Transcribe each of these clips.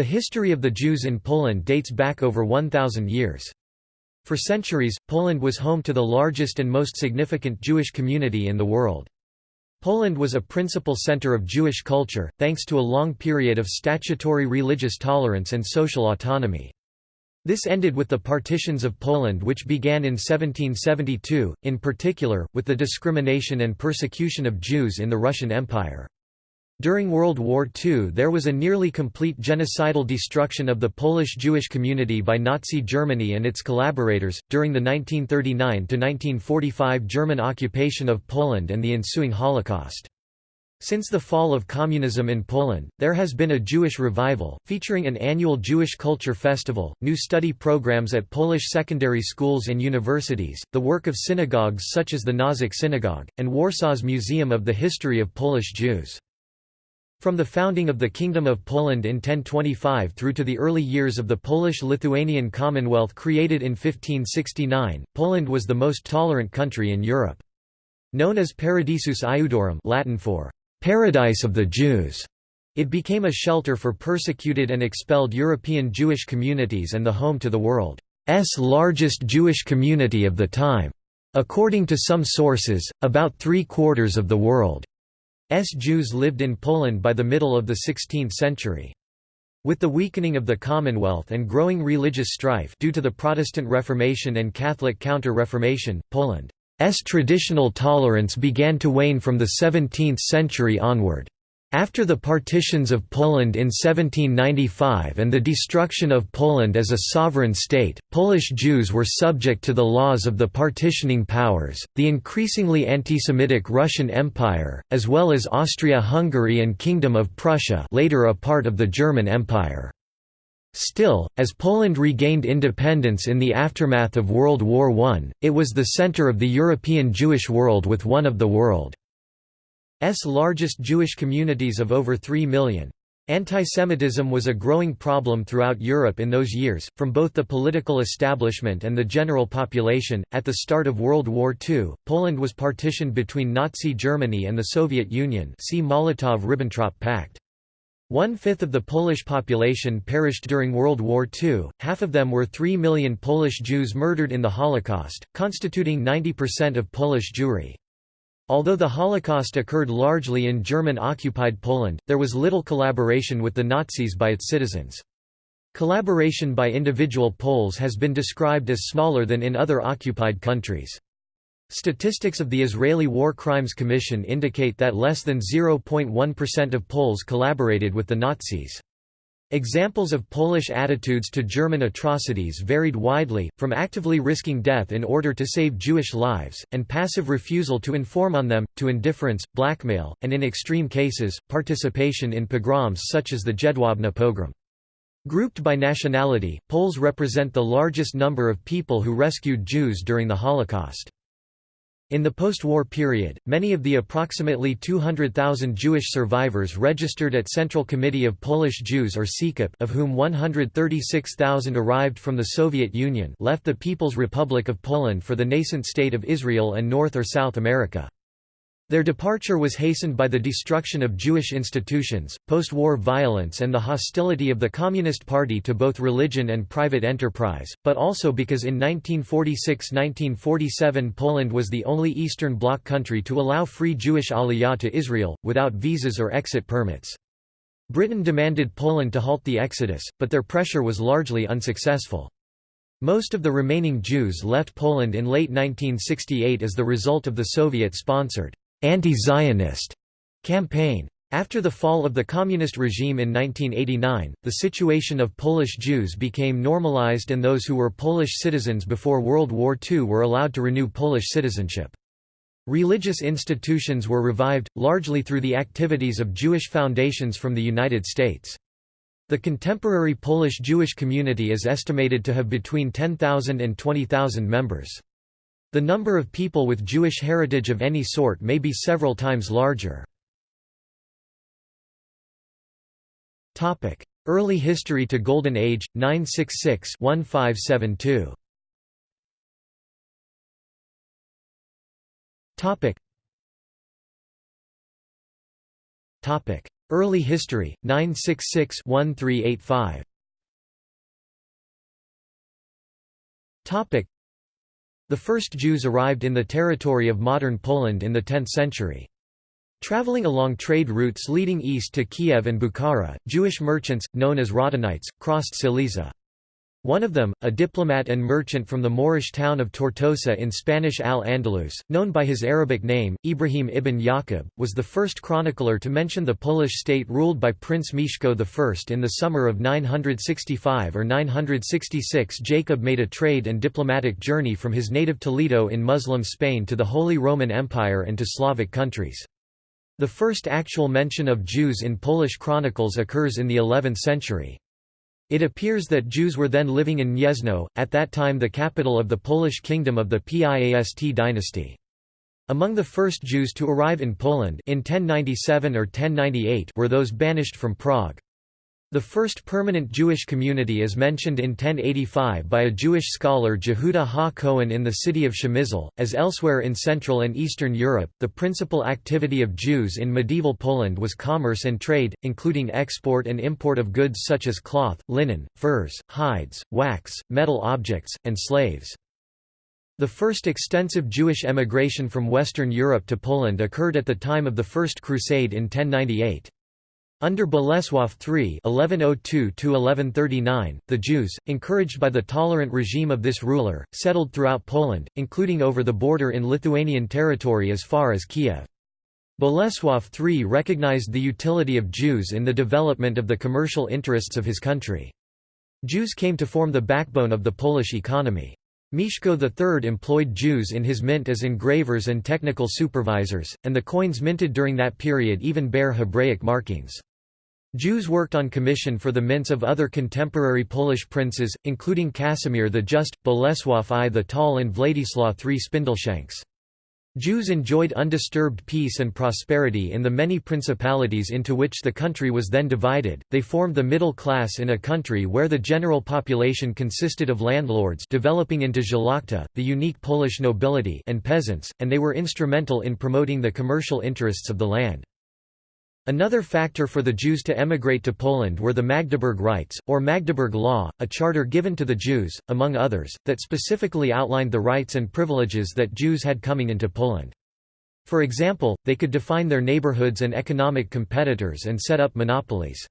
The history of the Jews in Poland dates back over 1,000 years. For centuries, Poland was home to the largest and most significant Jewish community in the world. Poland was a principal center of Jewish culture, thanks to a long period of statutory religious tolerance and social autonomy. This ended with the partitions of Poland which began in 1772, in particular, with the discrimination and persecution of Jews in the Russian Empire. During World War II there was a nearly complete genocidal destruction of the Polish Jewish community by Nazi Germany and its collaborators, during the 1939–1945 German occupation of Poland and the ensuing Holocaust. Since the fall of communism in Poland, there has been a Jewish revival, featuring an annual Jewish Culture Festival, new study programs at Polish secondary schools and universities, the work of synagogues such as the Nozyk Synagogue, and Warsaw's Museum of the History of Polish Jews. From the founding of the Kingdom of Poland in 1025 through to the early years of the Polish-Lithuanian Commonwealth created in 1569, Poland was the most tolerant country in Europe. Known as Paradisus Iudaeorum Latin for Paradise of the Jews. It became a shelter for persecuted and expelled European Jewish communities and the home to the world's largest Jewish community of the time. According to some sources, about three-quarters of the world's Jews lived in Poland by the middle of the 16th century. With the weakening of the Commonwealth and growing religious strife due to the Protestant Reformation and Catholic Counter-Reformation, Poland's traditional tolerance began to wane from the 17th century onward. After the partitions of Poland in 1795 and the destruction of Poland as a sovereign state, Polish Jews were subject to the laws of the partitioning powers, the increasingly anti-Semitic Russian Empire, as well as Austria-Hungary and Kingdom of Prussia later a part of the German Empire. Still, as Poland regained independence in the aftermath of World War I, it was the center of the European Jewish world with one of the world's largest Jewish communities of over 3 million. Antisemitism was a growing problem throughout Europe in those years, from both the political establishment and the general population. At the start of World War II, Poland was partitioned between Nazi Germany and the Soviet Union. See Molotov-Ribbentrop Pact. One-fifth of the Polish population perished during World War II, half of them were 3 million Polish Jews murdered in the Holocaust, constituting 90% of Polish Jewry. Although the Holocaust occurred largely in German-occupied Poland, there was little collaboration with the Nazis by its citizens. Collaboration by individual Poles has been described as smaller than in other occupied countries. Statistics of the Israeli War Crimes Commission indicate that less than 0.1% of Poles collaborated with the Nazis. Examples of Polish attitudes to German atrocities varied widely, from actively risking death in order to save Jewish lives, and passive refusal to inform on them, to indifference, blackmail, and in extreme cases, participation in pogroms such as the Jedwabne pogrom. Grouped by nationality, Poles represent the largest number of people who rescued Jews during the Holocaust. In the post-war period, many of the approximately 200,000 Jewish survivors registered at Central Committee of Polish Jews or CKIP of whom 136,000 arrived from the Soviet Union left the People's Republic of Poland for the nascent state of Israel and North or South America. Their departure was hastened by the destruction of Jewish institutions, post-war violence and the hostility of the Communist Party to both religion and private enterprise, but also because in 1946–1947 Poland was the only Eastern Bloc country to allow free Jewish aliyah to Israel, without visas or exit permits. Britain demanded Poland to halt the exodus, but their pressure was largely unsuccessful. Most of the remaining Jews left Poland in late 1968 as the result of the Soviet-sponsored anti-Zionist campaign. After the fall of the communist regime in 1989, the situation of Polish Jews became normalized and those who were Polish citizens before World War II were allowed to renew Polish citizenship. Religious institutions were revived, largely through the activities of Jewish foundations from the United States. The contemporary Polish Jewish community is estimated to have between 10,000 and 20,000 members. The number of people with Jewish heritage of any sort may be several times larger. Early history to Golden Age, 966-1572 Topic. Early history, 966-1385 The first Jews arrived in the territory of modern Poland in the 10th century. Traveling along trade routes leading east to Kiev and Bukhara, Jewish merchants, known as Radhanites, crossed Silesia. One of them, a diplomat and merchant from the Moorish town of Tortosa in Spanish Al-Andalus, known by his Arabic name, Ibrahim ibn Yaqub, was the first chronicler to mention the Polish state ruled by Prince Mieszko I. In the summer of 965 or 966 Jacob made a trade and diplomatic journey from his native Toledo in Muslim Spain to the Holy Roman Empire and to Slavic countries. The first actual mention of Jews in Polish chronicles occurs in the 11th century. It appears that Jews were then living in Gniezno, at that time the capital of the Polish kingdom of the Piast dynasty. Among the first Jews to arrive in Poland in 1097 or 1098 were those banished from Prague. The first permanent Jewish community is mentioned in 1085 by a Jewish scholar Jehuda ha-Cohen in the city of Przemysl. As elsewhere in Central and Eastern Europe, the principal activity of Jews in medieval Poland was commerce and trade, including export and import of goods such as cloth, linen, furs, hides, wax, metal objects, and slaves. The first extensive Jewish emigration from Western Europe to Poland occurred at the time of the First Crusade in 1098. Under Bolesław III (1102–1139), the Jews, encouraged by the tolerant regime of this ruler, settled throughout Poland, including over the border in Lithuanian territory as far as Kiev. Bolesław III recognized the utility of Jews in the development of the commercial interests of his country. Jews came to form the backbone of the Polish economy. Mieszko III employed Jews in his mint as engravers and technical supervisors, and the coins minted during that period even bear Hebraic markings. Jews worked on commission for the mints of other contemporary Polish princes, including Casimir the Just, Bolesław I the Tall and Władysław III Spindleshanks. Jews enjoyed undisturbed peace and prosperity in the many principalities into which the country was then divided. They formed the middle class in a country where the general population consisted of landlords developing into szlachta, the unique Polish nobility and peasants, and they were instrumental in promoting the commercial interests of the land. Another factor for the Jews to emigrate to Poland were the Magdeburg Rights, or Magdeburg Law, a charter given to the Jews, among others, that specifically outlined the rights and privileges that Jews had coming into Poland. For example, they could define their neighborhoods and economic competitors and set up monopolies.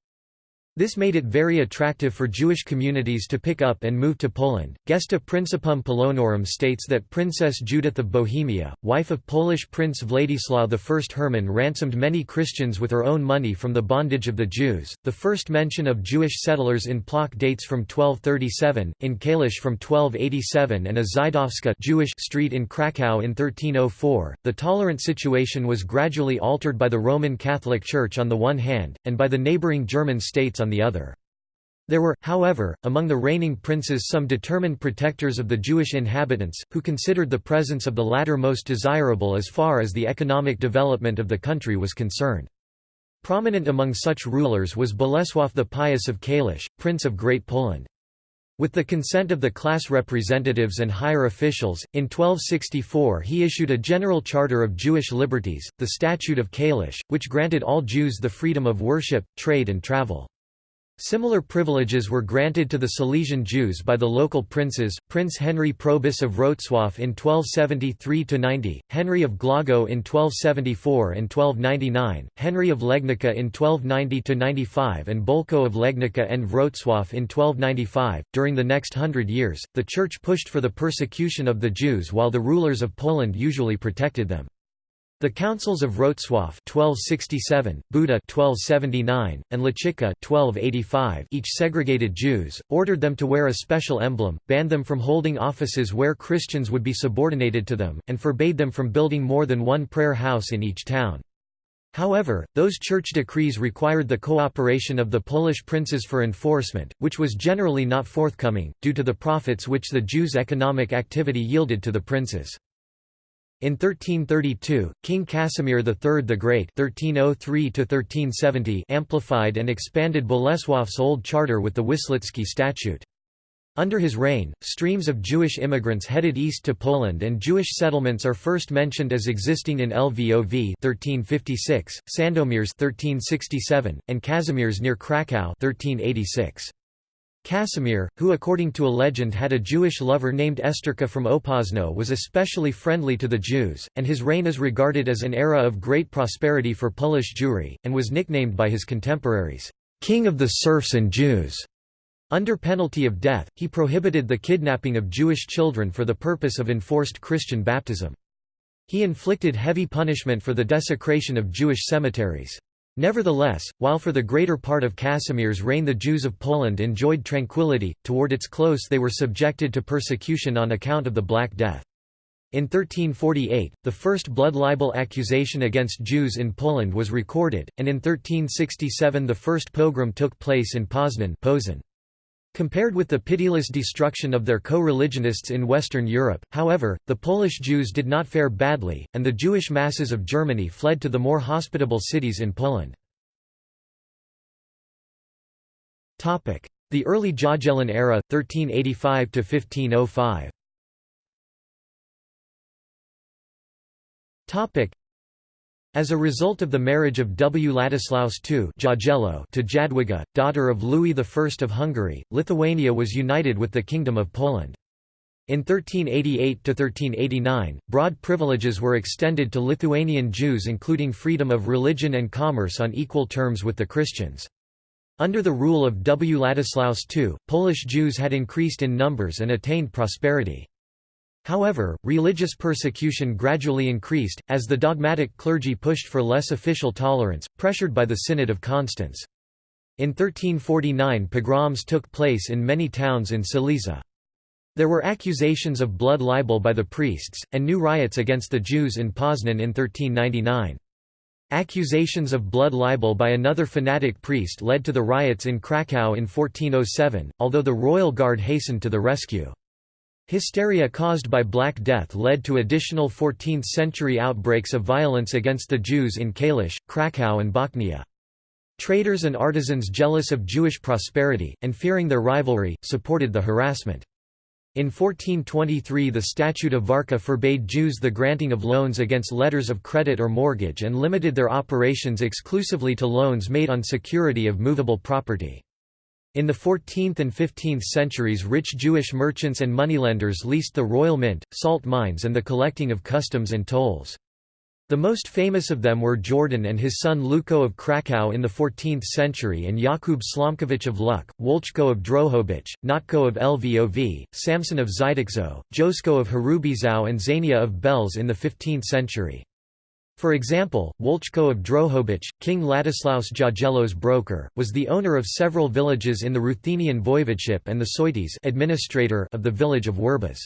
This made it very attractive for Jewish communities to pick up and move to Poland. Gesta Principum Polonorum states that Princess Judith of Bohemia, wife of Polish Prince Władysław I Herman ransomed many Christians with her own money from the bondage of the Jews. The first mention of Jewish settlers in Plock dates from 1237, in Kalisz from 1287 and a Żydowska Jewish street in Krakow in 1304. The tolerant situation was gradually altered by the Roman Catholic Church on the one hand, and by the neighboring German states on on the other. There were, however, among the reigning princes some determined protectors of the Jewish inhabitants, who considered the presence of the latter most desirable as far as the economic development of the country was concerned. Prominent among such rulers was Bolesław the Pious of Kalisz, Prince of Great Poland. With the consent of the class representatives and higher officials, in 1264 he issued a general charter of Jewish liberties, the Statute of Kalisz, which granted all Jews the freedom of worship, trade and travel. Similar privileges were granted to the Silesian Jews by the local princes, Prince Henry Probus of Wrocław in 1273–90, Henry of Głogów in 1274 and 1299, Henry of Legnica in 1290–95 and Bolko of Legnica and Wrocław in 1295. During the next hundred years, the Church pushed for the persecution of the Jews while the rulers of Poland usually protected them. The councils of Wrocław 1267, Buda 1279, and Łęczyca 1285 each segregated Jews, ordered them to wear a special emblem, banned them from holding offices where Christians would be subordinated to them, and forbade them from building more than one prayer house in each town. However, those church decrees required the cooperation of the Polish princes for enforcement, which was generally not forthcoming, due to the profits which the Jews' economic activity yielded to the princes. In 1332, King Casimir III the Great (1303–1370) amplified and expanded Bolesław's old charter with the Wislicki Statute. Under his reign, streams of Jewish immigrants headed east to Poland and Jewish settlements are first mentioned as existing in Lvov 1356, Sandomierz 1367, and Kazimierz near Kraków 1386. Casimir, who according to a legend had a Jewish lover named Esterka from Opoczno was especially friendly to the Jews, and his reign is regarded as an era of great prosperity for Polish Jewry, and was nicknamed by his contemporaries, "'King of the Serfs and Jews'". Under penalty of death, he prohibited the kidnapping of Jewish children for the purpose of enforced Christian baptism. He inflicted heavy punishment for the desecration of Jewish cemeteries. Nevertheless, while for the greater part of Casimir's reign the Jews of Poland enjoyed tranquility, toward its close they were subjected to persecution on account of the Black Death. In 1348, the first blood libel accusation against Jews in Poland was recorded, and in 1367 the first pogrom took place in Poznan. Compared with the pitiless destruction of their co-religionists in Western Europe, however, the Polish Jews did not fare badly, and the Jewish masses of Germany fled to the more hospitable cities in Poland. The early Jagiellon era, 1385–1505 as a result of the marriage of W. Ladislaus II to Jadwiga, daughter of Louis I of Hungary, Lithuania was united with the Kingdom of Poland. In 1388–1389, broad privileges were extended to Lithuanian Jews including freedom of religion and commerce on equal terms with the Christians. Under the rule of W. Ladislaus II, Polish Jews had increased in numbers and attained prosperity. However, religious persecution gradually increased, as the dogmatic clergy pushed for less official tolerance, pressured by the Synod of Constance. In 1349 pogroms took place in many towns in Silesia. There were accusations of blood libel by the priests, and new riots against the Jews in Poznan in 1399. Accusations of blood libel by another fanatic priest led to the riots in Kraków in 1407, although the royal guard hastened to the rescue. Hysteria caused by Black Death led to additional 14th-century outbreaks of violence against the Jews in Kalisz, Kraków and Bochnia. Traders and artisans jealous of Jewish prosperity, and fearing their rivalry, supported the harassment. In 1423 the Statute of Warka forbade Jews the granting of loans against letters of credit or mortgage and limited their operations exclusively to loans made on security of movable property. In the 14th and 15th centuries rich Jewish merchants and moneylenders leased the royal mint, salt mines and the collecting of customs and tolls. The most famous of them were Jordan and his son Luko of Krakow in the 14th century and Jakub Slomkowicz of Luk, Wolczko of Drohobycz, Notko of Lvov, Samson of Zydekzo, Josko of Hrubieszów and Zania of Belz in the 15th century. For example, Wolczko of Drohobycz, King Ladislaus Jagiello's broker, was the owner of several villages in the Ruthenian voivodeship and the Soites administrator of the village of Werbas.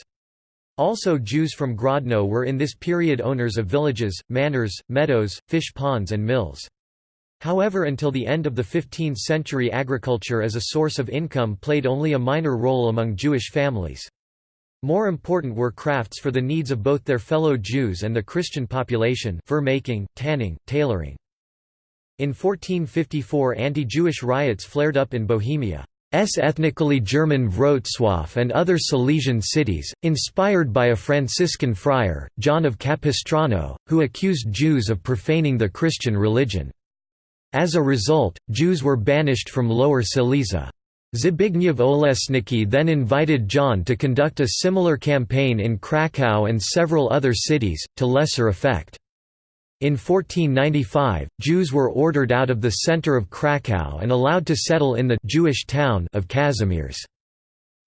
Also Jews from Grodno were in this period owners of villages, manors, meadows, fish ponds and mills. However until the end of the 15th century agriculture as a source of income played only a minor role among Jewish families. More important were crafts for the needs of both their fellow Jews and the Christian population fur making, tanning, tailoring. In 1454 anti-Jewish riots flared up in Bohemia. Ethnically German Wrocław and other Silesian cities, inspired by a Franciscan friar, John of Capistrano, who accused Jews of profaning the Christian religion. As a result, Jews were banished from Lower Silesia. Zbigniew Olesnicki then invited John to conduct a similar campaign in Kraków and several other cities, to lesser effect. In 1495, Jews were ordered out of the center of Kraków and allowed to settle in the Jewish town of Kazimierz.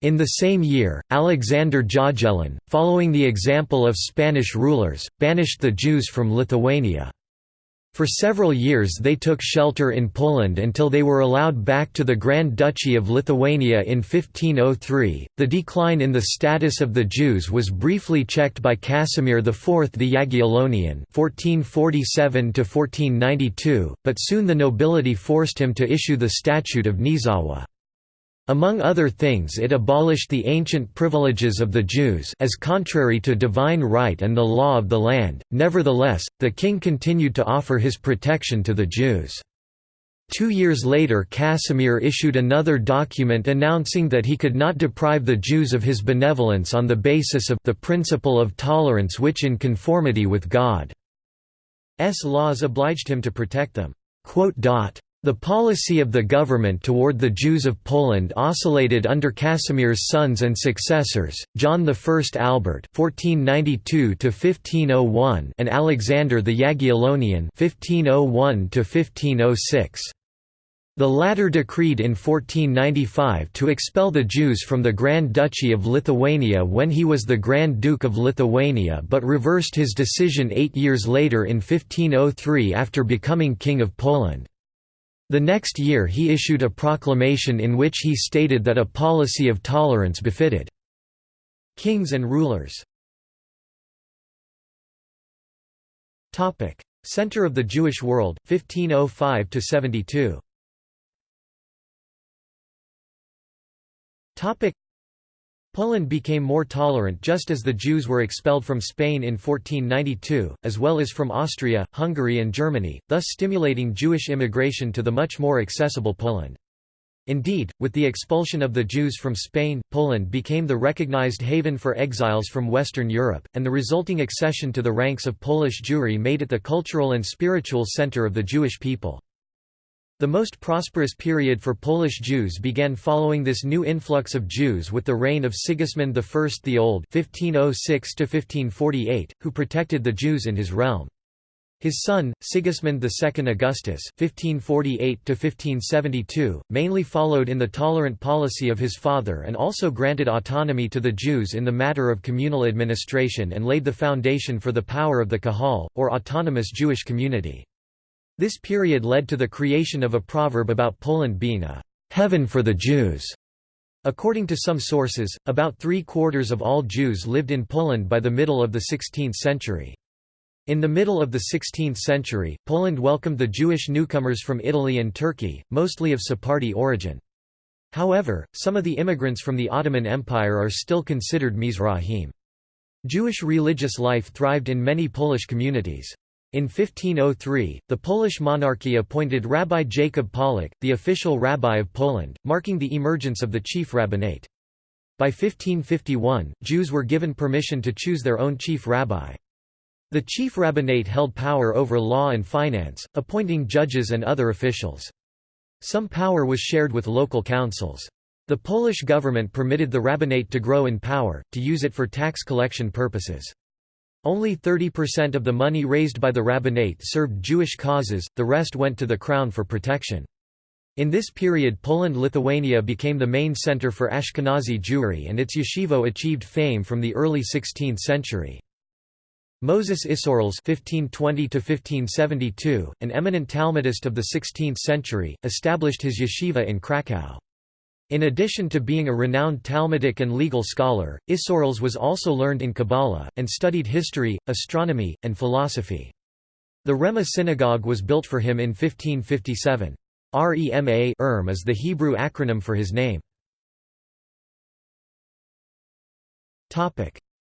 In the same year, Alexander Jagiellon, following the example of Spanish rulers, banished the Jews from Lithuania. For several years they took shelter in Poland until they were allowed back to the Grand Duchy of Lithuania in 1503. The decline in the status of the Jews was briefly checked by Casimir IV the Jagiellonian (1447–1492), but soon the nobility forced him to issue the Statute of Nieszawa. Among other things it abolished the ancient privileges of the Jews as contrary to divine right and the law of the land, nevertheless, the king continued to offer his protection to the Jews. Two years later Casimir issued another document announcing that he could not deprive the Jews of his benevolence on the basis of the principle of tolerance which in conformity with God's laws obliged him to protect them. The policy of the government toward the Jews of Poland oscillated under Casimir's sons and successors, John I Albert (1492–1501) and Alexander the Jagiellonian (1501–1506). The latter decreed in 1495 to expel the Jews from the Grand Duchy of Lithuania when he was the Grand Duke of Lithuania but reversed his decision eight years later in 1503 after becoming King of Poland. The next year he issued a proclamation in which he stated that a policy of tolerance befitted kings and rulers. Center of the Jewish world, 1505–72 Poland became more tolerant just as the Jews were expelled from Spain in 1492, as well as from Austria, Hungary and Germany, thus stimulating Jewish immigration to the much more accessible Poland. Indeed, with the expulsion of the Jews from Spain, Poland became the recognized haven for exiles from Western Europe, and the resulting accession to the ranks of Polish Jewry made it the cultural and spiritual center of the Jewish people. The most prosperous period for Polish Jews began following this new influx of Jews with the reign of Sigismund I the Old (1506–1548), who protected the Jews in his realm. His son, Sigismund II Augustus (1548–1572), mainly followed in the tolerant policy of his father and also granted autonomy to the Jews in the matter of communal administration and laid the foundation for the power of the Kahal, or autonomous Jewish community. This period led to the creation of a proverb about Poland being a heaven for the Jews. According to some sources, about three-quarters of all Jews lived in Poland by the middle of the 16th century. In the middle of the 16th century, Poland welcomed the Jewish newcomers from Italy and Turkey, mostly of Sephardi origin. However, some of the immigrants from the Ottoman Empire are still considered Mizrahim. Jewish religious life thrived in many Polish communities. In 1503, the Polish monarchy appointed Rabbi Jacob Pollack, the official rabbi of Poland, marking the emergence of the chief rabbinate. By 1551, Jews were given permission to choose their own chief rabbi. The chief rabbinate held power over law and finance, appointing judges and other officials. Some power was shared with local councils. The Polish government permitted the rabbinate to grow in power, to use it for tax collection purposes. Only 30% of the money raised by the rabbinate served Jewish causes, the rest went to the crown for protection. In this period Poland-Lithuania became the main center for Ashkenazi Jewry and its yeshivo achieved fame from the early 16th century. Moses Isserles (1520–1572), an eminent Talmudist of the 16th century, established his yeshiva in Krakow. In addition to being a renowned Talmudic and legal scholar, Isserles was also learned in Kabbalah, and studied history, astronomy, and philosophy. The Rema synagogue was built for him in 1557. Rema Erm is the Hebrew acronym for his name.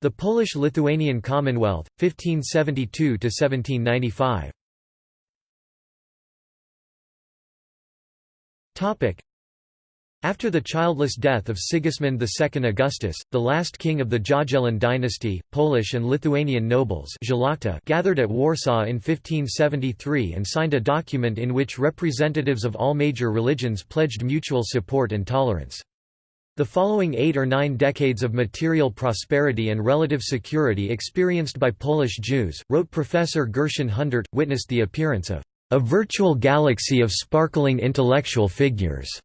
The Polish-Lithuanian Commonwealth, 1572–1795 after the childless death of Sigismund II Augustus, the last king of the Jagiellon dynasty, Polish and Lithuanian nobles gathered at Warsaw in 1573 and signed a document in which representatives of all major religions pledged mutual support and tolerance. The following eight or nine decades of material prosperity and relative security experienced by Polish Jews, wrote Professor Gershon Hundert, witnessed the appearance of a virtual galaxy of sparkling intellectual figures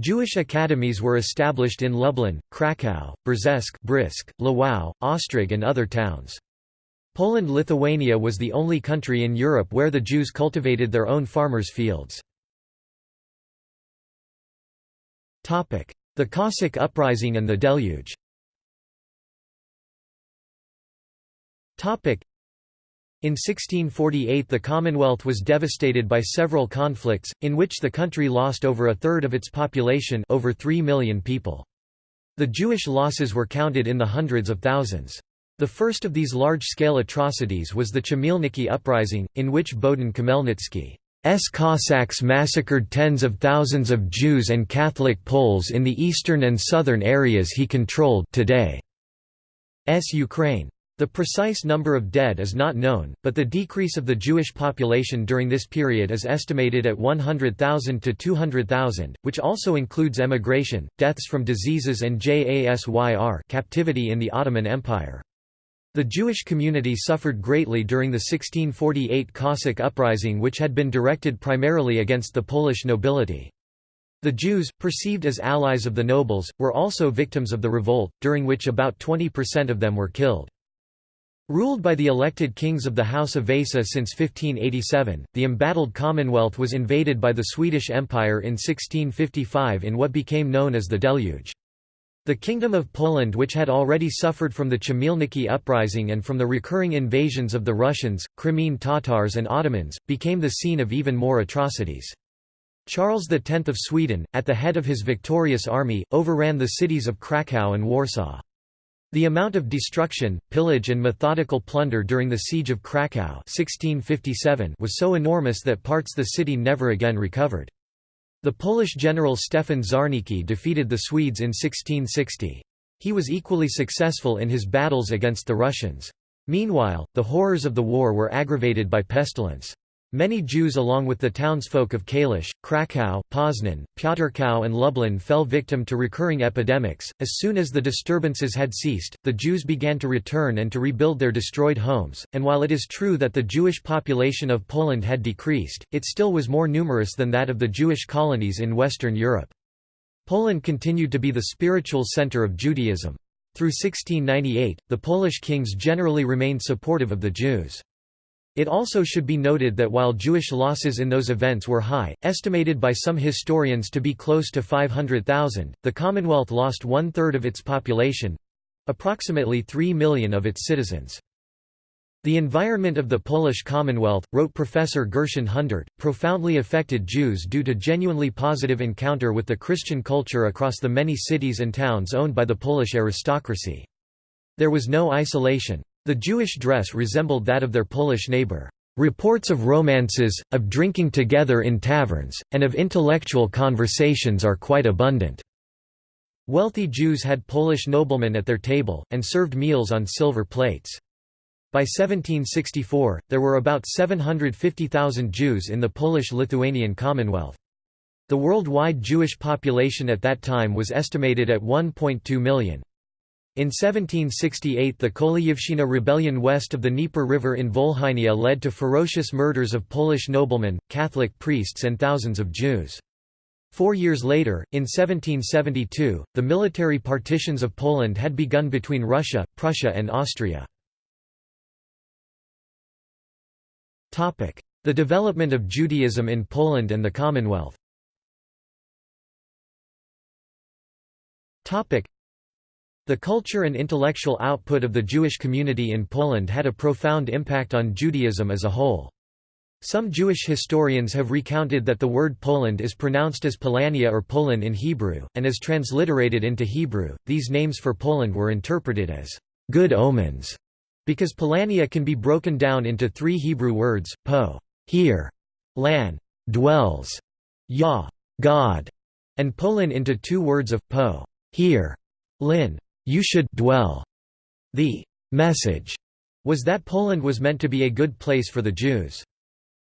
Jewish academies were established in Lublin, Kraków, Brzesk Brisk, Lwów, Ostrog and other towns. Poland-Lithuania was the only country in Europe where the Jews cultivated their own farmers' fields. The Cossack uprising and the deluge in 1648 the Commonwealth was devastated by several conflicts, in which the country lost over a third of its population over 3 million people. The Jewish losses were counted in the hundreds of thousands. The first of these large-scale atrocities was the Chmielnicki uprising, in which Bohdan Khmelnytsky Cossacks massacred tens of thousands of Jews and Catholic Poles in the eastern and southern areas he controlled today. S Ukraine. The precise number of dead is not known, but the decrease of the Jewish population during this period is estimated at 100,000 to 200,000, which also includes emigration, deaths from diseases and JASYR captivity in the Ottoman Empire. The Jewish community suffered greatly during the 1648 Cossack uprising which had been directed primarily against the Polish nobility. The Jews, perceived as allies of the nobles, were also victims of the revolt, during which about 20% of them were killed. Ruled by the elected kings of the House of Vasa since 1587, the embattled Commonwealth was invaded by the Swedish Empire in 1655 in what became known as the Deluge. The Kingdom of Poland which had already suffered from the Chmielnicki uprising and from the recurring invasions of the Russians, Crimean Tatars and Ottomans, became the scene of even more atrocities. Charles X of Sweden, at the head of his victorious army, overran the cities of Kraków and Warsaw. The amount of destruction, pillage and methodical plunder during the Siege of Kraków 1657 was so enormous that parts of the city never again recovered. The Polish general Stefan Czarniecki defeated the Swedes in 1660. He was equally successful in his battles against the Russians. Meanwhile, the horrors of the war were aggravated by pestilence. Many Jews along with the townsfolk of Kalisz, Kraków, Poznan, Piotrkow and Lublin fell victim to recurring epidemics. As soon as the disturbances had ceased, the Jews began to return and to rebuild their destroyed homes, and while it is true that the Jewish population of Poland had decreased, it still was more numerous than that of the Jewish colonies in Western Europe. Poland continued to be the spiritual center of Judaism. Through 1698, the Polish kings generally remained supportive of the Jews. It also should be noted that while Jewish losses in those events were high, estimated by some historians to be close to 500,000, the Commonwealth lost one-third of its population—approximately 3 million of its citizens. The environment of the Polish Commonwealth, wrote Professor Gershon Hundert, profoundly affected Jews due to genuinely positive encounter with the Christian culture across the many cities and towns owned by the Polish aristocracy. There was no isolation. The Jewish dress resembled that of their Polish neighbor. Reports of romances, of drinking together in taverns, and of intellectual conversations are quite abundant. Wealthy Jews had Polish noblemen at their table, and served meals on silver plates. By 1764, there were about 750,000 Jews in the Polish-Lithuanian Commonwealth. The worldwide Jewish population at that time was estimated at 1.2 million. In 1768 the Kolyivshchina rebellion west of the Dnieper River in Volhynia led to ferocious murders of Polish noblemen, Catholic priests and thousands of Jews. Four years later, in 1772, the military partitions of Poland had begun between Russia, Prussia and Austria. The development of Judaism in Poland and the Commonwealth the culture and intellectual output of the Jewish community in Poland had a profound impact on Judaism as a whole. Some Jewish historians have recounted that the word Polin is pronounced as Polania or Poland in Hebrew, and as transliterated into Hebrew, these names for Poland were interpreted as good omens, because Polania can be broken down into three Hebrew words, po, here, lan, dwells, yah, God, and Polin into two words of po, here, lin, you should dwell. The message was that Poland was meant to be a good place for the Jews.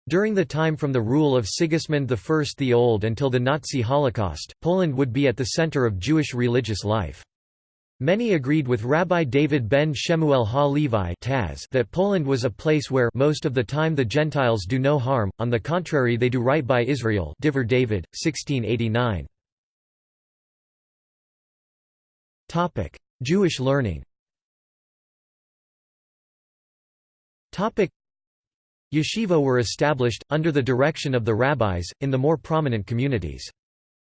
During the time from the rule of Sigismund I the Old until the Nazi Holocaust, Poland would be at the center of Jewish religious life. Many agreed with Rabbi David ben Shemuel Ha-Levi that Poland was a place where most of the time the Gentiles do no harm, on the contrary they do right by Israel Divrei David, 1689. Jewish learning Yeshiva were established, under the direction of the rabbis, in the more prominent communities.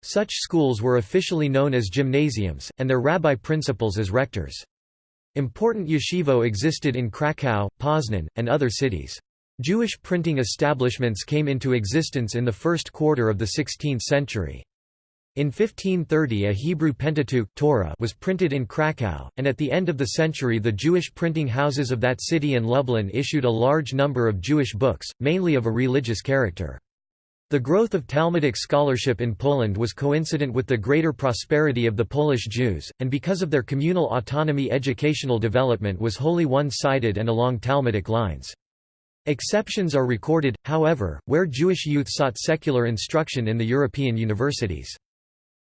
Such schools were officially known as gymnasiums, and their rabbi principals as rectors. Important yeshivo existed in Kraków, Poznan, and other cities. Jewish printing establishments came into existence in the first quarter of the 16th century. In 1530 a Hebrew Pentateuch Torah was printed in Kraków, and at the end of the century the Jewish printing houses of that city and Lublin issued a large number of Jewish books, mainly of a religious character. The growth of Talmudic scholarship in Poland was coincident with the greater prosperity of the Polish Jews, and because of their communal autonomy educational development was wholly one-sided and along Talmudic lines. Exceptions are recorded, however, where Jewish youth sought secular instruction in the European universities.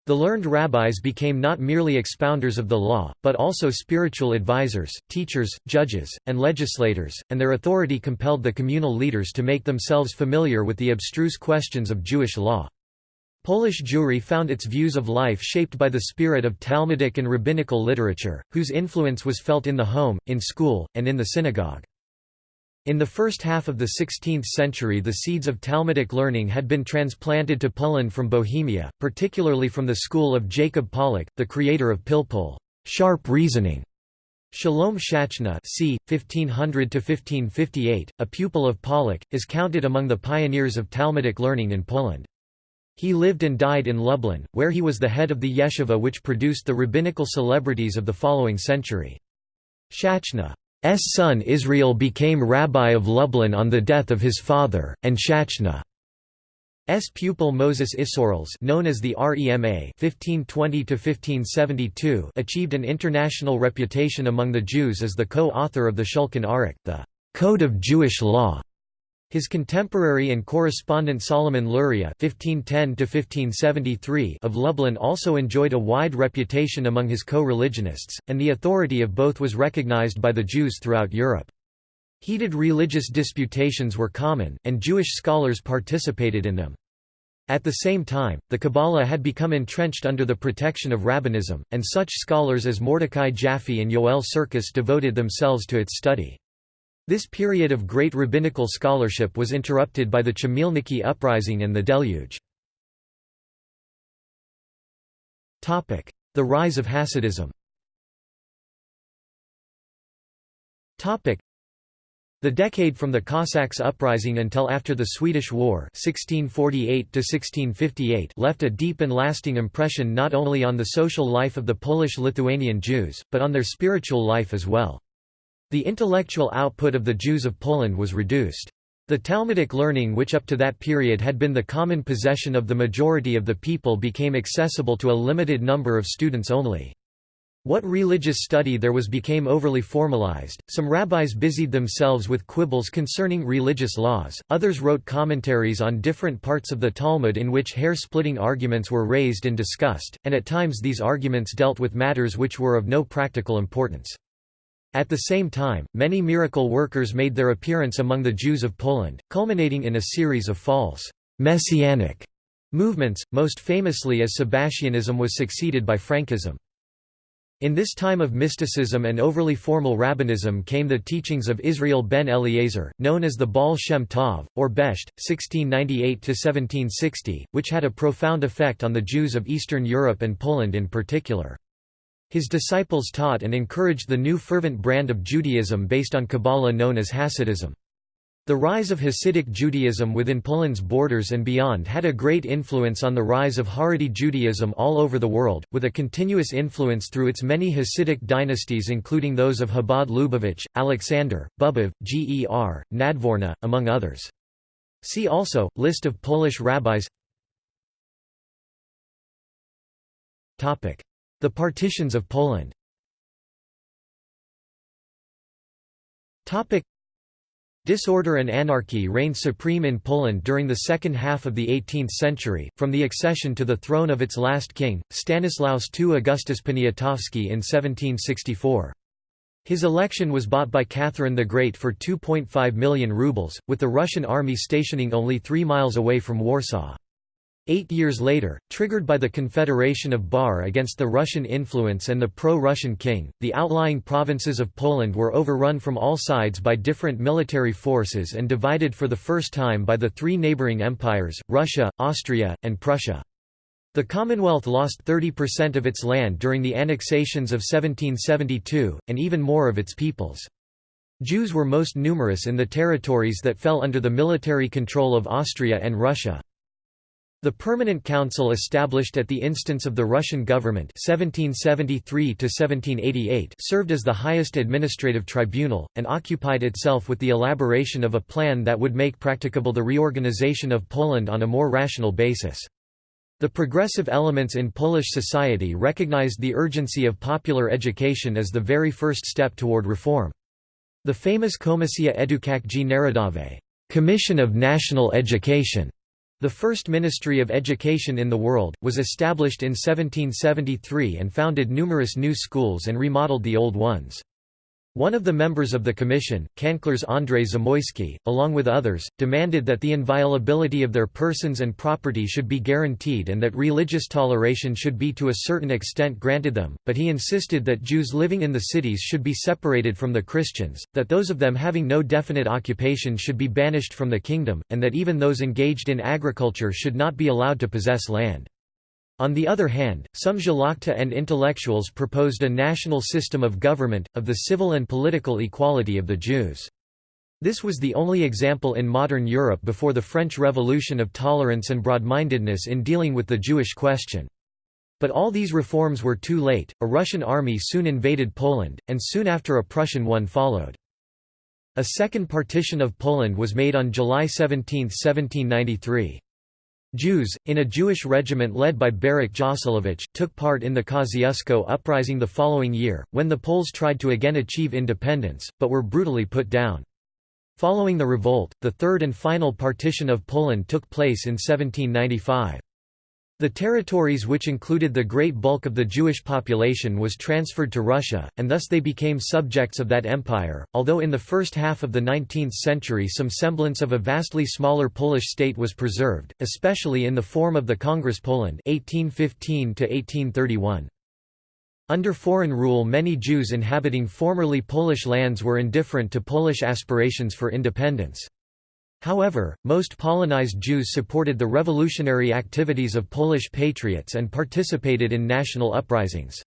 The learned rabbis became not merely expounders of the law, but also spiritual advisors, teachers, judges, and legislators, and their authority compelled the communal leaders to make themselves familiar with the abstruse questions of Jewish law. Polish Jewry found its views of life shaped by the spirit of Talmudic and rabbinical literature, whose influence was felt in the home, in school, and in the synagogue. In the first half of the 16th century the seeds of Talmudic learning had been transplanted to Poland from Bohemia, particularly from the school of Jacob Pollack, the creator of Pilpul sharp reasoning". Shalom Shachna c. 1500–1558, a pupil of Pollack, is counted among the pioneers of Talmudic learning in Poland. He lived and died in Lublin, where he was the head of the yeshiva which produced the rabbinical celebrities of the following century. Shachna son Israel became rabbi of Lublin on the death of his father, and Shachna. Shachna's pupil Moses Isserles known as the Rema 1520 achieved an international reputation among the Jews as the co-author of the Shulchan Aruch, the Code of Jewish Law. His contemporary and correspondent Solomon Luria (1510–1573) of Lublin also enjoyed a wide reputation among his co-religionists, and the authority of both was recognized by the Jews throughout Europe. Heated religious disputations were common, and Jewish scholars participated in them. At the same time, the Kabbalah had become entrenched under the protection of rabbinism, and such scholars as Mordecai Jaffe and Yoel Sirkis devoted themselves to its study. This period of great rabbinical scholarship was interrupted by the Chmielnicki uprising and the Deluge. The rise of Hasidism the decade from the Cossacks' uprising until after the Swedish War 1648 left a deep and lasting impression not only on the social life of the Polish-Lithuanian Jews, but on their spiritual life as well. The intellectual output of the Jews of Poland was reduced. The Talmudic learning which up to that period had been the common possession of the majority of the people became accessible to a limited number of students only. What religious study there was became overly formalized, some rabbis busied themselves with quibbles concerning religious laws, others wrote commentaries on different parts of the Talmud in which hair-splitting arguments were raised and discussed, and at times these arguments dealt with matters which were of no practical importance. At the same time, many miracle workers made their appearance among the Jews of Poland, culminating in a series of false messianic movements, most famously as Sabbatianism was succeeded by Frankism. In this time of mysticism and overly formal rabbinism came the teachings of Israel ben Eliezer, known as the Baal Shem Tov, or Besht, 1698–1760, which had a profound effect on the Jews of Eastern Europe and Poland in particular. His disciples taught and encouraged the new fervent brand of Judaism based on Kabbalah known as Hasidism. The rise of Hasidic Judaism within Poland's borders and beyond had a great influence on the rise of Haredi Judaism all over the world, with a continuous influence through its many Hasidic dynasties including those of Chabad Lubavitch, Alexander, Bobov, Ger, Nadvorna, among others. See also, List of Polish rabbis the partitions of Poland Disorder and anarchy reigned supreme in Poland during the second half of the 18th century, from the accession to the throne of its last king, Stanislaus II Augustus Poniatowski in 1764. His election was bought by Catherine the Great for 2.5 million rubles, with the Russian army stationing only three miles away from Warsaw. Eight years later, triggered by the Confederation of Bar against the Russian influence and the pro-Russian king, the outlying provinces of Poland were overrun from all sides by different military forces and divided for the first time by the three neighbouring empires, Russia, Austria, and Prussia. The Commonwealth lost 30% of its land during the annexations of 1772, and even more of its peoples. Jews were most numerous in the territories that fell under the military control of Austria and Russia. The Permanent Council established at the instance of the Russian government 1773 served as the highest administrative tribunal, and occupied itself with the elaboration of a plan that would make practicable the reorganization of Poland on a more rational basis. The progressive elements in Polish society recognized the urgency of popular education as the very first step toward reform. The famous Komisja Edukacji Narodowej Commission of National Education the first Ministry of Education in the world, was established in 1773 and founded numerous new schools and remodeled the old ones. One of the members of the commission, Kanclerz Andrzej Zamoyski, along with others, demanded that the inviolability of their persons and property should be guaranteed and that religious toleration should be to a certain extent granted them, but he insisted that Jews living in the cities should be separated from the Christians, that those of them having no definite occupation should be banished from the kingdom, and that even those engaged in agriculture should not be allowed to possess land. On the other hand, some Szlachta and intellectuals proposed a national system of government, of the civil and political equality of the Jews. This was the only example in modern Europe before the French Revolution of tolerance and broad-mindedness in dealing with the Jewish question. But all these reforms were too late, a Russian army soon invaded Poland, and soon after a Prussian one followed. A second partition of Poland was made on July 17, 1793. Jews, in a Jewish regiment led by Berek Joselewicz, took part in the Kosciuszko uprising the following year, when the Poles tried to again achieve independence, but were brutally put down. Following the revolt, the third and final partition of Poland took place in 1795. The territories which included the great bulk of the Jewish population was transferred to Russia, and thus they became subjects of that empire, although in the first half of the 19th century some semblance of a vastly smaller Polish state was preserved, especially in the form of the Congress Poland 1815 -1831. Under foreign rule many Jews inhabiting formerly Polish lands were indifferent to Polish aspirations for independence. However, most Polonized Jews supported the revolutionary activities of Polish patriots and participated in national uprisings.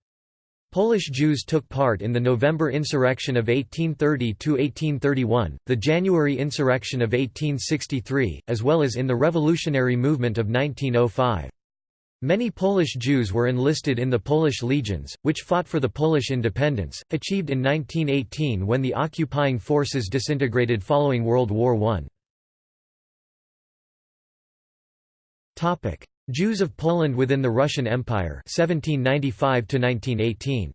Polish Jews took part in the November insurrection of 1830–1831, the January insurrection of 1863, as well as in the revolutionary movement of 1905. Many Polish Jews were enlisted in the Polish legions, which fought for the Polish independence, achieved in 1918 when the occupying forces disintegrated following World War I. Topic: Jews of Poland within the Russian Empire 1795 to 1918.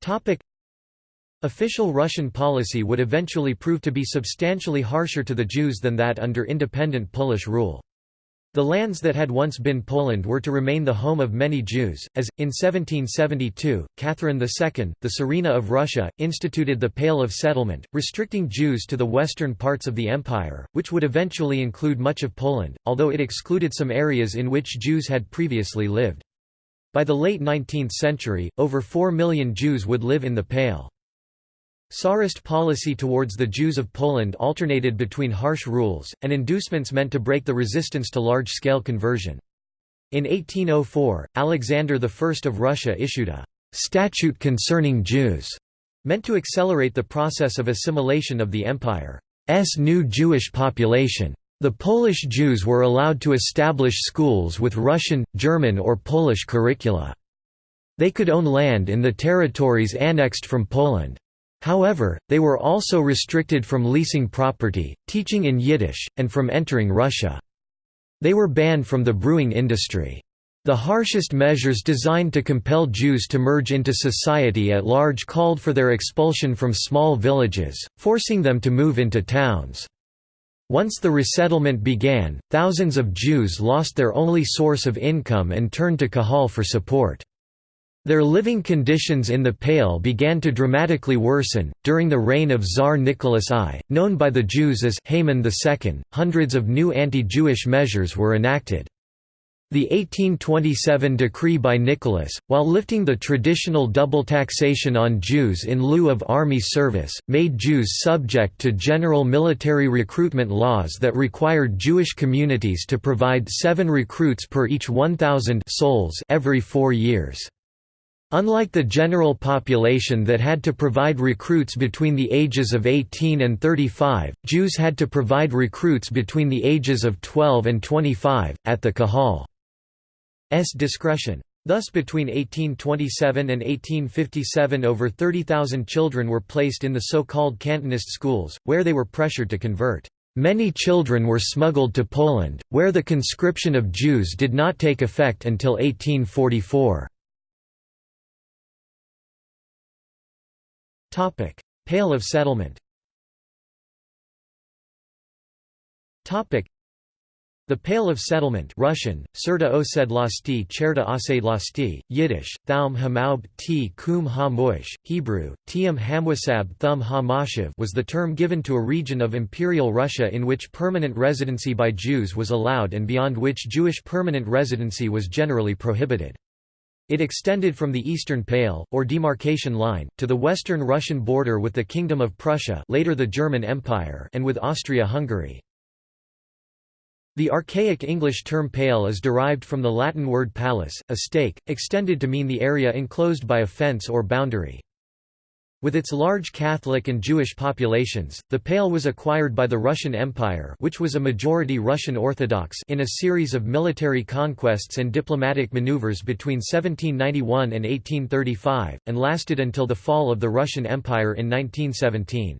Topic: Official Russian policy would eventually prove to be substantially harsher to the Jews than that under independent Polish rule. The lands that had once been Poland were to remain the home of many Jews, as, in 1772, Catherine II, the Tsarina of Russia, instituted the Pale of Settlement, restricting Jews to the western parts of the empire, which would eventually include much of Poland, although it excluded some areas in which Jews had previously lived. By the late 19th century, over 4 million Jews would live in the Pale. Tsarist policy towards the Jews of Poland alternated between harsh rules, and inducements meant to break the resistance to large-scale conversion. In 1804, Alexander I of Russia issued a «statute concerning Jews», meant to accelerate the process of assimilation of the empire's new Jewish population. The Polish Jews were allowed to establish schools with Russian, German or Polish curricula. They could own land in the territories annexed from Poland. However, they were also restricted from leasing property, teaching in Yiddish, and from entering Russia. They were banned from the brewing industry. The harshest measures designed to compel Jews to merge into society at large called for their expulsion from small villages, forcing them to move into towns. Once the resettlement began, thousands of Jews lost their only source of income and turned to Kahal for support. Their living conditions in the Pale began to dramatically worsen. During the reign of Tsar Nicholas I, known by the Jews as Haman II, hundreds of new anti Jewish measures were enacted. The 1827 decree by Nicholas, while lifting the traditional double taxation on Jews in lieu of army service, made Jews subject to general military recruitment laws that required Jewish communities to provide seven recruits per each 1,000 souls every four years. Unlike the general population that had to provide recruits between the ages of 18 and 35, Jews had to provide recruits between the ages of 12 and 25, at the Kahal's discretion. Thus between 1827 and 1857 over 30,000 children were placed in the so-called Cantonist schools, where they were pressured to convert. Many children were smuggled to Poland, where the conscription of Jews did not take effect until 1844. Pale of settlement. The Pale of Settlement Russian, Serta Osedlasti Cherta Osedlasti, Yiddish, Thaum Hamaub T. Kum Ha Hebrew, Tiam Hamwasab Thum Ha was the term given to a region of Imperial Russia in which permanent residency by Jews was allowed and beyond which Jewish permanent residency was generally prohibited. It extended from the Eastern Pale, or demarcation line, to the western Russian border with the Kingdom of Prussia later the German Empire and with Austria-Hungary. The archaic English term pale is derived from the Latin word palus, a stake, extended to mean the area enclosed by a fence or boundary. With its large Catholic and Jewish populations, the Pale was acquired by the Russian Empire which was a majority Russian Orthodox in a series of military conquests and diplomatic maneuvers between 1791 and 1835, and lasted until the fall of the Russian Empire in 1917.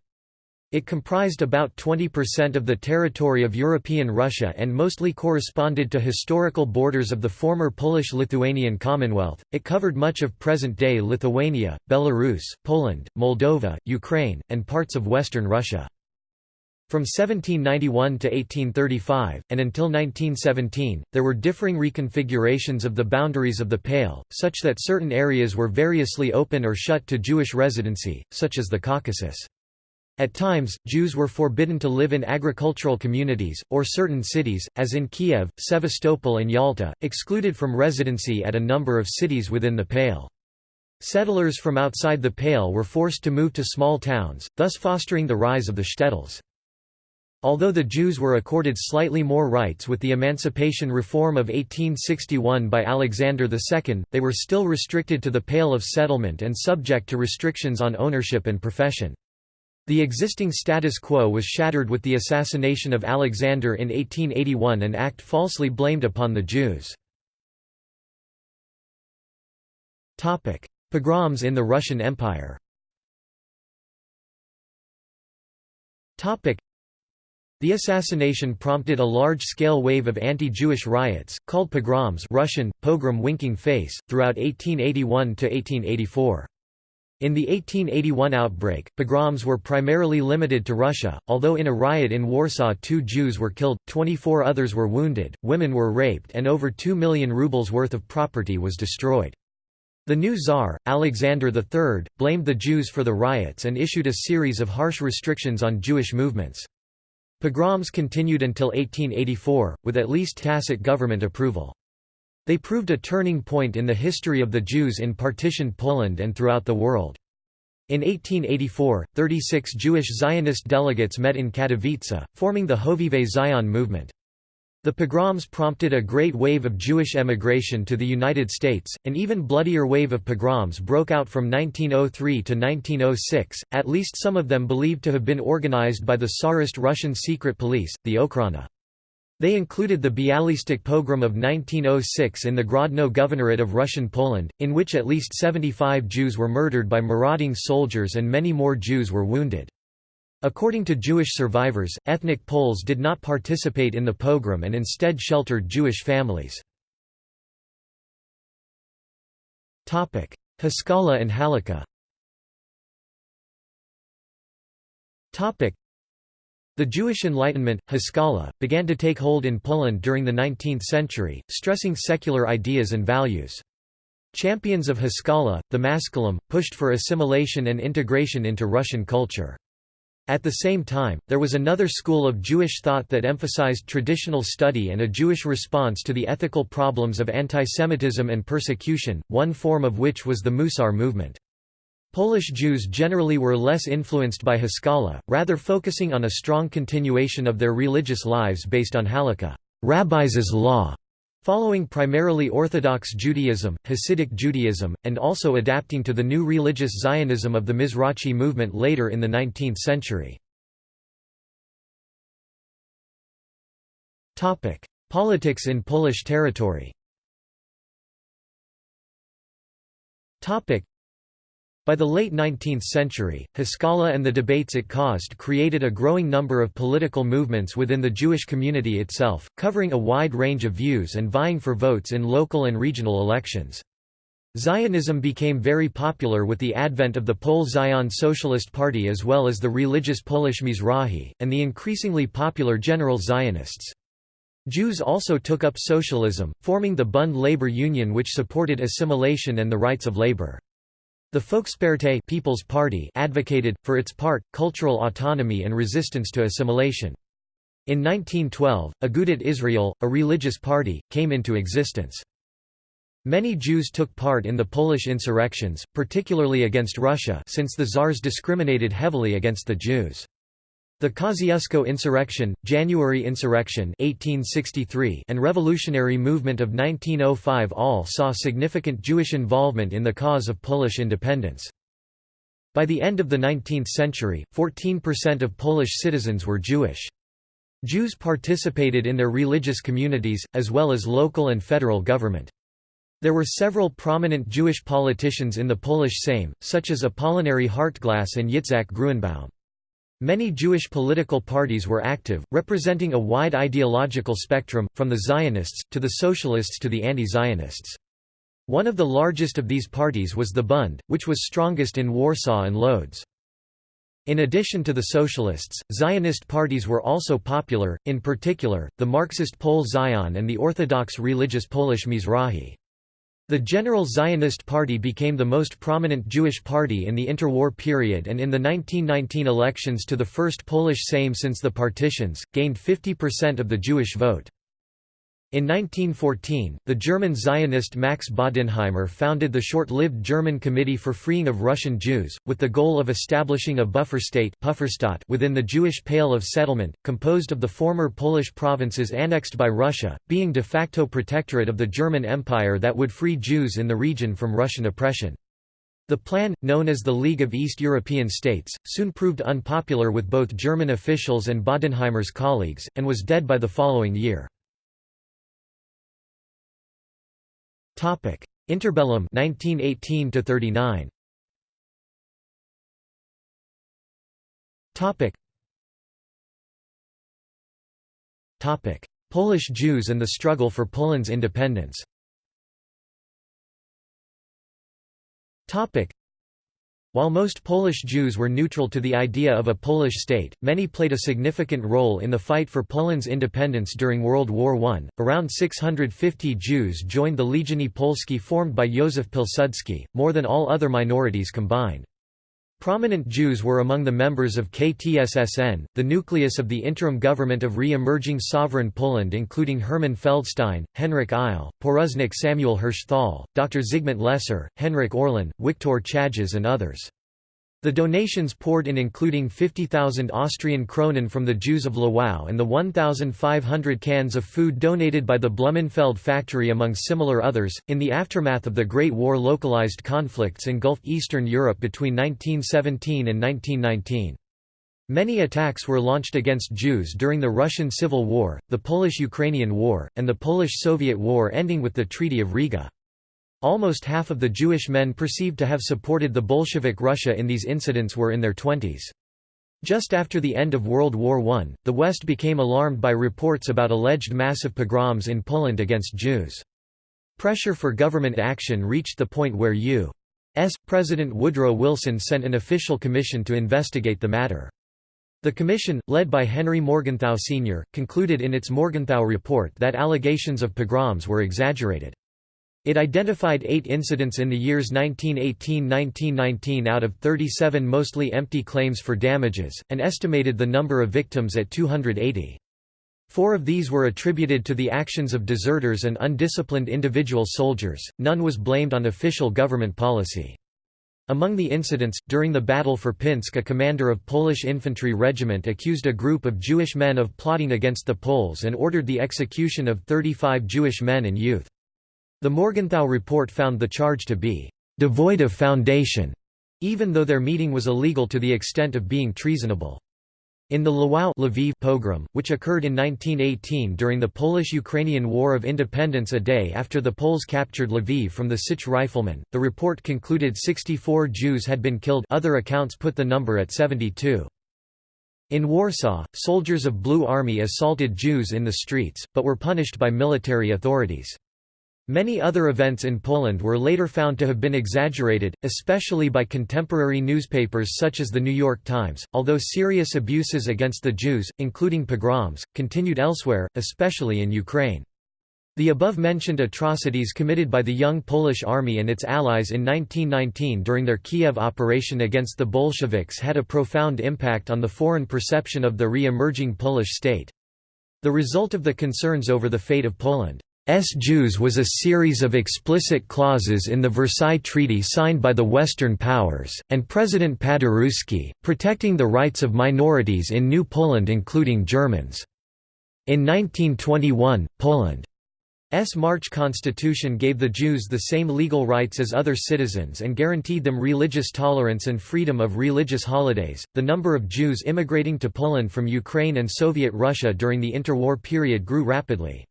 It comprised about 20% of the territory of European Russia and mostly corresponded to historical borders of the former Polish-Lithuanian Commonwealth. It covered much of present-day Lithuania, Belarus, Poland, Moldova, Ukraine, and parts of western Russia. From 1791 to 1835, and until 1917, there were differing reconfigurations of the boundaries of the Pale, such that certain areas were variously open or shut to Jewish residency, such as the Caucasus. At times, Jews were forbidden to live in agricultural communities, or certain cities, as in Kiev, Sevastopol and Yalta, excluded from residency at a number of cities within the Pale. Settlers from outside the Pale were forced to move to small towns, thus fostering the rise of the shtetls. Although the Jews were accorded slightly more rights with the Emancipation Reform of 1861 by Alexander II, they were still restricted to the Pale of Settlement and subject to restrictions on ownership and profession. The existing status quo was shattered with the assassination of Alexander in 1881 an act falsely blamed upon the Jews. Pogroms in the Russian Empire the assassination prompted a large-scale wave of anti-Jewish riots, called pogroms Russian, pogrom winking face, throughout 1881–1884. In the 1881 outbreak, pogroms were primarily limited to Russia, although in a riot in Warsaw two Jews were killed, 24 others were wounded, women were raped and over 2 million rubles worth of property was destroyed. The new Tsar, Alexander III, blamed the Jews for the riots and issued a series of harsh restrictions on Jewish movements. Pogroms continued until 1884, with at least tacit government approval. They proved a turning point in the history of the Jews in partitioned Poland and throughout the world. In 1884, 36 Jewish Zionist delegates met in Katowice, forming the Hovevei Zion movement. The pogroms prompted a great wave of Jewish emigration to the United States. An even bloodier wave of pogroms broke out from 1903 to 1906, at least some of them believed to have been organized by the Tsarist Russian secret police, the Okhrana. They included the Bialystok pogrom of 1906 in the Grodno Governorate of Russian Poland, in which at least 75 Jews were murdered by marauding soldiers and many more Jews were wounded. According to Jewish survivors, ethnic Poles did not participate in the pogrom and instead sheltered Jewish families. Haskalah and Halakha the Jewish Enlightenment, Haskalah, began to take hold in Poland during the 19th century, stressing secular ideas and values. Champions of Haskalah, the Maskilim, pushed for assimilation and integration into Russian culture. At the same time, there was another school of Jewish thought that emphasized traditional study and a Jewish response to the ethical problems of antisemitism and persecution, one form of which was the Musar movement. Polish Jews generally were less influenced by Haskalah, rather focusing on a strong continuation of their religious lives based on halakha rabbis' law", Following primarily Orthodox Judaism, Hasidic Judaism, and also adapting to the new religious Zionism of the Mizrachi movement later in the 19th century. Politics in Polish territory by the late 19th century, Haskalah and the debates it caused created a growing number of political movements within the Jewish community itself, covering a wide range of views and vying for votes in local and regional elections. Zionism became very popular with the advent of the Poale Zion Socialist Party as well as the religious Polish Mizrahi, and the increasingly popular General Zionists. Jews also took up socialism, forming the Bund Labor Union which supported assimilation and the rights of labor. The Volkspartei People's Party advocated, for its part, cultural autonomy and resistance to assimilation. In 1912, Agudat Israel, a religious party, came into existence. Many Jews took part in the Polish insurrections, particularly against Russia since the Tsars discriminated heavily against the Jews. The Kosciuszko Insurrection, January Insurrection 1863 and Revolutionary Movement of 1905 all saw significant Jewish involvement in the cause of Polish independence. By the end of the 19th century, 14% of Polish citizens were Jewish. Jews participated in their religious communities, as well as local and federal government. There were several prominent Jewish politicians in the Polish Sejm, such as Apollinary Hartglas and Yitzhak Gruenbaum. Many Jewish political parties were active, representing a wide ideological spectrum, from the Zionists, to the Socialists to the anti-Zionists. One of the largest of these parties was the Bund, which was strongest in Warsaw and Lodz. In addition to the Socialists, Zionist parties were also popular, in particular, the Marxist Poale Zion and the Orthodox religious Polish Mizrahi. The General Zionist Party became the most prominent Jewish party in the interwar period and in the 1919 elections to the first Polish Sejm since the partitions, gained 50% of the Jewish vote. In 1914, the German Zionist Max Bodenheimer founded the short-lived German Committee for Freeing of Russian Jews, with the goal of establishing a buffer state within the Jewish Pale of Settlement, composed of the former Polish provinces annexed by Russia, being de facto protectorate of the German Empire that would free Jews in the region from Russian oppression. The plan, known as the League of East European States, soon proved unpopular with both German officials and Bodenheimer's colleagues, and was dead by the following year. Topic: Interbellum 1918 to 39. Topic. Topic: Polish Jews and the struggle for Poland's independence. Topic: while most Polish Jews were neutral to the idea of a Polish state, many played a significant role in the fight for Poland's independence during World War I. Around 650 Jews joined the Legiony Polskie formed by Józef Pilsudski, more than all other minorities combined. Prominent Jews were among the members of KTSSN, the nucleus of the interim government of re-emerging sovereign Poland including Hermann Feldstein, Henryk Eile, Porusnik Samuel Herschthal, Dr. Zygmunt Lesser, Henryk Orlin, Wiktor Chajes and others. The donations poured in including 50,000 Austrian kronen from the Jews of Lwów and the 1,500 cans of food donated by the Blumenfeld factory among similar others. In the aftermath of the Great War localized conflicts engulfed Eastern Europe between 1917 and 1919. Many attacks were launched against Jews during the Russian Civil War, the Polish-Ukrainian War, and the Polish-Soviet War ending with the Treaty of Riga. Almost half of the Jewish men perceived to have supported the Bolshevik Russia in these incidents were in their twenties. Just after the end of World War I, the West became alarmed by reports about alleged massive pogroms in Poland against Jews. Pressure for government action reached the point where U.S. President Woodrow Wilson sent an official commission to investigate the matter. The commission, led by Henry Morgenthau Sr., concluded in its Morgenthau report that allegations of pogroms were exaggerated. It identified eight incidents in the years 1918–1919 out of 37 mostly empty claims for damages, and estimated the number of victims at 280. Four of these were attributed to the actions of deserters and undisciplined individual soldiers, none was blamed on official government policy. Among the incidents, during the Battle for Pinsk a commander of Polish infantry regiment accused a group of Jewish men of plotting against the Poles and ordered the execution of 35 Jewish men and youth. The Morgenthau report found the charge to be «devoid of foundation», even though their meeting was illegal to the extent of being treasonable. In the Lwów Lviv pogrom, which occurred in 1918 during the Polish-Ukrainian War of Independence a day after the Poles captured Lviv from the Sich riflemen, the report concluded 64 Jews had been killed other accounts put the number at 72. In Warsaw, soldiers of Blue Army assaulted Jews in the streets, but were punished by military authorities. Many other events in Poland were later found to have been exaggerated, especially by contemporary newspapers such as the New York Times, although serious abuses against the Jews, including pogroms, continued elsewhere, especially in Ukraine. The above-mentioned atrocities committed by the young Polish army and its allies in 1919 during their Kiev operation against the Bolsheviks had a profound impact on the foreign perception of the re-emerging Polish state. The result of the concerns over the fate of Poland. Jews was a series of explicit clauses in the Versailles Treaty signed by the Western powers, and President Paderewski, protecting the rights of minorities in New Poland including Germans. In 1921, Poland's March constitution gave the Jews the same legal rights as other citizens and guaranteed them religious tolerance and freedom of religious holidays. The number of Jews immigrating to Poland from Ukraine and Soviet Russia during the interwar period grew rapidly.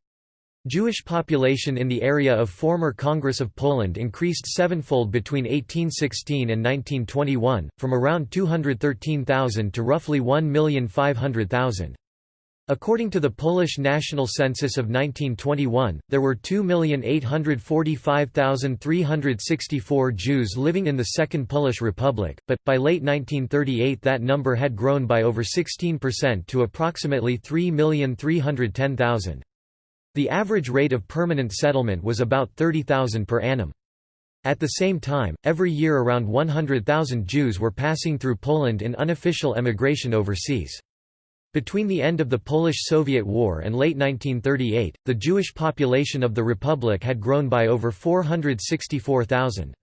Jewish population in the area of former Congress of Poland increased sevenfold between 1816 and 1921, from around 213,000 to roughly 1,500,000. According to the Polish National Census of 1921, there were 2,845,364 Jews living in the Second Polish Republic, but, by late 1938 that number had grown by over 16% to approximately 3,310,000. The average rate of permanent settlement was about 30,000 per annum. At the same time, every year around 100,000 Jews were passing through Poland in unofficial emigration overseas. Between the end of the Polish-Soviet War and late 1938, the Jewish population of the Republic had grown by over 464,000.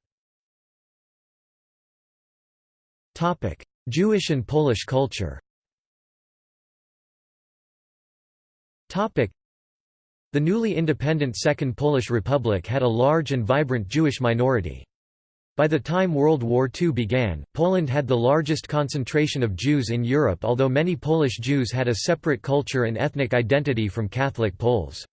Jewish and Polish culture the newly independent Second Polish Republic had a large and vibrant Jewish minority. By the time World War II began, Poland had the largest concentration of Jews in Europe although many Polish Jews had a separate culture and ethnic identity from Catholic Poles.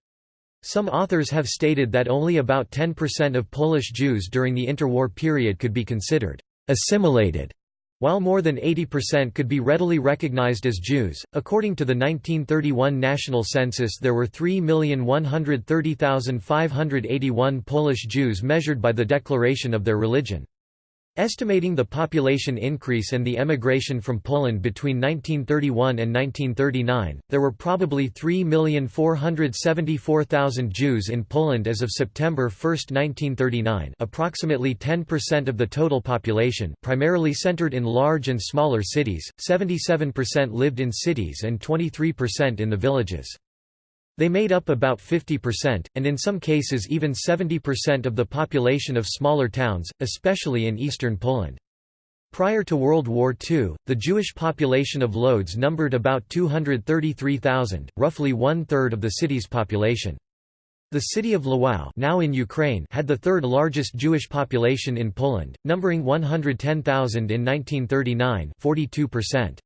Some authors have stated that only about 10% of Polish Jews during the interwar period could be considered assimilated while more than 80% could be readily recognized as Jews, according to the 1931 national census there were 3,130,581 Polish Jews measured by the declaration of their religion. Estimating the population increase and the emigration from Poland between 1931 and 1939, there were probably 3,474,000 Jews in Poland as of September 1, 1939 approximately 10% of the total population primarily centered in large and smaller cities, 77% lived in cities and 23% in the villages. They made up about 50%, and in some cases even 70% of the population of smaller towns, especially in eastern Poland. Prior to World War II, the Jewish population of Lodz numbered about 233,000, roughly one-third of the city's population. The city of Lwów now in Ukraine had the third largest Jewish population in Poland, numbering 110,000 in 1939 42%.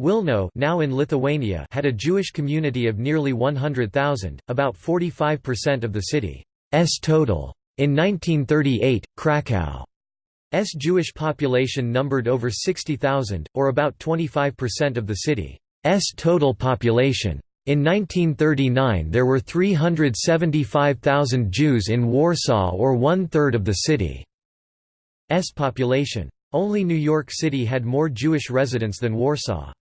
Wilno now in Lithuania had a Jewish community of nearly 100,000, about 45% of the city's total. In 1938, Krakow's Jewish population numbered over 60,000, or about 25% of the city's total population. In 1939 there were 375,000 Jews in Warsaw or one-third of the city's population. Only New York City had more Jewish residents than Warsaw.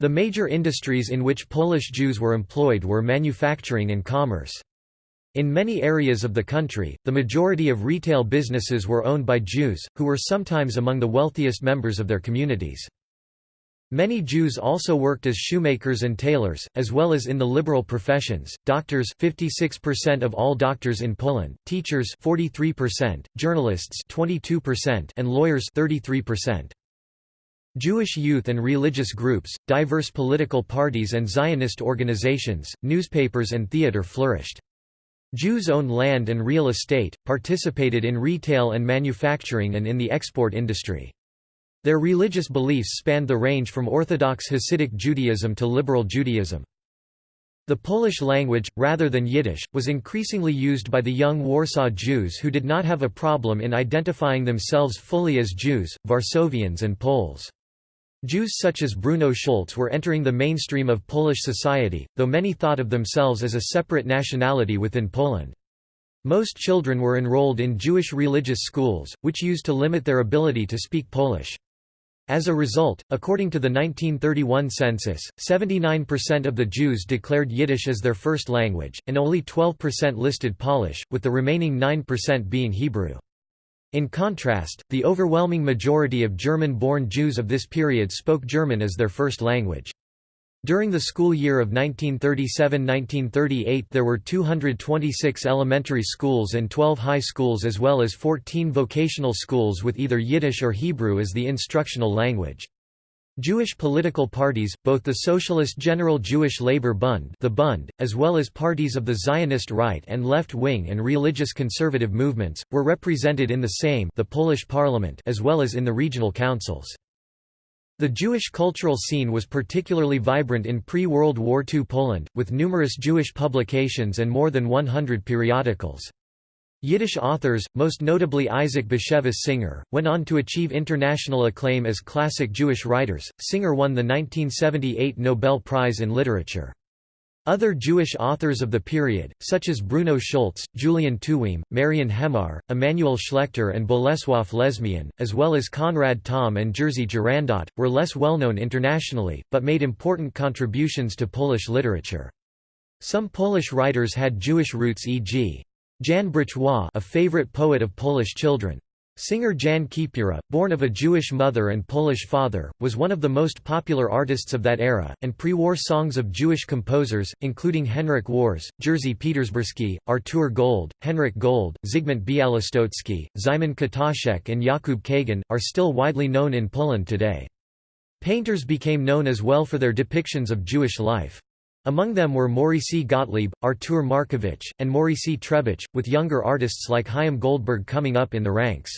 The major industries in which Polish Jews were employed were manufacturing and commerce. In many areas of the country, the majority of retail businesses were owned by Jews, who were sometimes among the wealthiest members of their communities. Many Jews also worked as shoemakers and tailors, as well as in the liberal professions, doctors 56% of all doctors in Poland, teachers 43%, journalists 22%, and lawyers 33%. Jewish youth and religious groups, diverse political parties and Zionist organizations, newspapers and theater flourished. Jews owned land and real estate, participated in retail and manufacturing and in the export industry. Their religious beliefs spanned the range from Orthodox Hasidic Judaism to liberal Judaism. The Polish language, rather than Yiddish, was increasingly used by the young Warsaw Jews who did not have a problem in identifying themselves fully as Jews, Varsovians and Poles. Jews such as Bruno Schulz were entering the mainstream of Polish society, though many thought of themselves as a separate nationality within Poland. Most children were enrolled in Jewish religious schools, which used to limit their ability to speak Polish. As a result, according to the 1931 census, 79% of the Jews declared Yiddish as their first language, and only 12% listed Polish, with the remaining 9% being Hebrew. In contrast, the overwhelming majority of German-born Jews of this period spoke German as their first language. During the school year of 1937–1938 there were 226 elementary schools and 12 high schools as well as 14 vocational schools with either Yiddish or Hebrew as the instructional language. Jewish political parties, both the Socialist General Jewish Labour Bund, the Bund as well as parties of the Zionist right and left wing and religious conservative movements, were represented in the same the Polish parliament as well as in the regional councils. The Jewish cultural scene was particularly vibrant in pre-World War II Poland, with numerous Jewish publications and more than 100 periodicals. Yiddish authors, most notably Isaac Bashevis Singer, went on to achieve international acclaim as classic Jewish writers. Singer won the 1978 Nobel Prize in Literature. Other Jewish authors of the period, such as Bruno Schulz, Julian Tuwim, Marian Hemar, Emanuel Schlechter and Bolesław Lesmian, as well as Konrad Tom and Jerzy Jurandot, were less well-known internationally, but made important contributions to Polish literature. Some Polish writers had Jewish roots e.g. Jan Brzechwa a favorite poet of Polish children. Singer Jan Kiepura, born of a Jewish mother and Polish father, was one of the most popular artists of that era, and pre-war songs of Jewish composers, including Henryk Wars, Jerzy Petersburski, Artur Gold, Henryk Gold, Zygmunt Białostocki, Szymon Kataszek and Jakub Kagan, are still widely known in Poland today. Painters became known as well for their depictions of Jewish life. Among them were Maurycy Gottlieb, Artur Markowicz, and Maurycy Trębacz, with younger artists like Chaim Goldberg coming up in the ranks.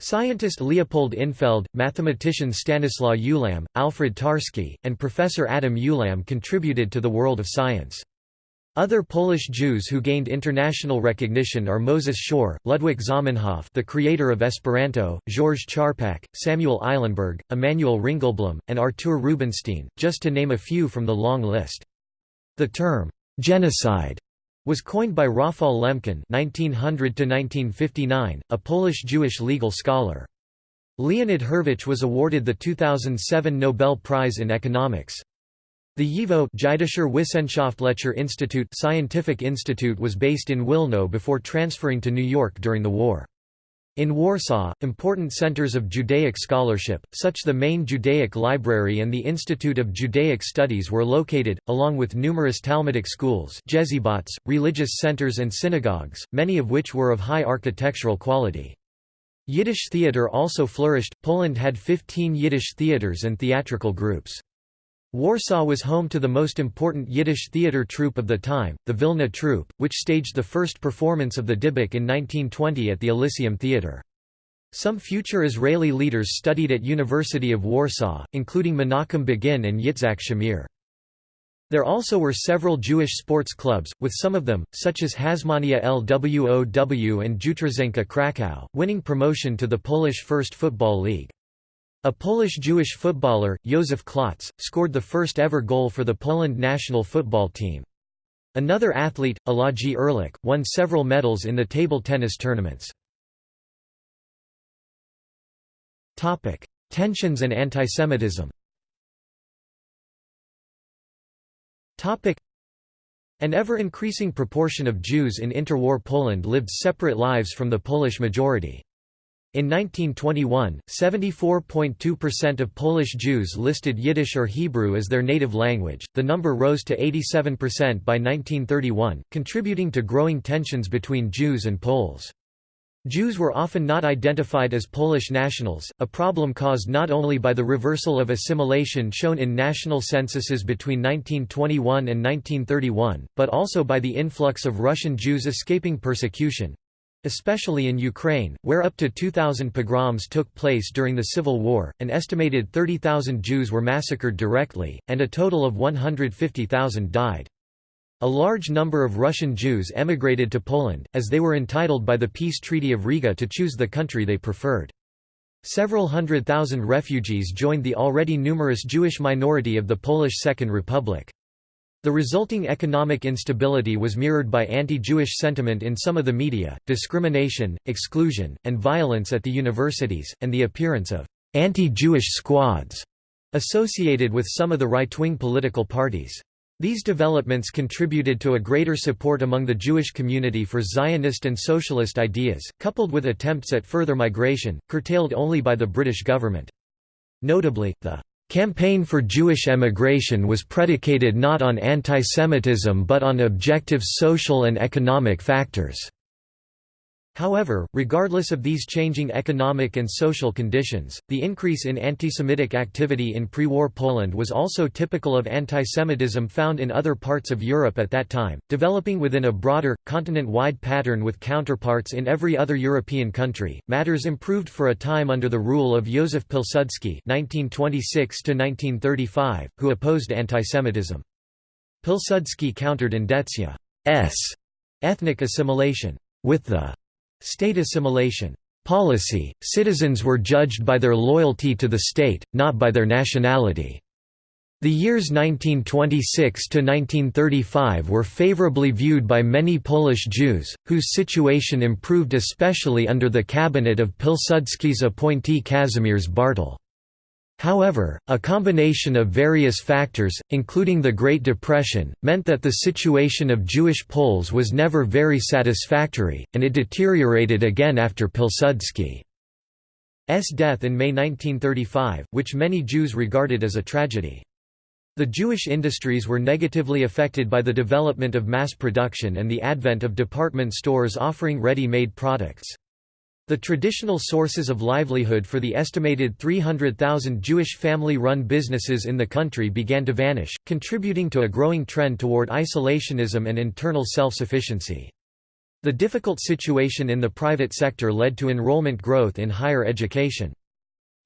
Scientist Leopold Infeld, mathematician Stanislaw Ulam, Alfred Tarski, and Professor Adam Ulam contributed to the world of science. Other Polish Jews who gained international recognition are Moses Schorr, Ludwig Zamenhof the creator of Esperanto, Georges Charpak, Samuel Eilenberg, Emanuel Ringelblum, and Artur Rubinstein, just to name a few from the long list. The term, genocide was coined by Rafał Lemkin (1900–1959), a Polish Jewish legal scholar. Leonid Hurwicz was awarded the 2007 Nobel Prize in Economics. The YIVO Jüdischer Wissenschaftlicher Institute scientific institute was based in Wilno before transferring to New York during the war. In Warsaw, important centers of Judaic scholarship, such the main Judaic Library and the Institute of Judaic Studies were located, along with numerous Talmudic schools religious centers and synagogues, many of which were of high architectural quality. Yiddish theater also flourished, Poland had 15 Yiddish theaters and theatrical groups. Warsaw was home to the most important Yiddish theatre troupe of the time, the Vilna Troupe, which staged the first performance of the Dybbuk in 1920 at the Elysium Theatre. Some future Israeli leaders studied at University of Warsaw, including Menachem Begin and Yitzhak Shamir. There also were several Jewish sports clubs, with some of them, such as Hasmonea LWOW and Jutrzenka Krakow, winning promotion to the Polish First Football League. A Polish-Jewish footballer, Józef Klotz, scored the first ever goal for the Poland national football team. Another athlete, Alojzy Ehrlich, won several medals in the table tennis tournaments. Tensions and antisemitism An ever-increasing proportion of Jews in interwar Poland lived separate lives from the Polish majority. In 1921, 74.2% of Polish Jews listed Yiddish or Hebrew as their native language, the number rose to 87% by 1931, contributing to growing tensions between Jews and Poles. Jews were often not identified as Polish nationals, a problem caused not only by the reversal of assimilation shown in national censuses between 1921 and 1931, but also by the influx of Russian Jews escaping persecution, especially in Ukraine, where up to 2,000 pogroms took place during the Civil War, an estimated 30,000 Jews were massacred directly, and a total of 150,000 died. A large number of Russian Jews emigrated to Poland, as they were entitled by the Peace Treaty of Riga to choose the country they preferred. Several hundred thousand refugees joined the already numerous Jewish minority of the Polish Second Republic. The resulting economic instability was mirrored by anti-Jewish sentiment in some of the media, discrimination, exclusion, and violence at the universities, and the appearance of anti-Jewish squads associated with some of the right-wing political parties. These developments contributed to a greater support among the Jewish community for Zionist and socialist ideas, coupled with attempts at further migration, curtailed only by the British government. Notably, the Campaign for Jewish emigration was predicated not on antisemitism but on objective social and economic factors. However, regardless of these changing economic and social conditions, the increase in antisemitic activity in pre-war Poland was also typical of antisemitism found in other parts of Europe at that time, developing within a broader, continent-wide pattern with counterparts in every other European country. Matters improved for a time under the rule of Józef Pilsudski (1926–1935), who opposed antisemitism. Pilsudski countered Endecja's ethnic assimilation with the State assimilation policy, citizens were judged by their loyalty to the state, not by their nationality. The years 1926–1935 were favorably viewed by many Polish Jews, whose situation improved especially under the cabinet of Pilsudski's appointee Kazimierz Bartel. However, a combination of various factors, including the Great Depression, meant that the situation of Jewish Poles was never very satisfactory, and it deteriorated again after Pilsudski's death in May 1935, which many Jews regarded as a tragedy. The Jewish industries were negatively affected by the development of mass production and the advent of department stores offering ready-made products. The traditional sources of livelihood for the estimated 300,000 Jewish family-run businesses in the country began to vanish, contributing to a growing trend toward isolationism and internal self-sufficiency. The difficult situation in the private sector led to enrollment growth in higher education.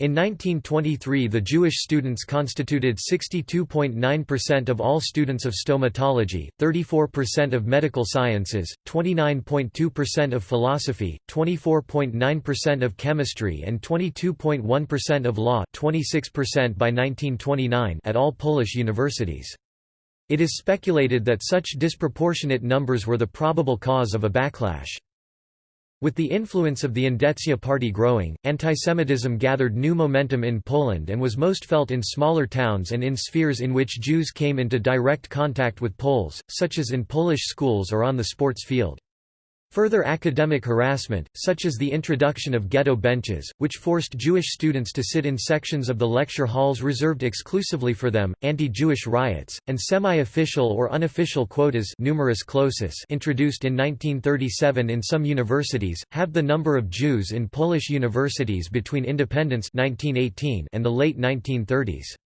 In 1923 the Jewish students constituted 62.9% of all students of stomatology, 34% of medical sciences, 29.2% of philosophy, 24.9% of chemistry and 22.1% of law 26% by 1929 at all Polish universities. It is speculated that such disproportionate numbers were the probable cause of a backlash. With the influence of the Endecja party growing, antisemitism gathered new momentum in Poland and was most felt in smaller towns and in spheres in which Jews came into direct contact with Poles, such as in Polish schools or on the sports field. Further academic harassment, such as the introduction of ghetto benches, which forced Jewish students to sit in sections of the lecture halls reserved exclusively for them, anti-Jewish riots, and semi-official or unofficial quotas numerus clausus introduced in 1937 in some universities, have the number of Jews in Polish universities between independence 1918 and the late 1930s.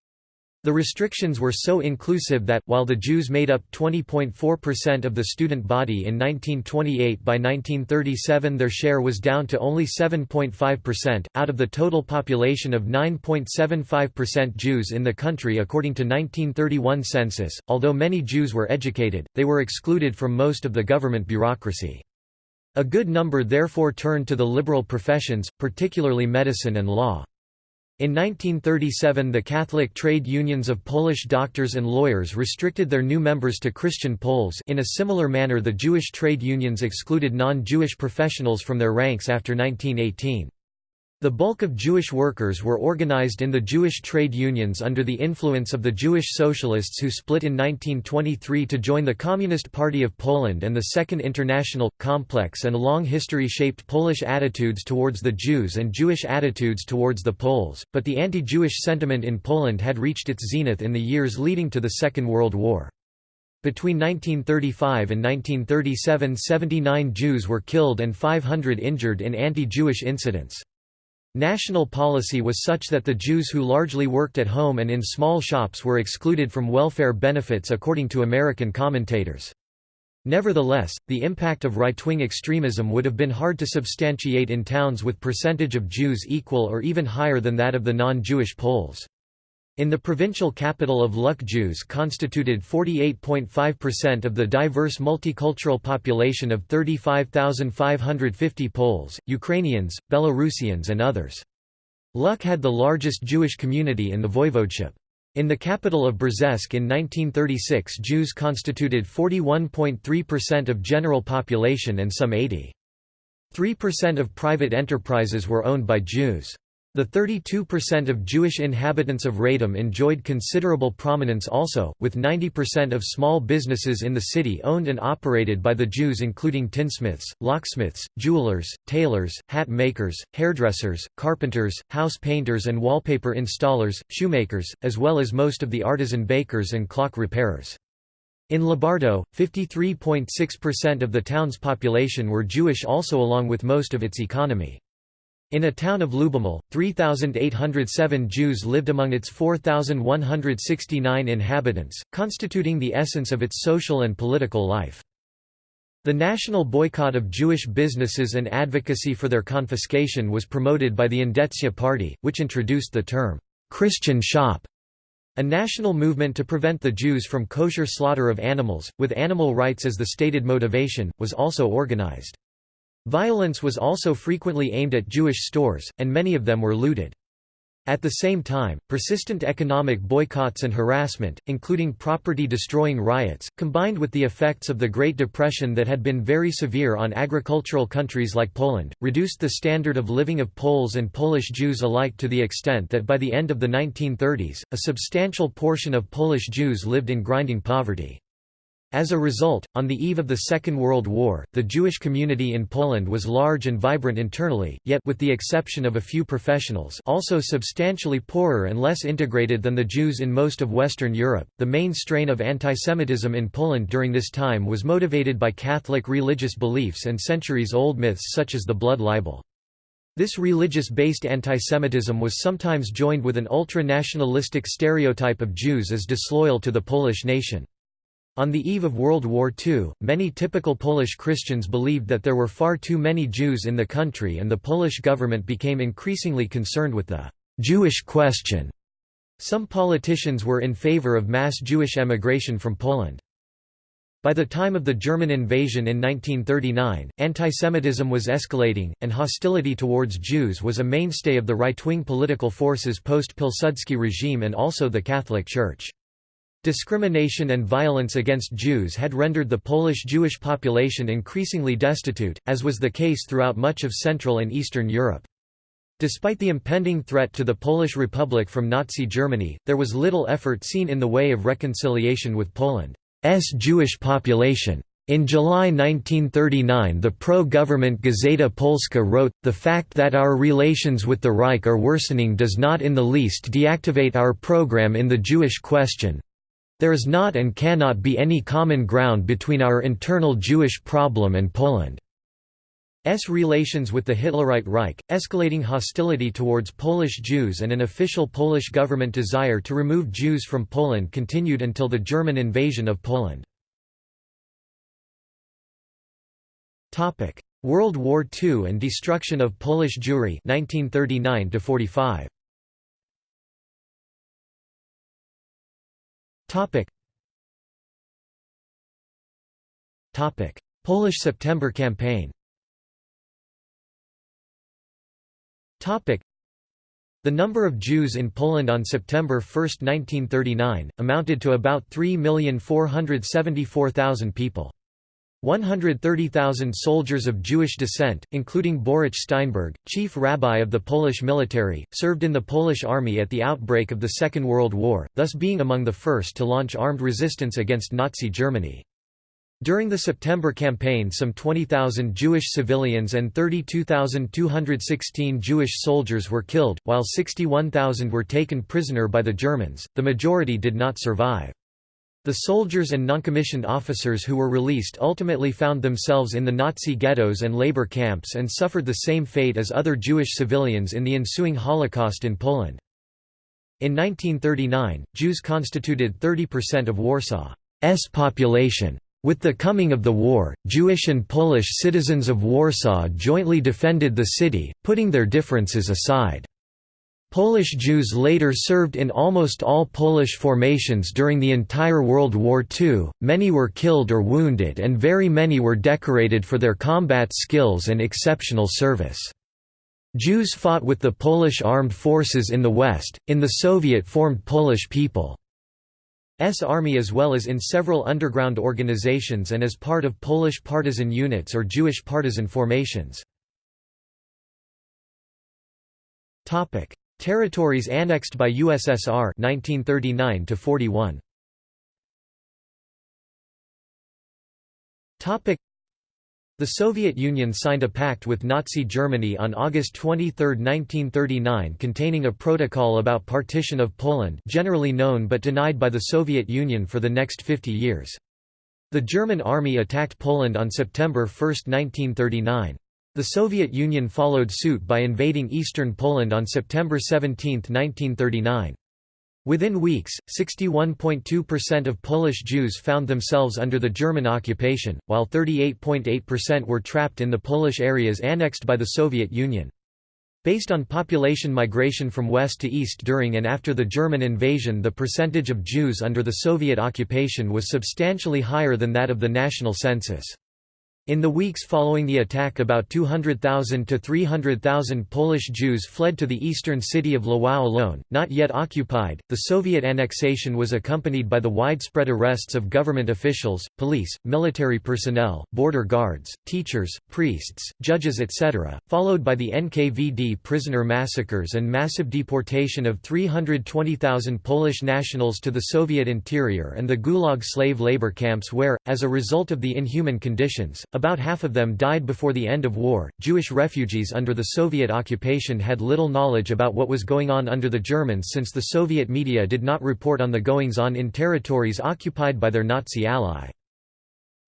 The restrictions were so inclusive that, while the Jews made up 20.4% of the student body in 1928 by 1937 their share was down to only 7.5%, out of the total population of 9.75% Jews in the country according to 1931 census. Although many Jews were educated, they were excluded from most of the government bureaucracy. A good number therefore turned to the liberal professions, particularly medicine and law. In 1937 the Catholic trade unions of Polish doctors and lawyers restricted their new members to Christian Poles in a similar manner the Jewish trade unions excluded non-Jewish professionals from their ranks after 1918. The bulk of Jewish workers were organized in the Jewish trade unions under the influence of the Jewish socialists who split in 1923 to join the Communist Party of Poland and the Second International. Complex and long history shaped Polish attitudes towards the Jews and Jewish attitudes towards the Poles, but the anti-Jewish sentiment in Poland had reached its zenith in the years leading to the Second World War. Between 1935 and 1937 79 Jews were killed and 500 injured in anti-Jewish incidents. National policy was such that the Jews who largely worked at home and in small shops were excluded from welfare benefits according to American commentators. Nevertheless, the impact of right-wing extremism would have been hard to substantiate in towns with percentage of Jews equal or even higher than that of the non-Jewish Poles. In the provincial capital of Luk Jews constituted 48.5% of the diverse multicultural population of 35,550 Poles, Ukrainians, Belarusians and others. Luk had the largest Jewish community in the voivodeship. In the capital of Brzesk in 1936 Jews constituted 41.3% of general population and some 80.3% of private enterprises were owned by Jews. The 32% of Jewish inhabitants of Radom enjoyed considerable prominence also, with 90% of small businesses in the city owned and operated by the Jews including tinsmiths, locksmiths, jewelers, tailors, hat makers, hairdressers, carpenters, house painters and wallpaper installers, shoemakers, as well as most of the artisan bakers and clock repairers. In Lubartów, 53.6% of the town's population were Jewish also along with most of its economy. In a town of Luboml, 3,807 Jews lived among its 4,169 inhabitants, constituting the essence of its social and political life. The national boycott of Jewish businesses and advocacy for their confiscation was promoted by the Endecja Party, which introduced the term, "'Christian shop' a national movement to prevent the Jews from kosher slaughter of animals, with animal rights as the stated motivation, was also organized. Violence was also frequently aimed at Jewish stores, and many of them were looted. At the same time, persistent economic boycotts and harassment, including property-destroying riots, combined with the effects of the Great Depression that had been very severe on agricultural countries like Poland, reduced the standard of living of Poles and Polish Jews alike to the extent that by the end of the 1930s, a substantial portion of Polish Jews lived in grinding poverty. As a result, on the eve of the Second World War, the Jewish community in Poland was large and vibrant internally, yet with the exception of a few professionals also substantially poorer and less integrated than the Jews in most of Western Europe. The main strain of antisemitism in Poland during this time was motivated by Catholic religious beliefs and centuries-old myths such as the blood libel. This religious-based antisemitism was sometimes joined with an ultra-nationalistic stereotype of Jews as disloyal to the Polish nation. On the eve of World War II, many typical Polish Christians believed that there were far too many Jews in the country and the Polish government became increasingly concerned with the «Jewish question». Some politicians were in favor of mass Jewish emigration from Poland. By the time of the German invasion in 1939, antisemitism was escalating, and hostility towards Jews was a mainstay of the right-wing political forces post-Pilsudski regime and also the Catholic Church. Discrimination and violence against Jews had rendered the Polish Jewish population increasingly destitute, as was the case throughout much of Central and Eastern Europe. Despite the impending threat to the Polish Republic from Nazi Germany, there was little effort seen in the way of reconciliation with Poland's Jewish population. In July 1939 the pro-government Gazeta Polska wrote, The fact that our relations with the Reich are worsening does not in the least deactivate our program in the Jewish question, there is not and cannot be any common ground between our internal Jewish problem and Poland. S. relations with the Hitlerite Reich, escalating hostility towards Polish Jews and an official Polish government desire to remove Jews from Poland continued until the German invasion of Poland. World War II and destruction of Polish Jewry 1939 45 Topic. Topic. Polish September campaign Topic. The number of Jews in Poland on September 1, 1939, amounted to about 3,474,000 people. 130,000 soldiers of Jewish descent, including Boruch Steinberg, chief rabbi of the Polish military, served in the Polish army at the outbreak of the Second World War, thus being among the first to launch armed resistance against Nazi Germany. During the September campaign some 20,000 Jewish civilians and 32,216 Jewish soldiers were killed, while 61,000 were taken prisoner by the Germans, the majority did not survive. The soldiers and noncommissioned officers who were released ultimately found themselves in the Nazi ghettos and labor camps and suffered the same fate as other Jewish civilians in the ensuing Holocaust in Poland. In 1939, Jews constituted 30% of Warsaw's population. With the coming of the war, Jewish and Polish citizens of Warsaw jointly defended the city, putting their differences aside. Polish Jews later served in almost all Polish formations during the entire World War II, many were killed or wounded and very many were decorated for their combat skills and exceptional service. Jews fought with the Polish armed forces in the West, in the Soviet-formed Polish People's Army as well as in several underground organizations and as part of Polish partisan units or Jewish partisan formations. Territories annexed by USSR 1939 to 41. Topic the Soviet Union signed a pact with Nazi Germany on August 23, 1939 containing a protocol about partition of Poland generally known but denied by the Soviet Union for the next 50 years. The German army attacked Poland on September 1, 1939. The Soviet Union followed suit by invading eastern Poland on September 17, 1939. Within weeks, 61.2% of Polish Jews found themselves under the German occupation, while 38.8% were trapped in the Polish areas annexed by the Soviet Union. Based on population migration from west to east during and after the German invasion the percentage of Jews under the Soviet occupation was substantially higher than that of the national census. In the weeks following the attack about 200,000 to 300,000 Polish Jews fled to the eastern city of Lwów alone, not yet occupied. The Soviet annexation was accompanied by the widespread arrests of government officials, police, military personnel, border guards, teachers, priests, judges etc., followed by the NKVD prisoner massacres and massive deportation of 320,000 Polish nationals to the Soviet interior and the Gulag slave labor camps where, as a result of the inhuman conditions, about half of them died before the end of war. Jewish refugees under the Soviet occupation had little knowledge about what was going on under the Germans since the Soviet media did not report on the goings on in territories occupied by their Nazi ally.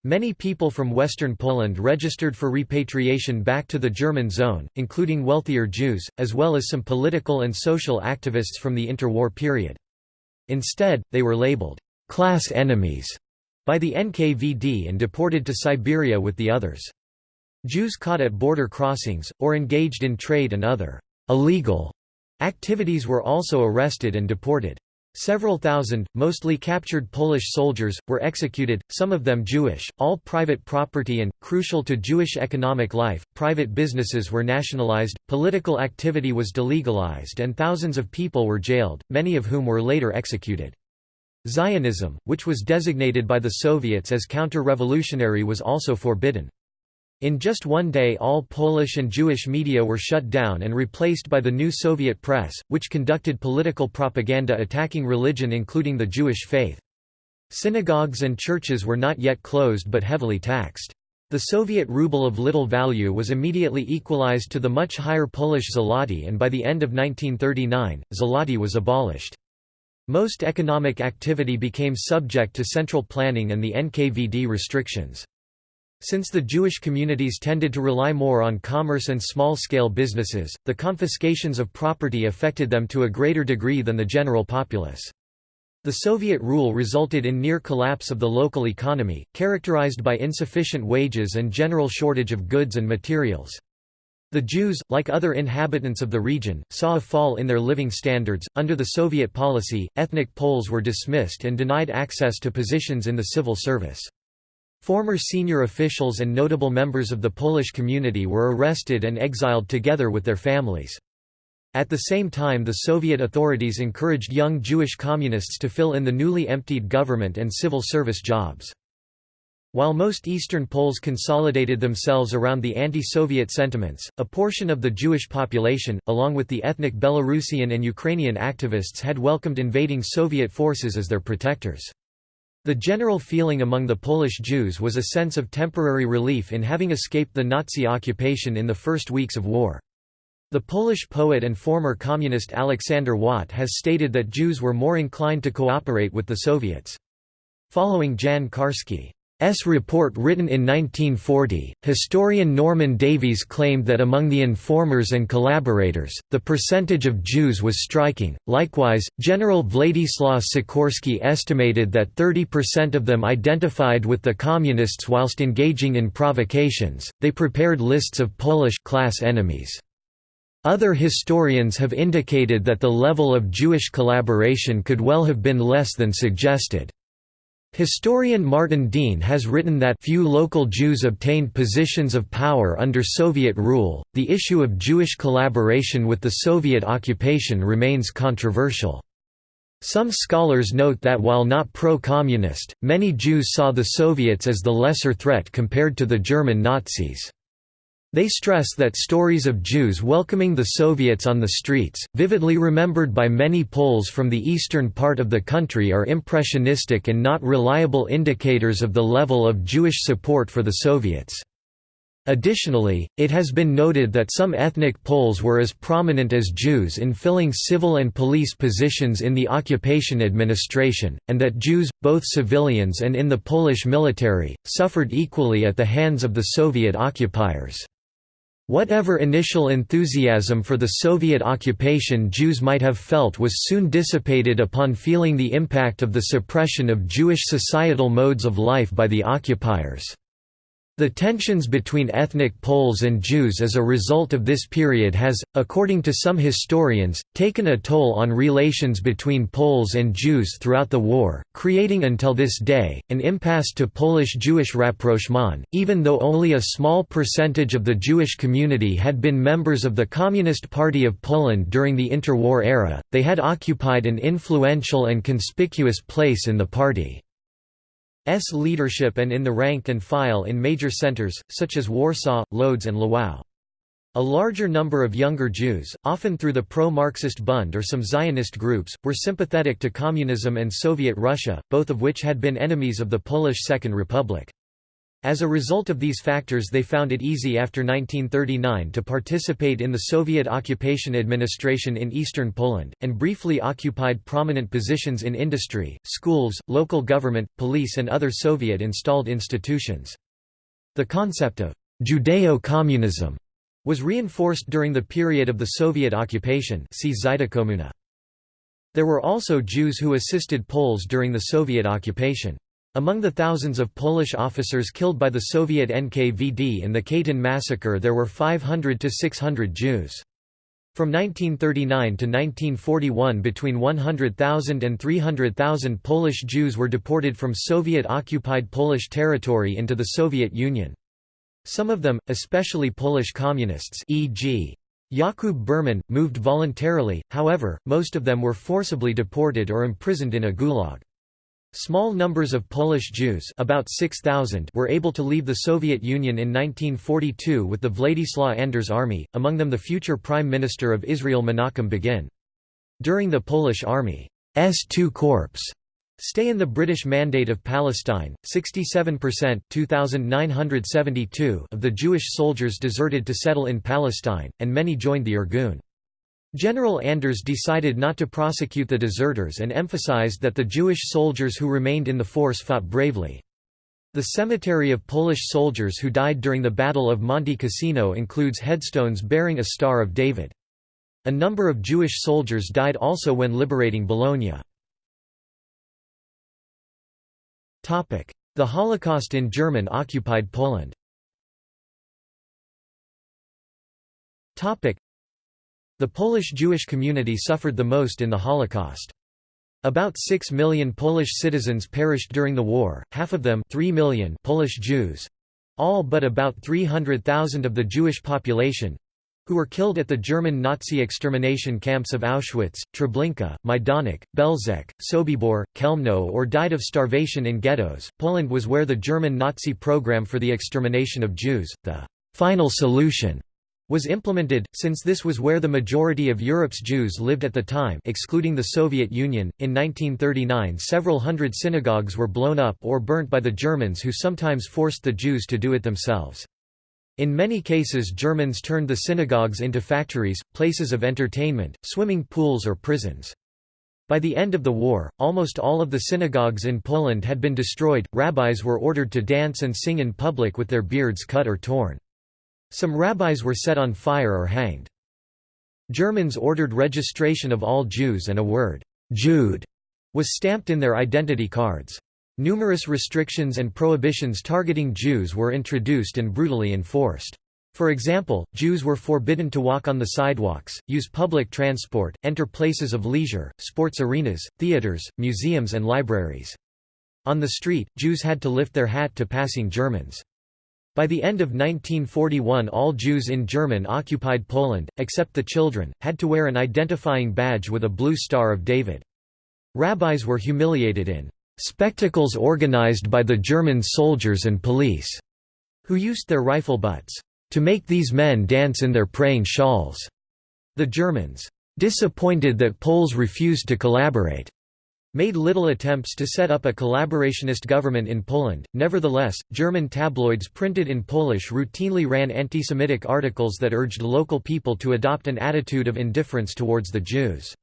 Many people from western Poland registered for repatriation back to the German zone, including wealthier Jews, as well as some political and social activists from the interwar period. Instead, they were labeled class enemies by the NKVD and deported to Siberia with the others. Jews caught at border crossings, or engaged in trade and other illegal activities were also arrested and deported. Several thousand, mostly captured Polish soldiers, were executed, some of them Jewish. All private property and, crucial to Jewish economic life, private businesses were nationalized, political activity was delegalized, and thousands of people were jailed, many of whom were later executed. Zionism, which was designated by the Soviets as counter-revolutionary was also forbidden. In just one day all Polish and Jewish media were shut down and replaced by the new Soviet press, which conducted political propaganda attacking religion including the Jewish faith. Synagogues and churches were not yet closed but heavily taxed. The Soviet ruble of little value was immediately equalized to the much higher Polish zloty and by the end of 1939, zloty was abolished. Most economic activity became subject to central planning and the NKVD restrictions. Since the Jewish communities tended to rely more on commerce and small-scale businesses, the confiscations of property affected them to a greater degree than the general populace. The Soviet rule resulted in near collapse of the local economy, characterized by insufficient wages and general shortage of goods and materials. The Jews, like other inhabitants of the region, saw a fall in their living standards. Under the Soviet policy, ethnic Poles were dismissed and denied access to positions in the civil service. Former senior officials and notable members of the Polish community were arrested and exiled together with their families. At the same time the Soviet authorities encouraged young Jewish communists to fill in the newly emptied government and civil service jobs. While most Eastern Poles consolidated themselves around the anti-Soviet sentiments, a portion of the Jewish population, along with the ethnic Belarusian and Ukrainian activists had welcomed invading Soviet forces as their protectors. The general feeling among the Polish Jews was a sense of temporary relief in having escaped the Nazi occupation in the first weeks of war. The Polish poet and former communist Aleksander Wat has stated that Jews were more inclined to cooperate with the Soviets. Following Jan Karski S. report written in 1940, historian Norman Davies claimed that among the informers and collaborators, the percentage of Jews was striking. Likewise, General Władysław Sikorski estimated that 30% of them identified with the Communists whilst engaging in provocations. They prepared lists of Polish class enemies. Other historians have indicated that the level of Jewish collaboration could well have been less than suggested. Historian Martin Dean has written that few local Jews obtained positions of power under Soviet rule. The issue of Jewish collaboration with the Soviet occupation remains controversial. Some scholars note that while not pro-communist, many Jews saw the Soviets as the lesser threat compared to the German Nazis. They stress that stories of Jews welcoming the Soviets on the streets, vividly remembered by many Poles from the eastern part of the country are impressionistic and not reliable indicators of the level of Jewish support for the Soviets. Additionally, it has been noted that some ethnic Poles were as prominent as Jews in filling civil and police positions in the occupation administration, and that Jews, both civilians and in the Polish military, suffered equally at the hands of the Soviet occupiers. Whatever initial enthusiasm for the Soviet occupation Jews might have felt was soon dissipated upon feeling the impact of the suppression of Jewish societal modes of life by the occupiers. The tensions between ethnic Poles and Jews as a result of this period has, according to some historians, taken a toll on relations between Poles and Jews throughout the war, creating until this day, an impasse to Polish-Jewish rapprochement. Even though only a small percentage of the Jewish community had been members of the Communist Party of Poland during the interwar era, they had occupied an influential and conspicuous place in the party. S leadership and in the rank and file in major centers, such as Warsaw, Lodz and Lwów. A larger number of younger Jews, often through the pro-Marxist Bund or some Zionist groups, were sympathetic to communism and Soviet Russia, both of which had been enemies of the Polish Second Republic. As a result of these factors they found it easy after 1939 to participate in the Soviet occupation administration in eastern Poland, and briefly occupied prominent positions in industry, schools, local government, police and other Soviet-installed institutions. The concept of «Judeo-communism» was reinforced during the period of the Soviet occupation see There were also Jews who assisted Poles during the Soviet occupation. Among the thousands of Polish officers killed by the Soviet NKVD in the Katyn massacre there were 500 to 600 Jews. From 1939 to 1941 between 100,000 and 300,000 Polish Jews were deported from Soviet-occupied Polish territory into the Soviet Union. Some of them, especially Polish communists e.g. Jakub Berman, moved voluntarily, however, most of them were forcibly deported or imprisoned in a gulag. Small numbers of Polish Jews about 6,000 were able to leave the Soviet Union in 1942 with the Władysław Anders army, among them the future Prime Minister of Israel Menachem Begin. During the Polish Army's II Corps stay in the British Mandate of Palestine, 67% 2,972 of the Jewish soldiers deserted to settle in Palestine, and many joined the Irgun. General Anders decided not to prosecute the deserters and emphasized that the Jewish soldiers who remained in the force fought bravely. The cemetery of Polish soldiers who died during the Battle of Monte Cassino includes headstones bearing a Star of David. A number of Jewish soldiers died also when liberating Bologna. The Holocaust in German-occupied Poland the Polish Jewish community suffered the most in the Holocaust. About 6 million Polish citizens perished during the war, half of them 3 million Polish Jews all but about 300,000 of the Jewish population who were killed at the German Nazi extermination camps of Auschwitz, Treblinka, Majdanek, Belzec, Sobibor, Chełmno or died of starvation in ghettos. Poland was where the German Nazi program for the extermination of Jews, the final solution, was implemented, since this was where the majority of Europe's Jews lived at the time excluding the Soviet Union. In 1939 several hundred synagogues were blown up or burnt by the Germans who sometimes forced the Jews to do it themselves. In many cases Germans turned the synagogues into factories, places of entertainment, swimming pools or prisons. By the end of the war, almost all of the synagogues in Poland had been destroyed, rabbis were ordered to dance and sing in public with their beards cut or torn. Some rabbis were set on fire or hanged. Germans ordered registration of all Jews and a word, Jude, was stamped in their identity cards. Numerous restrictions and prohibitions targeting Jews were introduced and brutally enforced. For example, Jews were forbidden to walk on the sidewalks, use public transport, enter places of leisure, sports arenas, theaters, museums and libraries. On the street, Jews had to lift their hat to passing Germans. By the end of 1941 all Jews in German-occupied Poland, except the children, had to wear an identifying badge with a blue Star of David. Rabbis were humiliated in Spectacles organized by the German soldiers and police, who used their rifle butts, to make these men dance in their praying shawls. The Germans, disappointed that Poles refused to collaborate, made little attempts to set up a collaborationist government in Poland. Nevertheless, German tabloids printed in Polish routinely ran anti-Semitic articles that urged local people to adopt an attitude of indifference towards the Jews.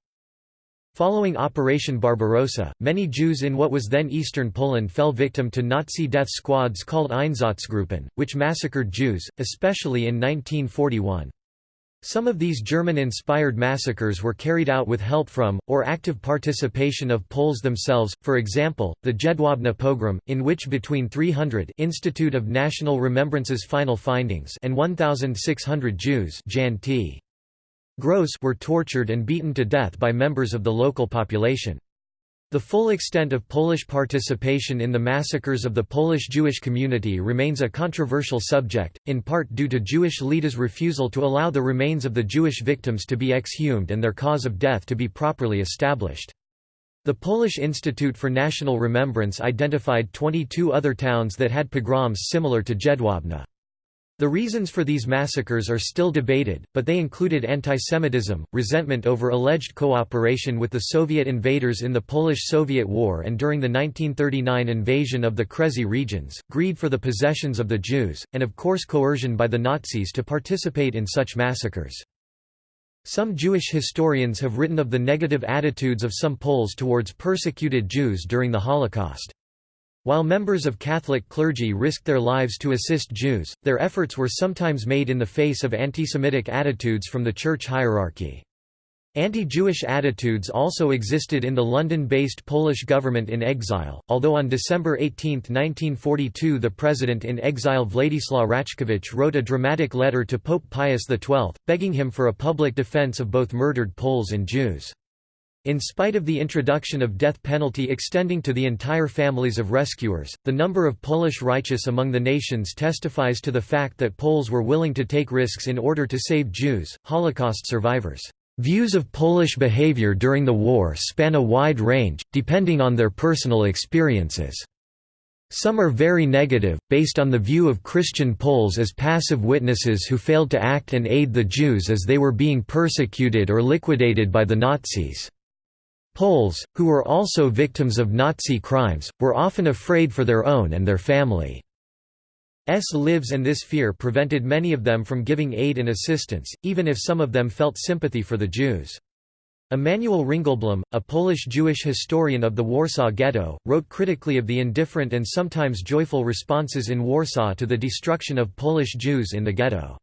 Following Operation Barbarossa, many Jews in what was then eastern Poland fell victim to Nazi death squads called Einsatzgruppen, which massacred Jews, especially in 1941. Some of these German-inspired massacres were carried out with help from, or active participation of Poles themselves, for example, the Jedwabne pogrom, in which between 300 Institute of National Remembrance's final findings and 1,600 Jews Jan T. Gross were tortured and beaten to death by members of the local population. The full extent of Polish participation in the massacres of the Polish Jewish community remains a controversial subject, in part due to Jewish leaders' refusal to allow the remains of the Jewish victims to be exhumed and their cause of death to be properly established. The Polish Institute for National Remembrance identified 22 other towns that had pogroms similar to Jedwabne. The reasons for these massacres are still debated, but they included antisemitism, resentment over alleged cooperation with the Soviet invaders in the Polish-Soviet War and during the 1939 invasion of the Kresy regions, greed for the possessions of the Jews, and of course coercion by the Nazis to participate in such massacres. Some Jewish historians have written of the negative attitudes of some Poles towards persecuted Jews during the Holocaust. While members of Catholic clergy risked their lives to assist Jews, their efforts were sometimes made in the face of anti-Semitic attitudes from the church hierarchy. Anti-Jewish attitudes also existed in the London-based Polish government in exile, although on December 18, 1942 the president in exile Władysław Raczkiewicz wrote a dramatic letter to Pope Pius XII, begging him for a public defense of both murdered Poles and Jews. In spite of the introduction of death penalty extending to the entire families of rescuers, the number of Polish righteous among the nations testifies to the fact that Poles were willing to take risks in order to save Jews, Holocaust survivors. Views of Polish behavior during the war span a wide range, depending on their personal experiences. Some are very negative, based on the view of Christian Poles as passive witnesses who failed to act and aid the Jews as they were being persecuted or liquidated by the Nazis. Poles, who were also victims of Nazi crimes, were often afraid for their own and their family's lives and this fear prevented many of them from giving aid and assistance, even if some of them felt sympathy for the Jews. Emanuel Ringelblum, a Polish Jewish historian of the Warsaw Ghetto, wrote critically of the indifferent and sometimes joyful responses in Warsaw to the destruction of Polish Jews in the ghetto.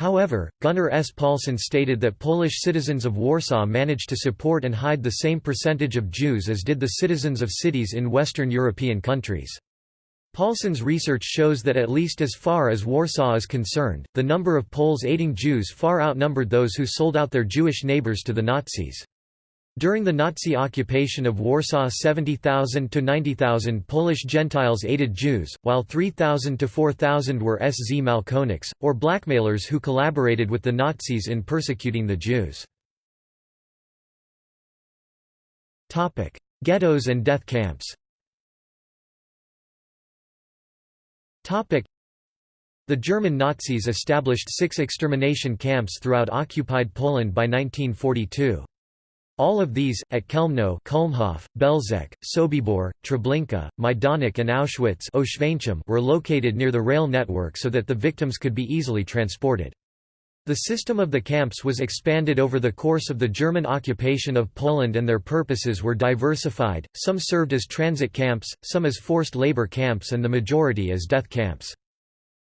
However, Gunnar S. Paulsson stated that Polish citizens of Warsaw managed to support and hide the same percentage of Jews as did the citizens of cities in Western European countries. Paulsson's research shows that at least as far as Warsaw is concerned, the number of Poles aiding Jews far outnumbered those who sold out their Jewish neighbors to the Nazis. During the Nazi occupation of Warsaw 70,000 to 90,000 Polish Gentiles aided Jews, while 3,000 to 4,000 were szmalcowniks, or blackmailers who collaborated with the Nazis in persecuting the Jews. Ghettos and death camps the German Nazis established six extermination camps throughout occupied Poland by 1942. All of these, at Chełmno Kulmhof, Belzec, Sobibor, Treblinka, Majdanek and Auschwitz were located near the rail network so that the victims could be easily transported. The system of the camps was expanded over the course of the German occupation of Poland and their purposes were diversified, some served as transit camps, some as forced labor camps and the majority as death camps.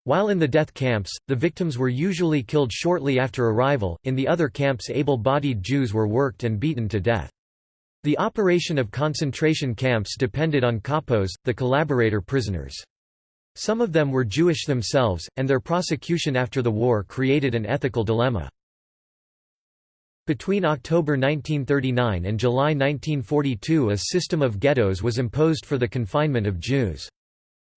While in the death camps, the victims were usually killed shortly after arrival, in the other camps able-bodied Jews were worked and beaten to death. The operation of concentration camps depended on kapos, the collaborator prisoners. Some of them were Jewish themselves, and their prosecution after the war created an ethical dilemma. Between October 1939 and July 1942 a system of ghettos was imposed for the confinement of Jews.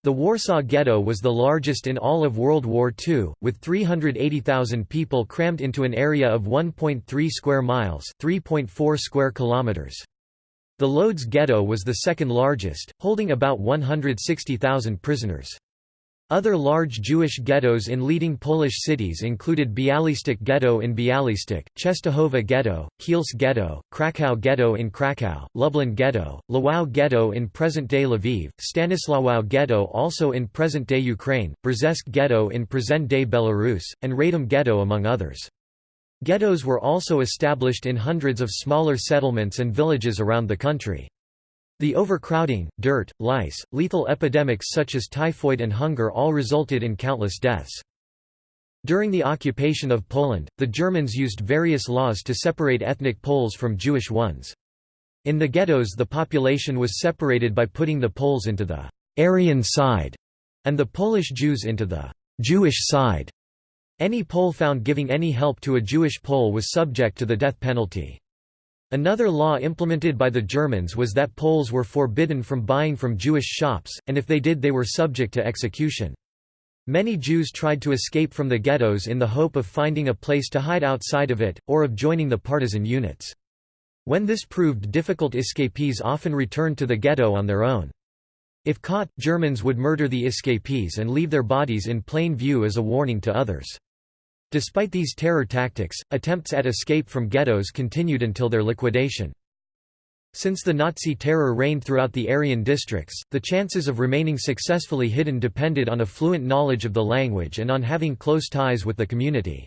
The Warsaw Ghetto was the largest in all of World War II, with 380,000 people crammed into an area of 1.3 square miles 3.4 square kilometers. The Lodz Ghetto was the second largest, holding about 160,000 prisoners. Other large Jewish ghettos in leading Polish cities included Bialystok Ghetto in Bialystok, Częstochowa Ghetto, Kielce Ghetto, Kraków Ghetto in Kraków, Lublin Ghetto, Lwów Ghetto in present-day Lviv, Stanisławow Ghetto also in present-day Ukraine, Brześć Ghetto in present-day Belarus, and Radom Ghetto among others. Ghettos were also established in hundreds of smaller settlements and villages around the country. The overcrowding, dirt, lice, lethal epidemics such as typhoid and hunger all resulted in countless deaths. During the occupation of Poland, the Germans used various laws to separate ethnic Poles from Jewish ones. In the ghettos the population was separated by putting the Poles into the «Aryan side» and the Polish Jews into the «Jewish side». Any Pole found giving any help to a Jewish Pole was subject to the death penalty. Another law implemented by the Germans was that Poles were forbidden from buying from Jewish shops, and if they did they were subject to execution. Many Jews tried to escape from the ghettos in the hope of finding a place to hide outside of it, or of joining the partisan units. When this proved difficult escapees often returned to the ghetto on their own. If caught, Germans would murder the escapees and leave their bodies in plain view as a warning to others. Despite these terror tactics, attempts at escape from ghettos continued until their liquidation. Since the Nazi terror reigned throughout the Aryan districts, the chances of remaining successfully hidden depended on a fluent knowledge of the language and on having close ties with the community.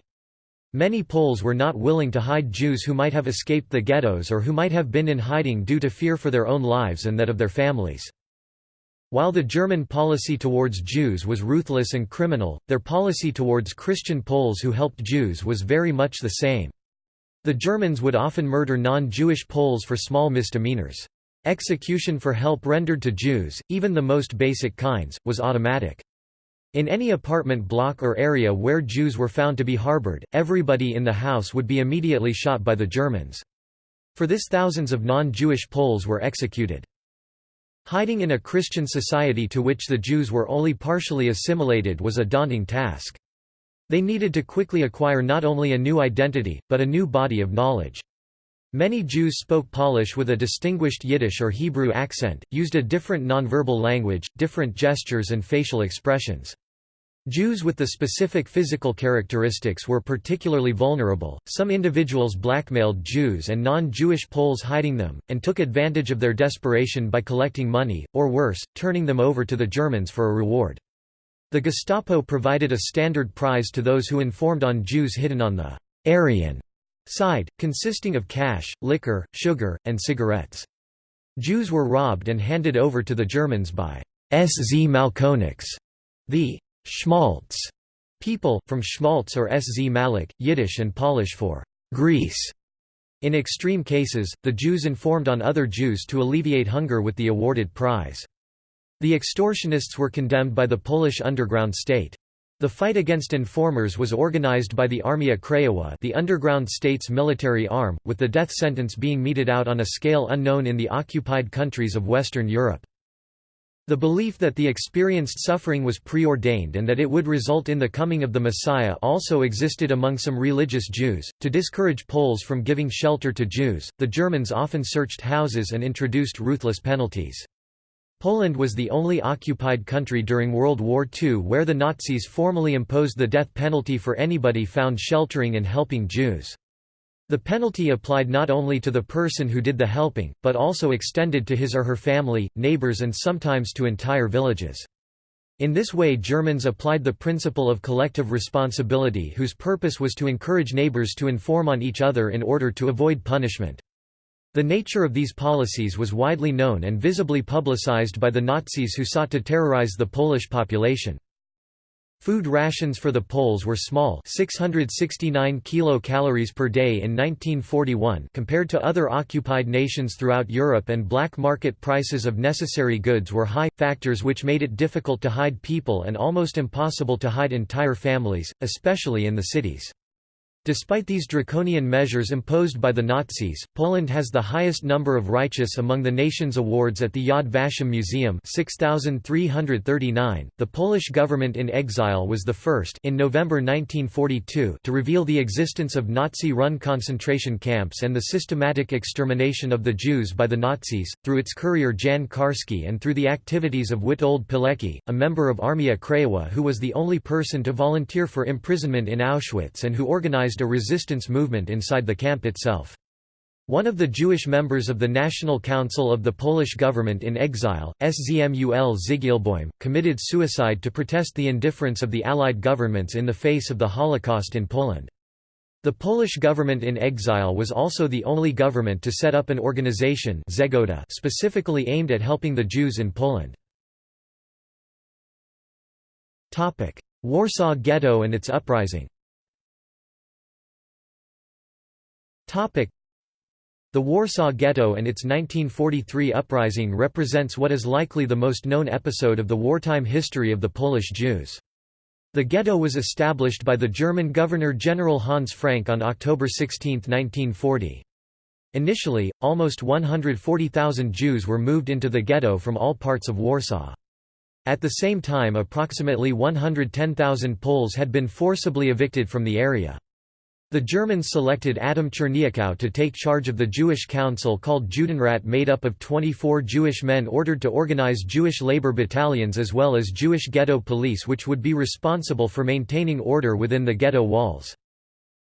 Many Poles were not willing to hide Jews who might have escaped the ghettos or who might have been in hiding due to fear for their own lives and that of their families. While the German policy towards Jews was ruthless and criminal, their policy towards Christian Poles who helped Jews was very much the same. The Germans would often murder non-Jewish Poles for small misdemeanors. Execution for help rendered to Jews, even the most basic kinds, was automatic. In any apartment block or area where Jews were found to be harbored, everybody in the house would be immediately shot by the Germans. For this thousands of non-Jewish Poles were executed. Hiding in a Christian society to which the Jews were only partially assimilated was a daunting task. They needed to quickly acquire not only a new identity, but a new body of knowledge. Many Jews spoke Polish with a distinguished Yiddish or Hebrew accent, used a different nonverbal language, different gestures and facial expressions. Jews with the specific physical characteristics were particularly vulnerable. Some individuals blackmailed Jews and non Jewish Poles hiding them, and took advantage of their desperation by collecting money, or worse, turning them over to the Germans for a reward. The Gestapo provided a standard prize to those who informed on Jews hidden on the Aryan side, consisting of cash, liquor, sugar, and cigarettes. Jews were robbed and handed over to the Germans by szmalcowniks, the Schmaltz people, from Schmaltz or szmalec, Yiddish and Polish for grease. In extreme cases, the Jews informed on other Jews to alleviate hunger with the awarded prize. The extortionists were condemned by the Polish underground state. The fight against informers was organized by the Armia Krajowa the underground state's military arm, with the death sentence being meted out on a scale unknown in the occupied countries of Western Europe. The belief that the experienced suffering was preordained and that it would result in the coming of the Messiah also existed among some religious Jews. To discourage Poles from giving shelter to Jews, the Germans often searched houses and introduced ruthless penalties. Poland was the only occupied country during World War II where the Nazis formally imposed the death penalty for anybody found sheltering and helping Jews. The penalty applied not only to the person who did the helping, but also extended to his or her family, neighbors and sometimes to entire villages. In this way Germans applied the principle of collective responsibility whose purpose was to encourage neighbors to inform on each other in order to avoid punishment. The nature of these policies was widely known and visibly publicized by the Nazis who sought to terrorize the Polish population. Food rations for the Poles were small 669 kilocalories per day in 1941 compared to other occupied nations throughout Europe and black market prices of necessary goods were high, factors which made it difficult to hide people and almost impossible to hide entire families, especially in the cities. Despite these draconian measures imposed by the Nazis, Poland has the highest number of righteous among the nation's awards at the Yad Vashem Museum 6339. The Polish government in exile was the first in November 1942 to reveal the existence of Nazi-run concentration camps and the systematic extermination of the Jews by the Nazis, through its courier Jan Karski and through the activities of Witold Pilecki, a member of Armia Krajowa who was the only person to volunteer for imprisonment in Auschwitz and who organized organized a resistance movement inside the camp itself. One of the Jewish members of the National Council of the Polish government in exile, Szmul Zygielbojm, committed suicide to protest the indifference of the Allied governments in the face of the Holocaust in Poland. The Polish government in exile was also the only government to set up an organization specifically aimed at helping the Jews in Poland. Warsaw Ghetto and its uprising The Warsaw Ghetto and its 1943 uprising represents what is likely the most known episode of the wartime history of the Polish Jews. The ghetto was established by the German Governor-General Hans Frank on October 16, 1940. Initially, almost 140,000 Jews were moved into the ghetto from all parts of Warsaw. At the same time approximately 110,000 Poles had been forcibly evicted from the area. The Germans selected Adam Czerniakow to take charge of the Jewish council called Judenrat made up of 24 Jewish men ordered to organize Jewish labor battalions as well as Jewish ghetto police which would be responsible for maintaining order within the ghetto walls.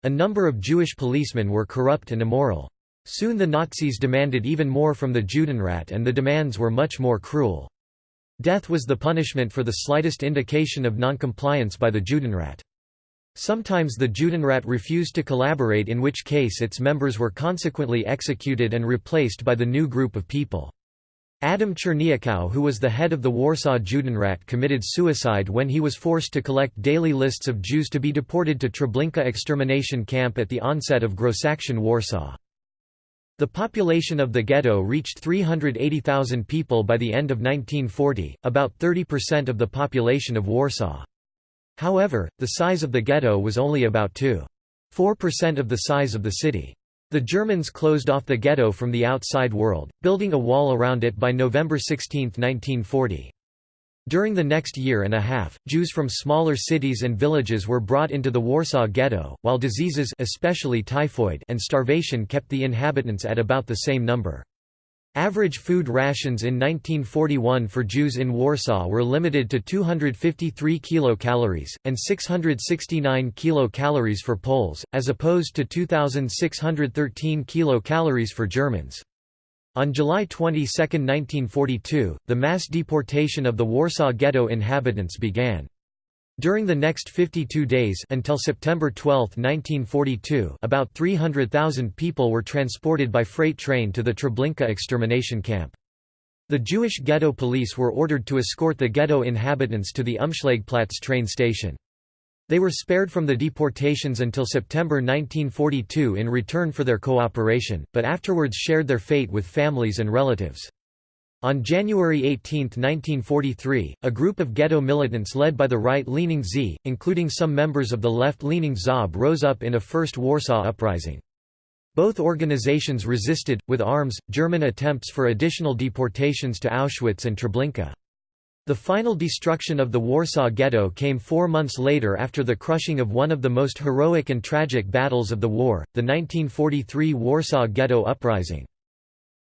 A number of Jewish policemen were corrupt and immoral. Soon the Nazis demanded even more from the Judenrat and the demands were much more cruel. Death was the punishment for the slightest indication of noncompliance by the Judenrat. Sometimes the Judenrat refused to collaborate in which case its members were consequently executed and replaced by the new group of people. Adam Czerniakow who was the head of the Warsaw Judenrat committed suicide when he was forced to collect daily lists of Jews to be deported to Treblinka extermination camp at the onset of Grossaktion Warsaw. The population of the ghetto reached 380,000 people by the end of 1940, about 30% of the population of Warsaw. However, the size of the ghetto was only about 2.4% of the size of the city. The Germans closed off the ghetto from the outside world, building a wall around it by November 16, 1940. During the next year and a half, Jews from smaller cities and villages were brought into the Warsaw Ghetto, while diseases especially typhoid and starvation kept the inhabitants at about the same number. Average food rations in 1941 for Jews in Warsaw were limited to 253 kilocalories, and 669 kilocalories for Poles, as opposed to 2,613 kilocalories for Germans. On July 22, 1942, the mass deportation of the Warsaw Ghetto inhabitants began. During the next 52 days until September 12, 1942 about 300,000 people were transported by freight train to the Treblinka extermination camp. The Jewish ghetto police were ordered to escort the ghetto inhabitants to the Umschlagplatz train station. They were spared from the deportations until September 1942 in return for their cooperation, but afterwards shared their fate with families and relatives. On January 18, 1943, a group of ghetto militants led by the right-leaning Z, including some members of the left-leaning ZOB rose up in a first Warsaw uprising. Both organizations resisted, with arms, German attempts for additional deportations to Auschwitz and Treblinka. The final destruction of the Warsaw Ghetto came four months later after the crushing of one of the most heroic and tragic battles of the war, the 1943 Warsaw Ghetto Uprising.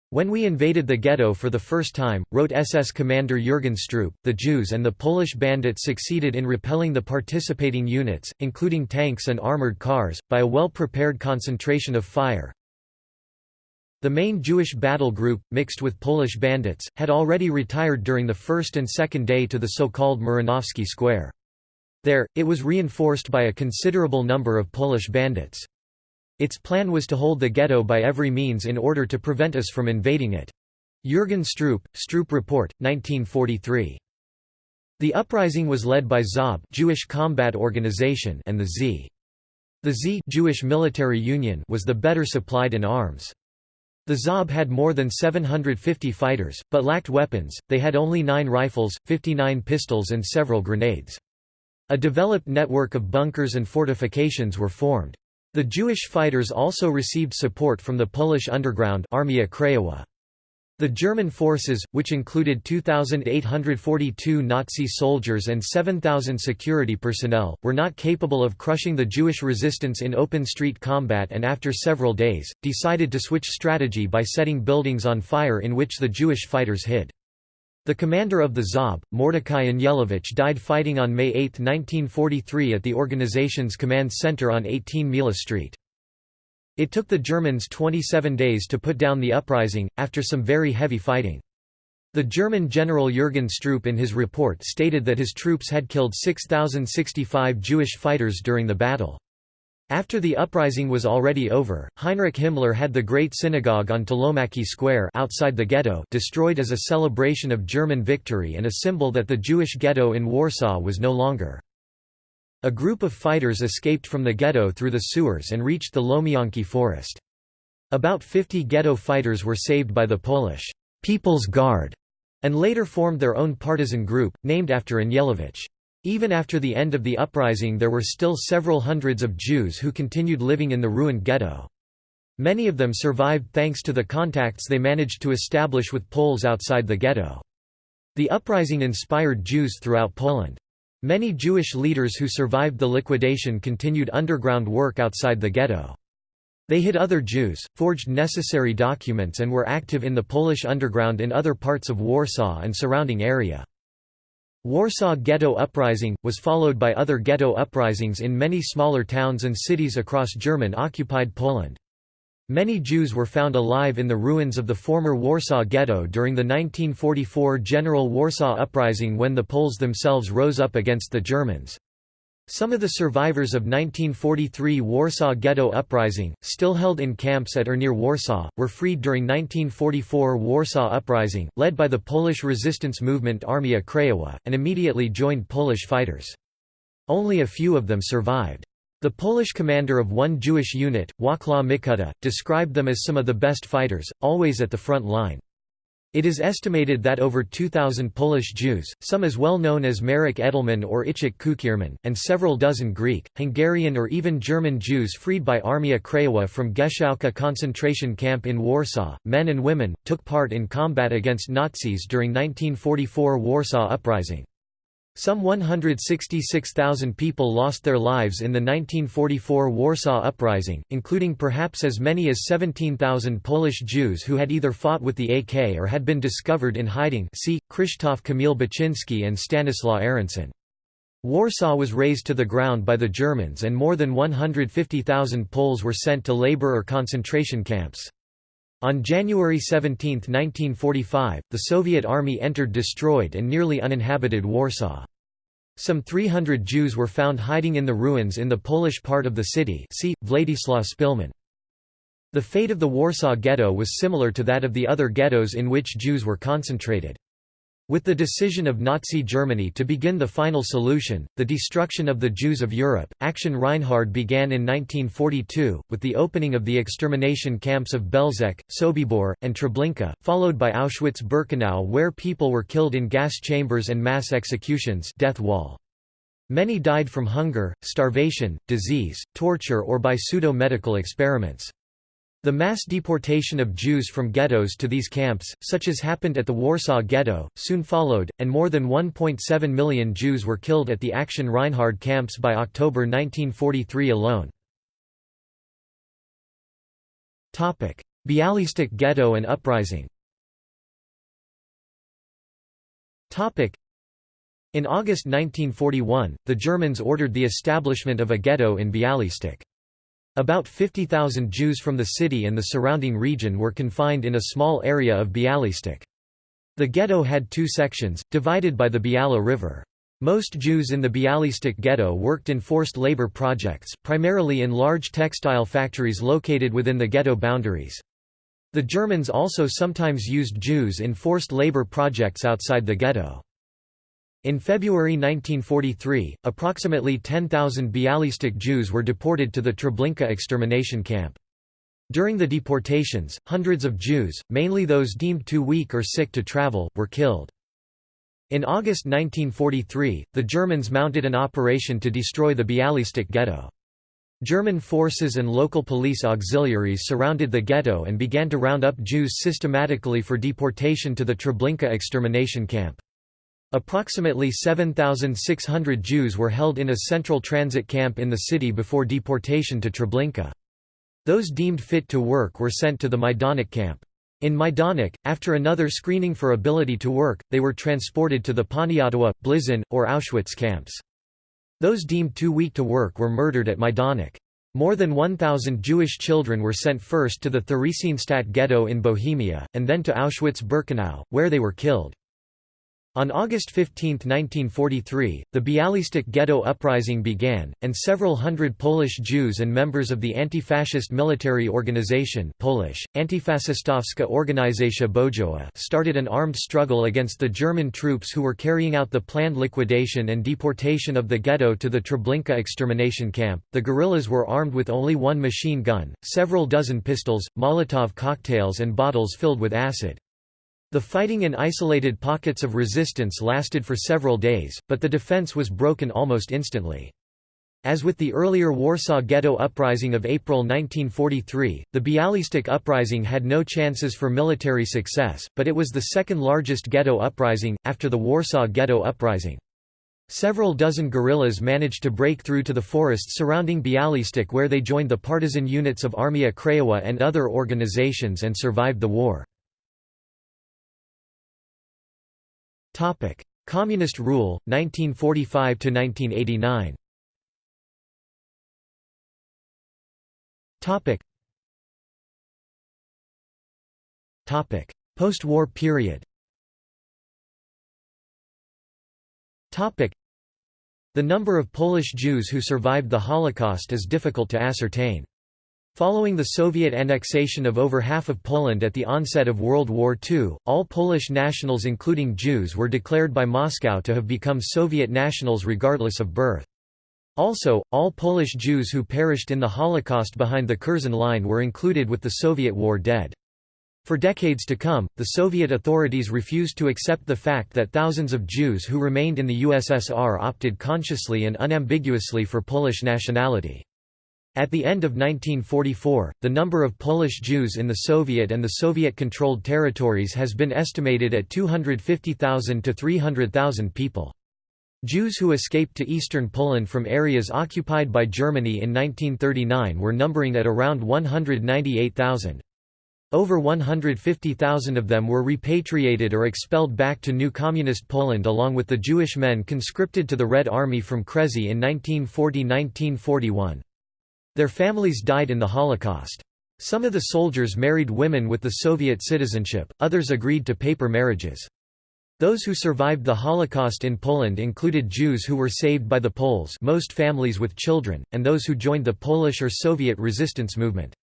When we invaded the ghetto for the first time, wrote SS commander Jürgen Stroop, the Jews and the Polish bandits succeeded in repelling the participating units, including tanks and armored cars, by a well-prepared concentration of fire. The main Jewish battle group, mixed with Polish bandits, had already retired during the first and second day to the so-called Muranowski Square. There, it was reinforced by a considerable number of Polish bandits. Its plan was to hold the ghetto by every means in order to prevent us from invading it. Jürgen Stroop, Stroop Report, 1943. The uprising was led by ZOB Jewish Combat Organization and the Z. The Z Jewish Military Union was the better supplied in arms. The ZOB had more than 750 fighters, but lacked weapons, they had only nine rifles, 59 pistols and several grenades. A developed network of bunkers and fortifications were formed. The Jewish fighters also received support from the Polish underground Armia Krajowa. The German forces, which included 2,842 Nazi soldiers and 7,000 security personnel, were not capable of crushing the Jewish resistance in open street combat and after several days, decided to switch strategy by setting buildings on fire in which the Jewish fighters hid. The commander of the ZOB, Mordecai Anielewicz died fighting on May 8, 1943 at the organization's command center on 18 Mila Street. It took the Germans 27 days to put down the uprising, after some very heavy fighting. The German general Jürgen Stroop in his report stated that his troops had killed 6,065 Jewish fighters during the battle. After the uprising was already over, Heinrich Himmler had the Great Synagogue on Tłomackie Square outside the ghetto destroyed as a celebration of German victory and a symbol that the Jewish ghetto in Warsaw was no longer. A group of fighters escaped from the ghetto through the sewers and reached the Lomianki forest. About 50 ghetto fighters were saved by the Polish People's Guard and later formed their own partisan group, named after Anielewicz. Even after the end of the uprising there were still several hundreds of Jews who continued living in the ruined ghetto. Many of them survived thanks to the contacts they managed to establish with Poles outside the ghetto. The uprising inspired Jews throughout Poland. Many Jewish leaders who survived the liquidation continued underground work outside the ghetto. They hid other Jews, forged necessary documents and were active in the Polish underground in other parts of Warsaw and surrounding area. Warsaw Ghetto Uprising, was followed by other ghetto uprisings in many smaller towns and cities across German-occupied Poland. Many Jews were found alive in the ruins of the former Warsaw Ghetto during the 1944 General Warsaw Uprising when the Poles themselves rose up against the Germans. Some of the survivors of 1943 Warsaw Ghetto Uprising, still held in camps at or near Warsaw, were freed during 1944 Warsaw Uprising, led by the Polish resistance movement Armia Krajowa, and immediately joined Polish fighters. Only a few of them survived. The Polish commander of one Jewish unit, Wacław Micuta, described them as some of the best fighters, always at the front line. It is estimated that over 2,000 Polish Jews, some as well known as Marek Edelman or Ichik Kukierman, and several dozen Greek, Hungarian or even German Jews freed by Armia Krajowa from Gęsiówka concentration camp in Warsaw, men and women, took part in combat against Nazis during 1944 Warsaw Uprising. Some 166,000 people lost their lives in the 1944 Warsaw Uprising, including perhaps as many as 17,000 Polish Jews who had either fought with the AK or had been discovered in hiding see, Krzysztof Kamil Baczynski and Stanislaw Aronson. Warsaw was razed to the ground by the Germans and more than 150,000 Poles were sent to labor or concentration camps. On January 17, 1945, the Soviet army entered destroyed and nearly uninhabited Warsaw. Some 300 Jews were found hiding in the ruins in the Polish part of the city see, Władysław Szpilman. The fate of the Warsaw Ghetto was similar to that of the other ghettos in which Jews were concentrated. With the decision of Nazi Germany to begin the final solution, the destruction of the Jews of Europe, Action Reinhard began in 1942, with the opening of the extermination camps of Belzec, Sobibor, and Treblinka, followed by Auschwitz-Birkenau where people were killed in gas chambers and mass executions death wall. Many died from hunger, starvation, disease, torture or by pseudo-medical experiments. The mass deportation of Jews from ghettos to these camps, such as happened at the Warsaw Ghetto, soon followed, and more than 1.7 million Jews were killed at the Action Reinhard camps by October 1943 alone. Bialystok Ghetto and uprising In August 1941, the Germans ordered the establishment of a ghetto in Bialystok. About 50,000 Jews from the city and the surrounding region were confined in a small area of Bialystok. The ghetto had two sections, divided by the Biala River. Most Jews in the Bialystok ghetto worked in forced labor projects, primarily in large textile factories located within the ghetto boundaries. The Germans also sometimes used Jews in forced labor projects outside the ghetto. In February 1943, approximately 10,000 Bialystok Jews were deported to the Treblinka extermination camp. During the deportations, hundreds of Jews, mainly those deemed too weak or sick to travel, were killed. In August 1943, the Germans mounted an operation to destroy the Bialystok ghetto. German forces and local police auxiliaries surrounded the ghetto and began to round up Jews systematically for deportation to the Treblinka extermination camp. Approximately 7,600 Jews were held in a central transit camp in the city before deportation to Treblinka. Those deemed fit to work were sent to the Majdanek camp. In Majdanek, after another screening for ability to work, they were transported to the Poniatowa, Blizin, or Auschwitz camps. Those deemed too weak to work were murdered at Majdanek. More than 1,000 Jewish children were sent first to the Theresienstadt ghetto in Bohemia, and then to Auschwitz-Birkenau, where they were killed. On August 15, 1943, the Bialystok ghetto uprising began, and several hundred Polish Jews and members of the anti-fascist military organization Polish, Bojowa started an armed struggle against the German troops who were carrying out the planned liquidation and deportation of the ghetto to the Treblinka extermination camp. The guerrillas were armed with only one machine gun, several dozen pistols, Molotov cocktails and bottles filled with acid. The fighting in isolated pockets of resistance lasted for several days, but the defense was broken almost instantly. As with the earlier Warsaw Ghetto Uprising of April 1943, the Bialystok Uprising had no chances for military success, but it was the second largest ghetto uprising, after the Warsaw Ghetto Uprising. Several dozen guerrillas managed to break through to the forests surrounding Bialystok where they joined the partisan units of Armia Krajowa and other organizations and survived the war. Topic: Communist rule 1945 to 1989. Topic. Topic: Post-war period. Topic: The number of Polish Jews who survived the Holocaust is difficult to ascertain. Following the Soviet annexation of over half of Poland at the onset of World War II, all Polish nationals including Jews were declared by Moscow to have become Soviet nationals regardless of birth. Also, all Polish Jews who perished in the Holocaust behind the Curzon Line were included with the Soviet war dead. For decades to come, the Soviet authorities refused to accept the fact that thousands of Jews who remained in the USSR opted consciously and unambiguously for Polish nationality. At the end of 1944, the number of Polish Jews in the Soviet and the Soviet-controlled territories has been estimated at 250,000 to 300,000 people. Jews who escaped to eastern Poland from areas occupied by Germany in 1939 were numbering at around 198,000. Over 150,000 of them were repatriated or expelled back to new Communist Poland along with the Jewish men conscripted to the Red Army from Kresy in 1940–1941. Their families died in the Holocaust. Some of the soldiers married women with the Soviet citizenship, others agreed to paper marriages. Those who survived the Holocaust in Poland included Jews who were saved by the Poles most families with children, and those who joined the Polish or Soviet resistance movement.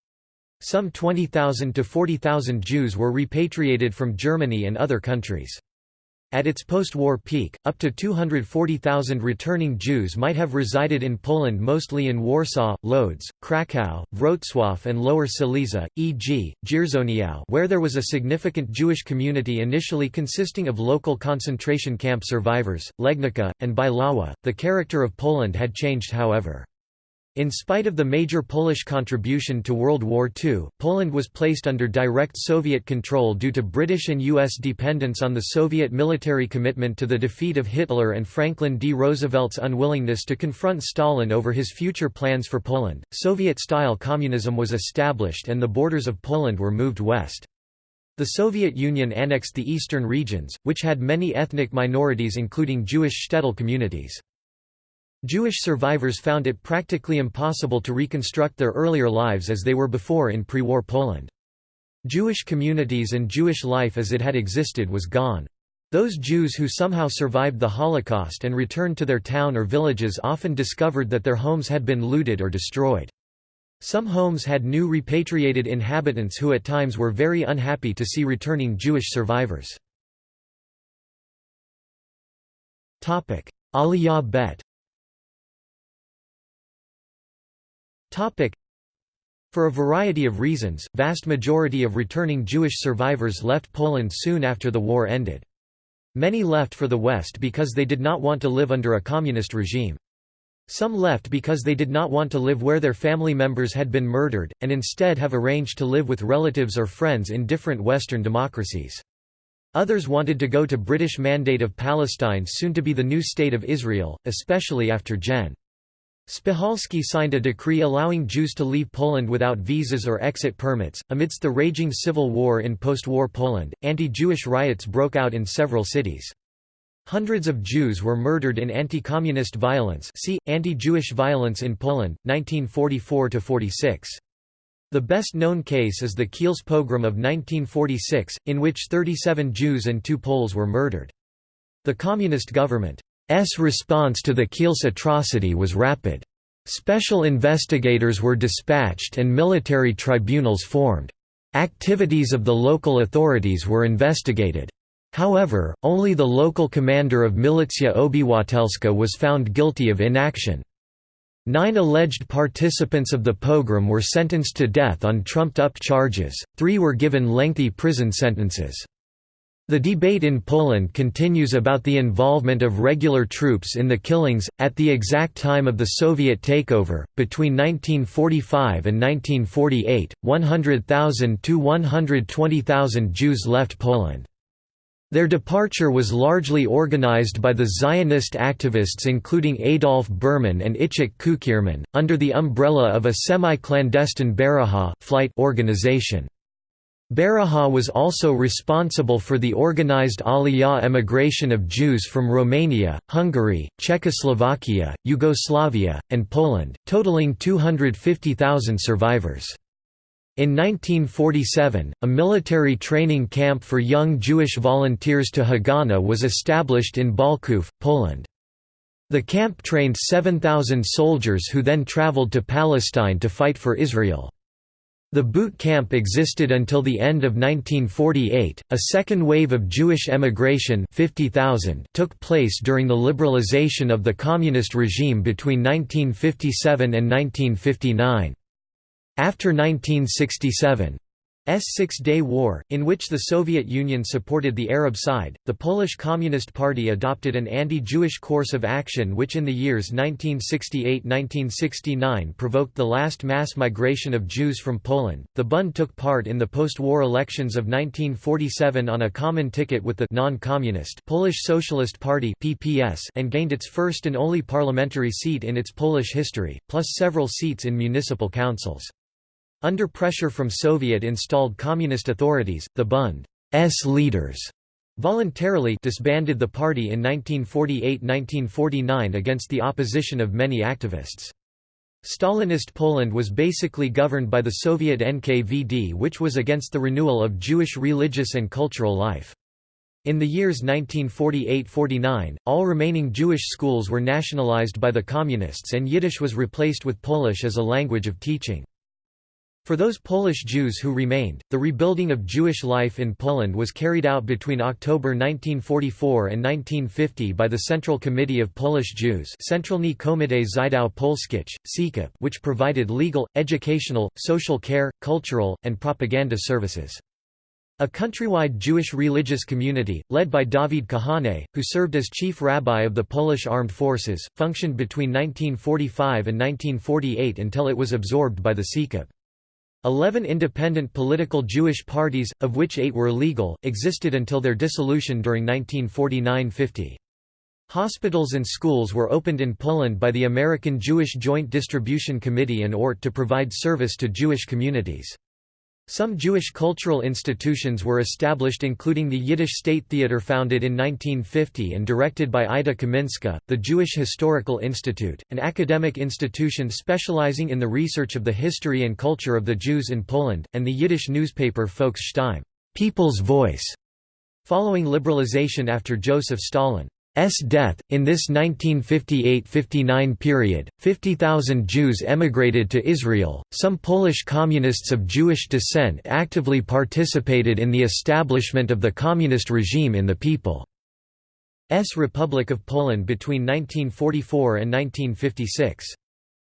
Some 20,000 to 40,000 Jews were repatriated from Germany and other countries. At its post-war peak, up to 240,000 returning Jews might have resided in Poland mostly in Warsaw, Lodz, Kraków, Wrocław and Lower Silesia, e.g., Dzierżoniów where there was a significant Jewish community initially consisting of local concentration camp survivors, Legnica, and Bielawa. The character of Poland had changed however. In spite of the major Polish contribution to World War II, Poland was placed under direct Soviet control due to British and U.S. dependence on the Soviet military commitment to the defeat of Hitler and Franklin D. Roosevelt's unwillingness to confront Stalin over his future plans for Poland. Soviet-style communism was established and the borders of Poland were moved west. The Soviet Union annexed the eastern regions, which had many ethnic minorities including Jewish shtetl communities. Jewish survivors found it practically impossible to reconstruct their earlier lives as they were before in pre-war Poland. Jewish communities and Jewish life as it had existed was gone. Those Jews who somehow survived the Holocaust and returned to their town or villages often discovered that their homes had been looted or destroyed. Some homes had new repatriated inhabitants who at times were very unhappy to see returning Jewish survivors. Aliyah bet For a variety of reasons, vast majority of returning Jewish survivors left Poland soon after the war ended. Many left for the West because they did not want to live under a communist regime. Some left because they did not want to live where their family members had been murdered, and instead have arranged to live with relatives or friends in different Western democracies. Others wanted to go to British Mandate of Palestine soon to be the new State of Israel, especially after Gen. Spychalski signed a decree allowing Jews to leave Poland without visas or exit permits. Amidst the raging civil war in post war Poland, anti Jewish riots broke out in several cities. Hundreds of Jews were murdered in anti-communist violence see, Anti-Jewish violence in Poland, 1944–46. The best-known case is the Kielce pogrom of 1946, in which 37 Jews and two Poles were murdered. The communist government S response to the Kielce atrocity was rapid. Special investigators were dispatched and military tribunals formed. Activities of the local authorities were investigated. However, only the local commander of Milicja Obywatelska was found guilty of inaction. Nine alleged participants of the pogrom were sentenced to death on trumped-up charges, three were given lengthy prison sentences. The debate in Poland continues about the involvement of regular troops in the killings. At the exact time of the Soviet takeover, between 1945 and 1948, 100,000 to 120,000 Jews left Poland. Their departure was largely organized by the Zionist activists including Adolf Berman and Itzhak Kukierman, under the umbrella of a semi-clandestine Berihah flight organization. Berihah was also responsible for the organized Aliyah emigration of Jews from Romania, Hungary, Czechoslovakia, Yugoslavia, and Poland, totaling 250,000 survivors. In 1947, a military training camp for young Jewish volunteers to Haganah was established in Bolków, Poland. The camp trained 7,000 soldiers who then traveled to Palestine to fight for Israel. The boot camp existed until the end of 1948. A second wave of Jewish emigration 50,000 took place during the liberalization of the communist regime between 1957 and 1959. After 1967, S Six-Day War, in which the Soviet Union supported the Arab side, the Polish Communist Party adopted an anti-Jewish course of action which in the years 1968–1969 provoked the last mass migration of Jews from Poland. The Bund took part in the post-war elections of 1947 on a common ticket with the non-communist Polish Socialist Party (PPS) and gained its first and only parliamentary seat in its Polish history, plus several seats in municipal councils. Under pressure from Soviet-installed communist authorities, the Bund's leaders voluntarily disbanded the party in 1948–1949 against the opposition of many activists. Stalinist Poland was basically governed by the Soviet NKVD which was against the renewal of Jewish religious and cultural life. In the years 1948–49, all remaining Jewish schools were nationalized by the Communists and Yiddish was replaced with Polish as a language of teaching. For those Polish Jews who remained, the rebuilding of Jewish life in Poland was carried out between October 1944 and 1950 by the Central Committee of Polish Jews Centralny Żydów Polskich, which provided legal, educational, social care, cultural, and propaganda services. A countrywide Jewish religious community, led by Dawid Kahane, who served as chief rabbi of the Polish armed forces, functioned between 1945 and 1948 until it was absorbed by the CKIP. Eleven independent political Jewish parties, of which eight were legal, existed until their dissolution during 1949–50. Hospitals and schools were opened in Poland by the American Jewish Joint Distribution Committee and ORT to provide service to Jewish communities. Some Jewish cultural institutions were established including the Yiddish State Theater founded in 1950 and directed by Ida Kaminska, the Jewish Historical Institute, an academic institution specializing in the research of the history and culture of the Jews in Poland, and the Yiddish newspaper Volksstimme People's Voice". Following liberalization after Joseph Stalin S death. In this 1958–59 period, 50,000 Jews emigrated to Israel. Some Polish communists of Jewish descent actively participated in the establishment of the communist regime in the People's Republic of Poland between 1944 and 1956.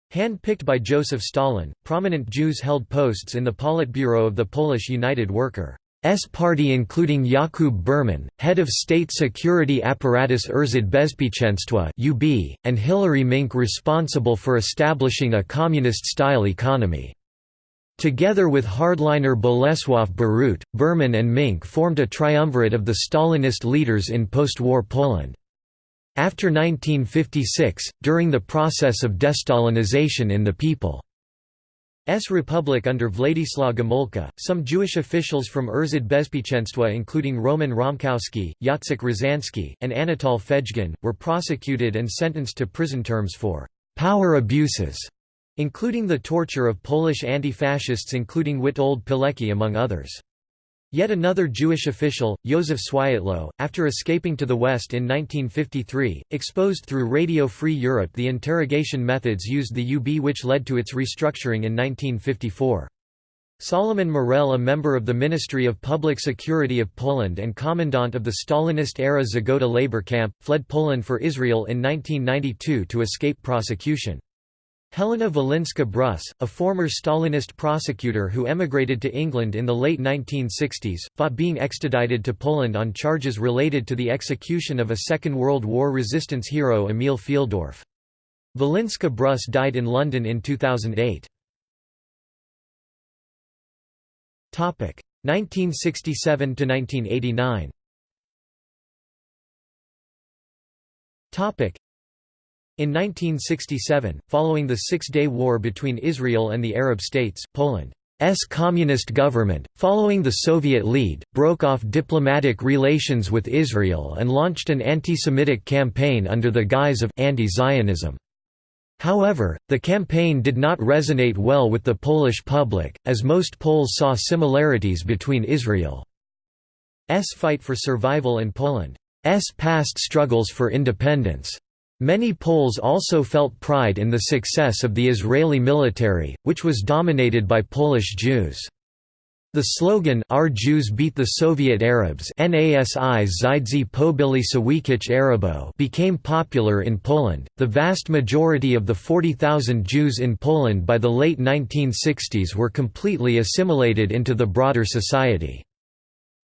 Hand-picked by Joseph Stalin, prominent Jews held posts in the Politburo of the Polish United Worker. S party including Jakub Berman, head of state security apparatus Urząd Bezpieczeństwa (UB), and Hilary Minc responsible for establishing a communist-style economy. Together with hardliner Bolesław Bierut, Berman and Minc formed a triumvirate of the Stalinist leaders in post-war Poland. After 1956, during the process of destalinization in the people S republic under Władysław Gomulka, some Jewish officials from Urząd Bezpieczeństwa including Roman Romkowski, Jacek Różański, and Anatol Fejgin, were prosecuted and sentenced to prison terms for «power abuses», including the torture of Polish anti-fascists including Witold Pilecki among others. Yet another Jewish official, Józef Swiatło, after escaping to the West in 1953, exposed through Radio Free Europe the interrogation methods used the UB which led to its restructuring in 1954. Solomon Morel a member of the Ministry of Public Security of Poland and commandant of the Stalinist-era Zgoda labor camp, fled Poland for Israel in 1992 to escape prosecution. Helena Walinska Brus, a former Stalinist prosecutor who emigrated to England in the late 1960s, fought being extradited to Poland on charges related to the execution of a Second World War resistance hero Emil Fieldorf. Walinska Brus died in London in 2008. 1967 to 1989. In 1967, following the Six-Day War between Israel and the Arab states, Poland's communist government, following the Soviet lead, broke off diplomatic relations with Israel and launched an anti-Semitic campaign under the guise of anti-Zionism. However, the campaign did not resonate well with the Polish public, as most Poles saw similarities between Israel's fight for survival and Poland's past struggles for independence. Many Poles also felt pride in the success of the Israeli military, which was dominated by Polish Jews. The slogan Our Jews beat the Soviet Arabs NASI Zydzi Pobili Sowiecich Arabo became popular in Poland. The vast majority of the 40,000 Jews in Poland by the late 1960s were completely assimilated into the broader society.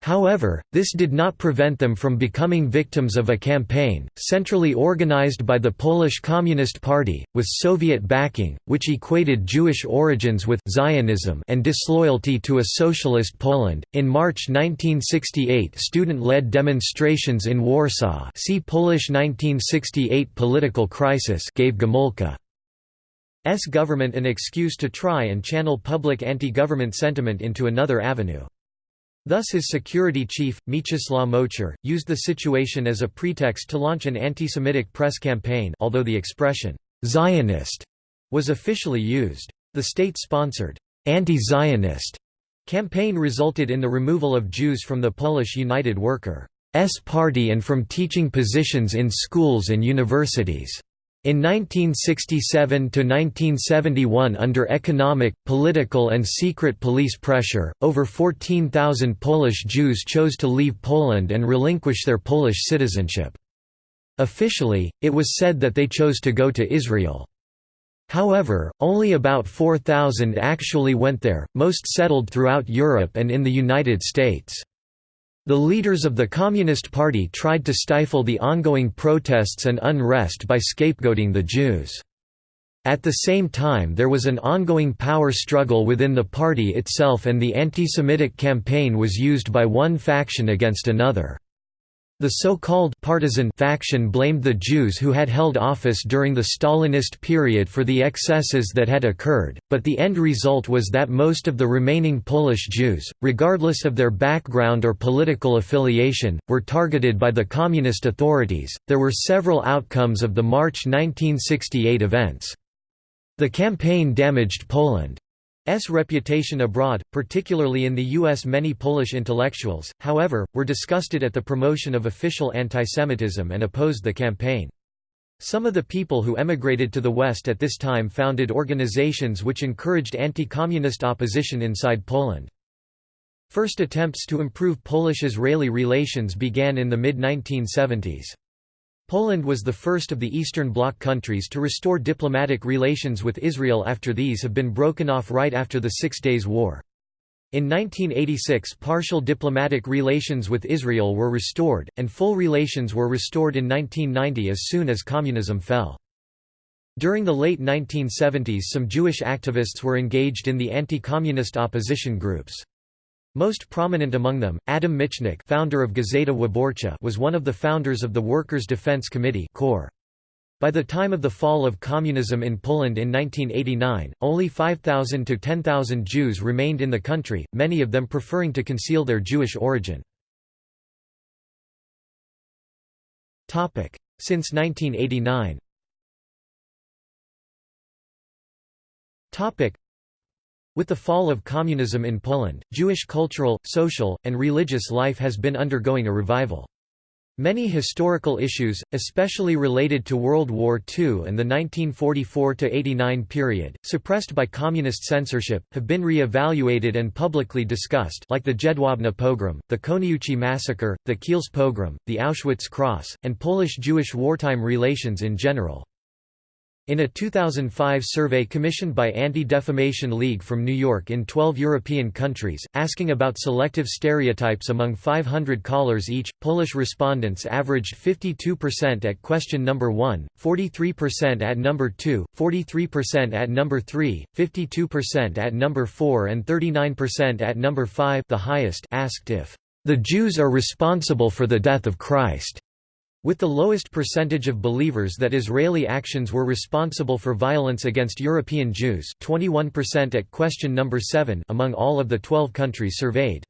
However, this did not prevent them from becoming victims of a campaign, centrally organized by the Polish Communist Party, with Soviet backing, which equated Jewish origins with Zionism and disloyalty to a socialist Poland. In March 1968, student-led demonstrations in Warsaw, see Polish 1968 political crisis, gave Gomulka's government an excuse to try and channel public anti-government sentiment into another avenue. Thus his security chief, Mieczysław Moczar, used the situation as a pretext to launch an anti-Semitic press campaign although the expression, "'Zionist' was officially used. The state-sponsored, "'anti-Zionist' campaign resulted in the removal of Jews from the Polish United Workers' Party and from teaching positions in schools and universities. In 1967–1971 under economic, political and secret police pressure, over 14,000 Polish Jews chose to leave Poland and relinquish their Polish citizenship. Officially, it was said that they chose to go to Israel. However, only about 4,000 actually went there, most settled throughout Europe and in the United States. The leaders of the Communist Party tried to stifle the ongoing protests and unrest by scapegoating the Jews. At the same time there was an ongoing power struggle within the party itself and the anti-Semitic campaign was used by one faction against another. The so-called partisan faction blamed the Jews who had held office during the Stalinist period for the excesses that had occurred, but the end result was that most of the remaining Polish Jews, regardless of their background or political affiliation, were targeted by the communist authorities. There were several outcomes of the March 1968 events. The campaign damaged Poland. S reputation abroad, particularly in the U.S. Many Polish intellectuals, however, were disgusted at the promotion of official antisemitism and opposed the campaign. Some of the people who emigrated to the West at this time founded organizations which encouraged anti-communist opposition inside Poland. First attempts to improve Polish-Israeli relations began in the mid-1970s. Poland was the first of the Eastern Bloc countries to restore diplomatic relations with Israel after these have been broken off right after the Six Days War. In 1986 partial diplomatic relations with Israel were restored, and full relations were restored in 1990 as soon as communism fell. During the late 1970s some Jewish activists were engaged in the anti-communist opposition groups. Most prominent among them, Adam Michnik founder of Gazeta Wyborcza was one of the founders of the Workers' Defense Committee By the time of the fall of communism in Poland in 1989, only 5,000 to 10,000 Jews remained in the country, many of them preferring to conceal their Jewish origin. Since 1989 with the fall of communism in Poland, Jewish cultural, social, and religious life has been undergoing a revival. Many historical issues, especially related to World War II and the 1944–89 period, suppressed by communist censorship, have been re-evaluated and publicly discussed like the Jedwabne pogrom, the Koniuchi massacre, the Kielce pogrom, the Auschwitz cross, and Polish-Jewish wartime relations in general. In a 2005 survey commissioned by Anti-Defamation League from New York in 12 European countries, asking about selective stereotypes among 500 callers each, Polish respondents averaged 52% at question number 1, 43% at number 2, 43% at number 3, 52% at number 4 and 39% at number 5 the highest asked if, "...the Jews are responsible for the death of Christ." With the lowest percentage of believers that Israeli actions were responsible for violence against European Jews 21% at question number 7 among all of the 12 countries surveyed.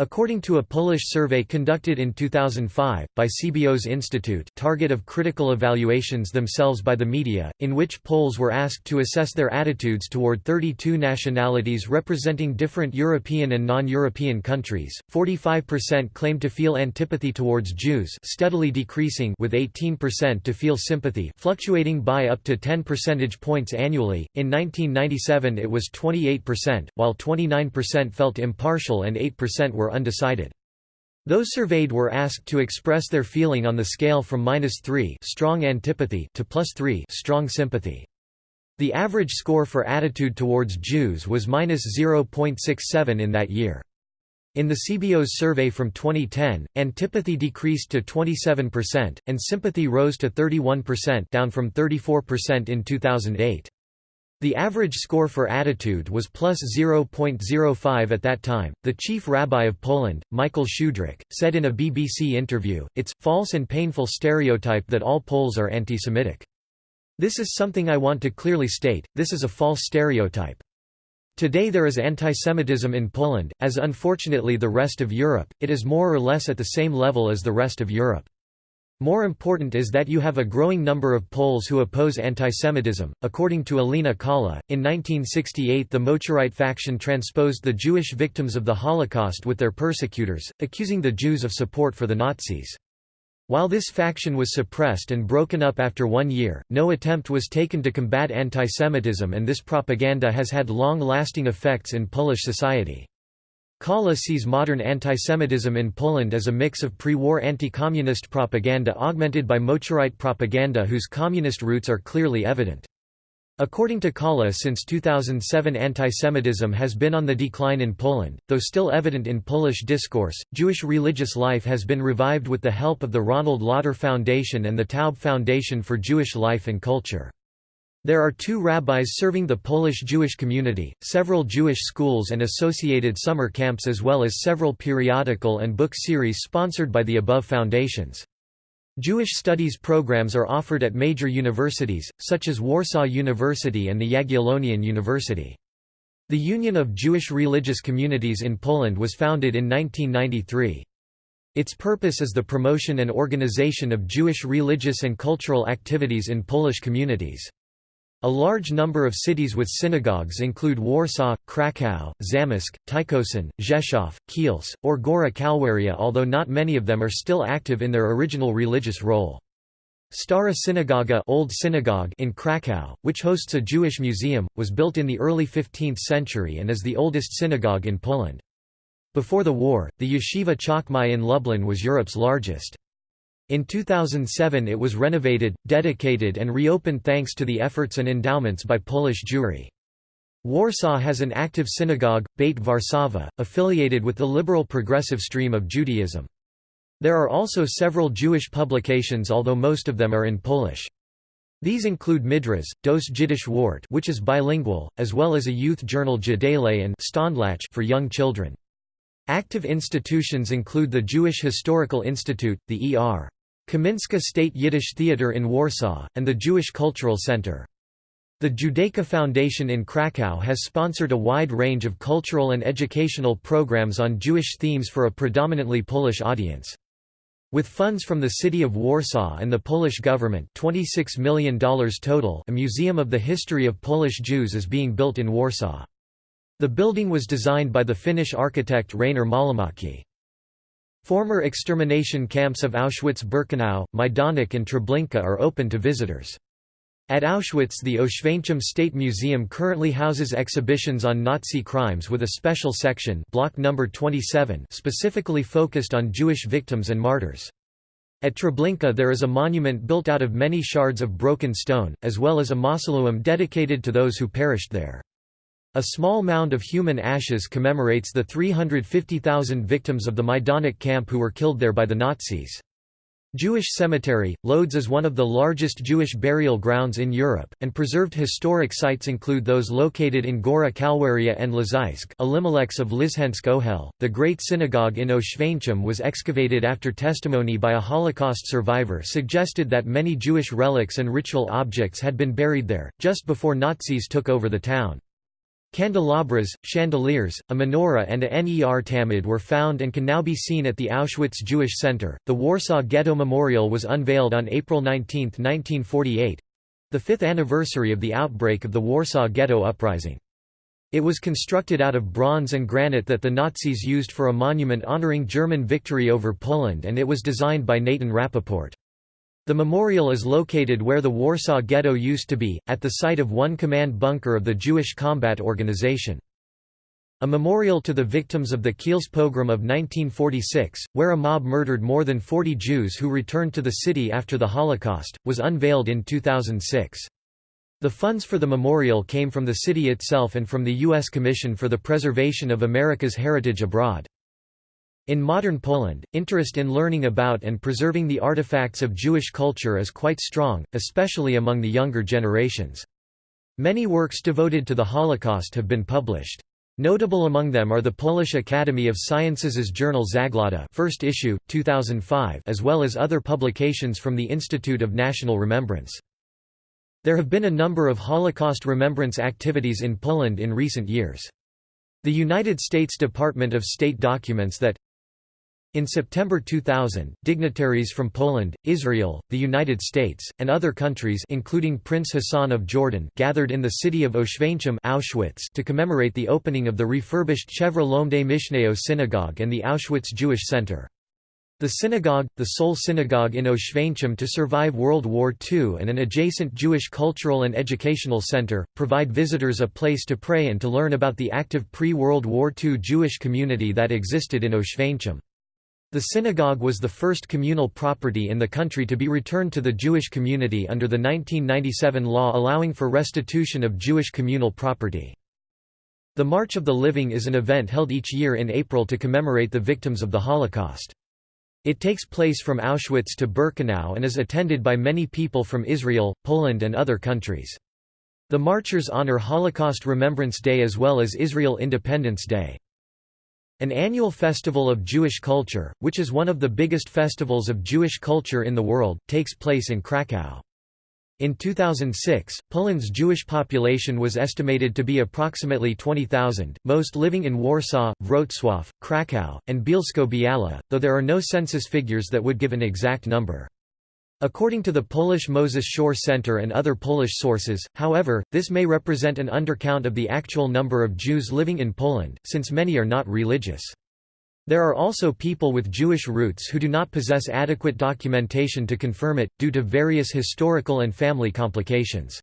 According to a Polish survey conducted in 2005, by CBOS Institute target of critical evaluations themselves by the media, in which Poles were asked to assess their attitudes toward 32 nationalities representing different European and non-European countries, 45% claimed to feel antipathy towards Jews steadily decreasing with 18% to feel sympathy fluctuating by up to 10 percentage points annually, in 1997 it was 28%, while 29% felt impartial and 8% were undecided. Those surveyed were asked to express their feeling on the scale from -3 strong antipathy to +3 strong sympathy. The average score for attitude towards Jews was -0.67 in that year. In the CBOS survey from 2010, antipathy decreased to 27%, and sympathy rose to 31% down from 34% in 2008. The average score for attitude was plus 0.05 at that time. The chief rabbi of Poland, Michael Schudrich, said in a BBC interview, It's false and painful stereotype that all Poles are anti Semitic. This is something I want to clearly state this is a false stereotype. Today there is anti-Semitism in Poland, as unfortunately the rest of Europe, it is more or less at the same level as the rest of Europe. More important is that you have a growing number of Poles who oppose antisemitism. According to Alina Kalla, in 1968 the Moczarite faction transposed the Jewish victims of the Holocaust with their persecutors, accusing the Jews of support for the Nazis. While this faction was suppressed and broken up after one year, no attempt was taken to combat antisemitism and this propaganda has had long-lasting effects in Polish society. Kalla sees modern antisemitism in Poland as a mix of pre-war anti-communist propaganda augmented by Moczarite propaganda whose communist roots are clearly evident. According to Kalla since 2007 antisemitism has been on the decline in Poland, though still evident in Polish discourse, Jewish religious life has been revived with the help of the Ronald Lauder Foundation and the Taube Foundation for Jewish Life and Culture. There are two rabbis serving the Polish Jewish community, several Jewish schools and associated summer camps as well as several periodical and book series sponsored by the above foundations. Jewish studies programs are offered at major universities, such as Warsaw University and the Jagiellonian University. The Union of Jewish Religious Communities in Poland was founded in 1993. Its purpose is the promotion and organization of Jewish religious and cultural activities in Polish communities. A large number of cities with synagogues include Warsaw, Kraków, Zamość, Tykocin, Rzeszów, Kielce, or Góra Kalwaria although not many of them are still active in their original religious role. Stara Synagoga Old Synagogue in Kraków, which hosts a Jewish museum, was built in the early 15th century and is the oldest synagogue in Poland. Before the war, the Yeshiva Chachmei in Lublin was Europe's largest. In 2007 it was renovated, dedicated and reopened thanks to the efforts and endowments by Polish Jewry. Warsaw has an active synagogue, Beit Warszawa, affiliated with the liberal progressive stream of Judaism. There are also several Jewish publications although most of them are in Polish. These include Midrasz, Dos Jiddisch Wort which is bilingual, as well as a youth journal Jadele and Stondlach for young children. Active institutions include the Jewish Historical Institute, the E.R. Kaminska State Yiddish Theatre in Warsaw, and the Jewish Cultural Center. The Judaica Foundation in Krakow has sponsored a wide range of cultural and educational programs on Jewish themes for a predominantly Polish audience. With funds from the city of Warsaw and the Polish government $26 million total a museum of the history of Polish Jews is being built in Warsaw. The building was designed by the Finnish architect Rainer Mahlamäki. Former extermination camps of Auschwitz-Birkenau, Majdanek and Treblinka are open to visitors. At Auschwitz the Oświęcim State Museum currently houses exhibitions on Nazi crimes with a special section block number 27 specifically focused on Jewish victims and martyrs. At Treblinka there is a monument built out of many shards of broken stone, as well as a mausoleum dedicated to those who perished there. A small mound of human ashes commemorates the 350,000 victims of the Majdanek camp who were killed there by the Nazis. Jewish Cemetery, Lodz is one of the largest Jewish burial grounds in Europe, and preserved historic sites include those located in Góra Kalwaria and Leżajsk Elimelechs of Lizhensk Ohel. The Great Synagogue in Oświęcim was excavated after testimony by a Holocaust survivor suggested that many Jewish relics and ritual objects had been buried there, just before Nazis took over the town. Candelabras, chandeliers, a menorah, and a Ner tamid were found and can now be seen at the Auschwitz Jewish Center. The Warsaw Ghetto Memorial was unveiled on April 19, 1948 the fifth anniversary of the outbreak of the Warsaw Ghetto Uprising. It was constructed out of bronze and granite that the Nazis used for a monument honoring German victory over Poland and it was designed by Nathan Rappaport. The memorial is located where the Warsaw Ghetto used to be, at the site of one command bunker of the Jewish Combat Organization. A memorial to the victims of the Kielce pogrom of 1946, where a mob murdered more than 40 Jews who returned to the city after the Holocaust, was unveiled in 2006. The funds for the memorial came from the city itself and from the U.S. Commission for the Preservation of America's Heritage Abroad. In modern Poland, interest in learning about and preserving the artifacts of Jewish culture is quite strong, especially among the younger generations. Many works devoted to the Holocaust have been published. Notable among them are the Polish Academy of Sciences' journal Zaglada first issue, 2005 as well as other publications from the Institute of National Remembrance. There have been a number of Holocaust remembrance activities in Poland in recent years. The United States Department of State documents that in September 2000, dignitaries from Poland, Israel, the United States, and other countries including Prince Hassan of Jordan gathered in the city of Oświęcim Auschwitz to commemorate the opening of the refurbished Chevre Lomde Mishneo synagogue and the Auschwitz Jewish Center. The synagogue, the sole synagogue in Oświęcim to survive World War II and an adjacent Jewish cultural and educational center, provide visitors a place to pray and to learn about the active pre-World War II Jewish community that existed in Oświęcim. The synagogue was the first communal property in the country to be returned to the Jewish community under the 1997 law allowing for restitution of Jewish communal property. The March of the Living is an event held each year in April to commemorate the victims of the Holocaust. It takes place from Auschwitz to Birkenau and is attended by many people from Israel, Poland and other countries. The marchers honor Holocaust Remembrance Day as well as Israel Independence Day. An annual festival of Jewish culture, which is one of the biggest festivals of Jewish culture in the world, takes place in Krakow. In 2006, Poland's Jewish population was estimated to be approximately 20,000, most living in Warsaw, Wrocław, Kraków, and Bielsko-Biała, though there are no census figures that would give an exact number. According to the Polish Moses Schorr Center and other Polish sources, however, this may represent an undercount of the actual number of Jews living in Poland, since many are not religious. There are also people with Jewish roots who do not possess adequate documentation to confirm it, due to various historical and family complications.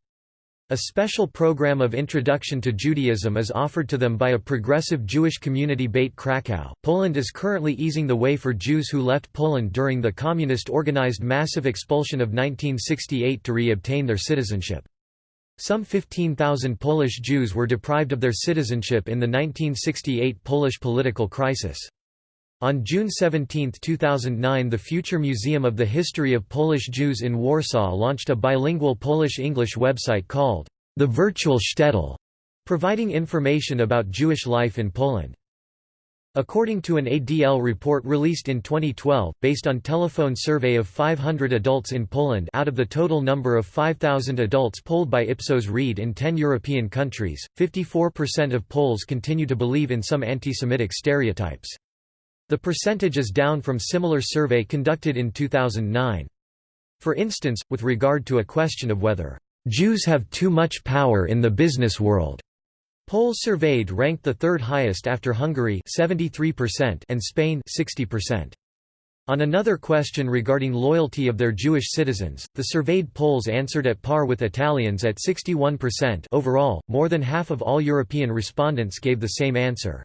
A special program of introduction to Judaism is offered to them by a progressive Jewish community Beit Krakow. Poland is currently easing the way for Jews who left Poland during the communist organized massive expulsion of 1968 to re-obtain their citizenship. Some 15,000 Polish Jews were deprived of their citizenship in the 1968 Polish political crisis. On June 17, 2009 the Future Museum of the History of Polish Jews in Warsaw launched a bilingual Polish-English website called The Virtual Shtetl, providing information about Jewish life in Poland. According to an ADL report released in 2012, based on telephone survey of 500 adults in Poland out of the total number of 5,000 adults polled by Ipsos Reid in 10 European countries, 54% of Poles continue to believe in some anti-Semitic stereotypes. The percentage is down from similar survey conducted in 2009. For instance, with regard to a question of whether Jews have too much power in the business world. Poles surveyed ranked the third highest after Hungary 73% and Spain 60%. On another question regarding loyalty of their Jewish citizens, the surveyed Poles answered at par with Italians at 61% overall, more than half of all European respondents gave the same answer.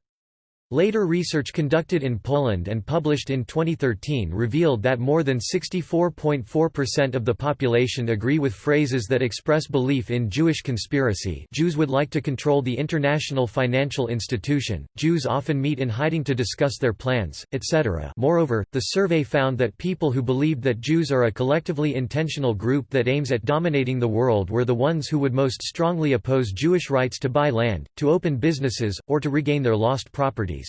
Later research conducted in Poland and published in 2013 revealed that more than 64.4% of the population agree with phrases that express belief in Jewish conspiracy Jews would like to control the international financial institution, Jews often meet in hiding to discuss their plans, etc. Moreover, the survey found that people who believed that Jews are a collectively intentional group that aims at dominating the world were the ones who would most strongly oppose Jewish rights to buy land, to open businesses, or to regain their lost property.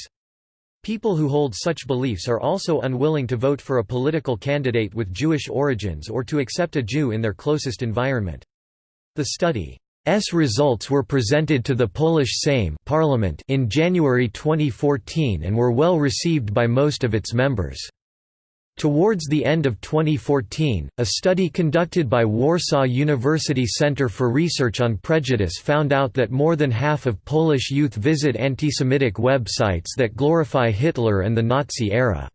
People who hold such beliefs are also unwilling to vote for a political candidate with Jewish origins or to accept a Jew in their closest environment. The study's results were presented to the Polish Sejm Parliament in January 2014 and were well received by most of its members. Towards the end of 2014, a study conducted by Warsaw University Center for Research on Prejudice found out that more than half of Polish youth visit anti-Semitic websites that glorify Hitler and the Nazi era.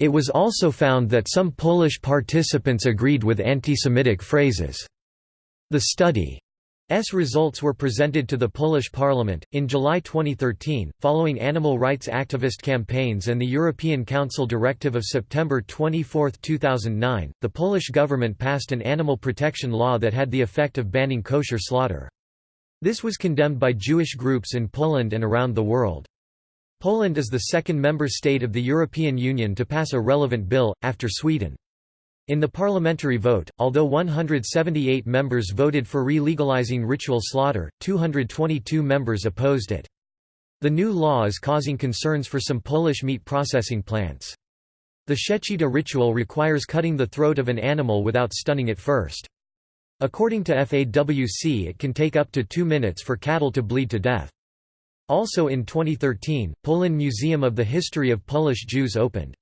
It was also found that some Polish participants agreed with anti-Semitic phrases. The study S results were presented to the Polish parliament. In July 2013, following animal rights activist campaigns and the European Council directive of September 24, 2009, the Polish government passed an animal protection law that had the effect of banning kosher slaughter. This was condemned by Jewish groups in Poland and around the world. Poland is the second member state of the European Union to pass a relevant bill, after Sweden. In the parliamentary vote, although 178 members voted for re-legalizing ritual slaughter, 222 members opposed it. The new law is causing concerns for some Polish meat processing plants. The Shechita ritual requires cutting the throat of an animal without stunning it first. According to FAWC it can take up to two minutes for cattle to bleed to death. Also in 2013, Poland Museum of the History of Polish Jews opened.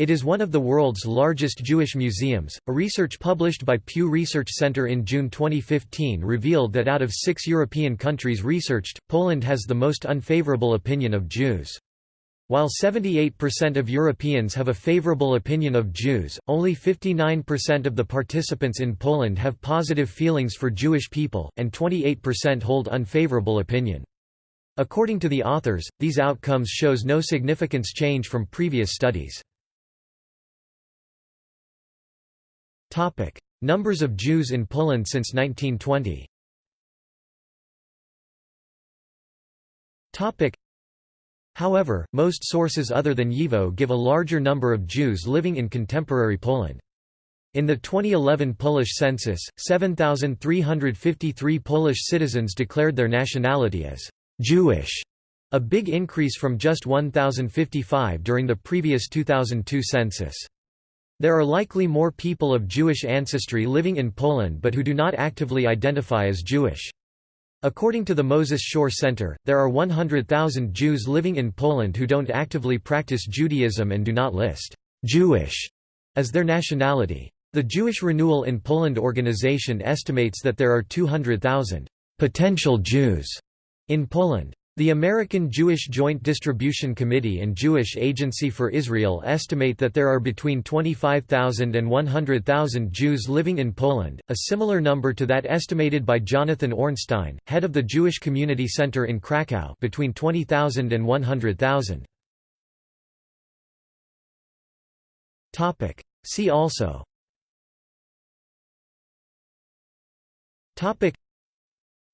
It is one of the world's largest Jewish museums. A research published by Pew Research Center in June 2015 revealed that out of six European countries researched, Poland has the most unfavorable opinion of Jews. While 78% of Europeans have a favorable opinion of Jews, only 59% of the participants in Poland have positive feelings for Jewish people, and 28% hold unfavorable opinion. According to the authors, these outcomes shows no significance change from previous studies. Numbers of Jews in Poland since 1920 Topic: However, most sources other than YIVO give a larger number of Jews living in contemporary Poland. In the 2011 Polish census, 7,353 Polish citizens declared their nationality as Jewish, a big increase from just 1,055 during the previous 2002 census. There are likely more people of Jewish ancestry living in Poland but who do not actively identify as Jewish. According to the Moses Schorr Center, there are 100,000 Jews living in Poland who don't actively practice Judaism and do not list Jewish as their nationality. The Jewish Renewal in Poland organization estimates that there are 200,000 potential Jews in Poland. The American Jewish Joint Distribution Committee and Jewish Agency for Israel estimate that there are between 25,000 and 100,000 Jews living in Poland, a similar number to that estimated by Jonathan Ornstein, head of the Jewish Community Center in Krakow between 20,000 and 100,000. Topic. See also Topic.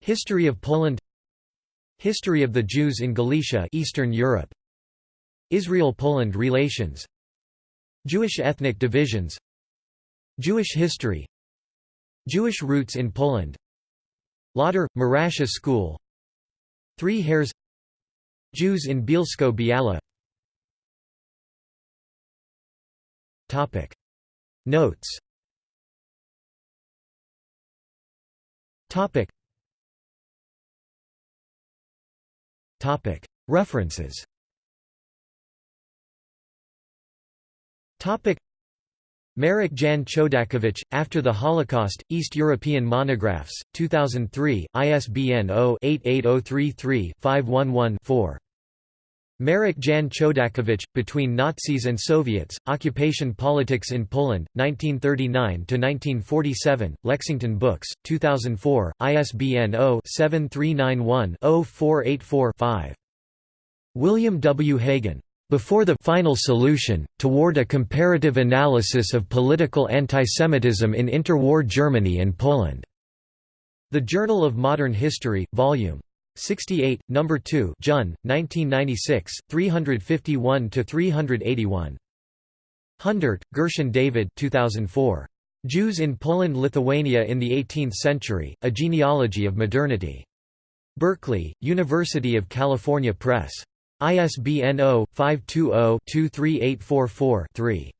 History of Poland History of the Jews in Galicia Eastern Europe. Israel–Poland relations. Jewish ethnic divisions. Jewish history. Jewish roots in Poland. Lauder, Morasha School. Three Hares. Jews in Bielsko-Biala Notes References. Marek Jan Chodakiewicz, After the Holocaust, East European Monographs, 2003, ISBN 0-88033-511-4. Marek Jan Chodakiewicz, Between Nazis and Soviets, Occupation Politics in Poland, 1939–1947, Lexington Books, 2004, ISBN 0-7391-0484-5. William W. Hagen. Before the Final Solution, Toward a Comparative Analysis of Political Antisemitism in Interwar Germany and Poland. The Journal of Modern History, Vol. 68, No. 2 Jun, 1996, 351 to 381. Hundert, Gershon David 2004. Jews in Poland-Lithuania in the Eighteenth Century, A Genealogy of Modernity. Berkeley, University of California Press. ISBN 0-520-23844-3.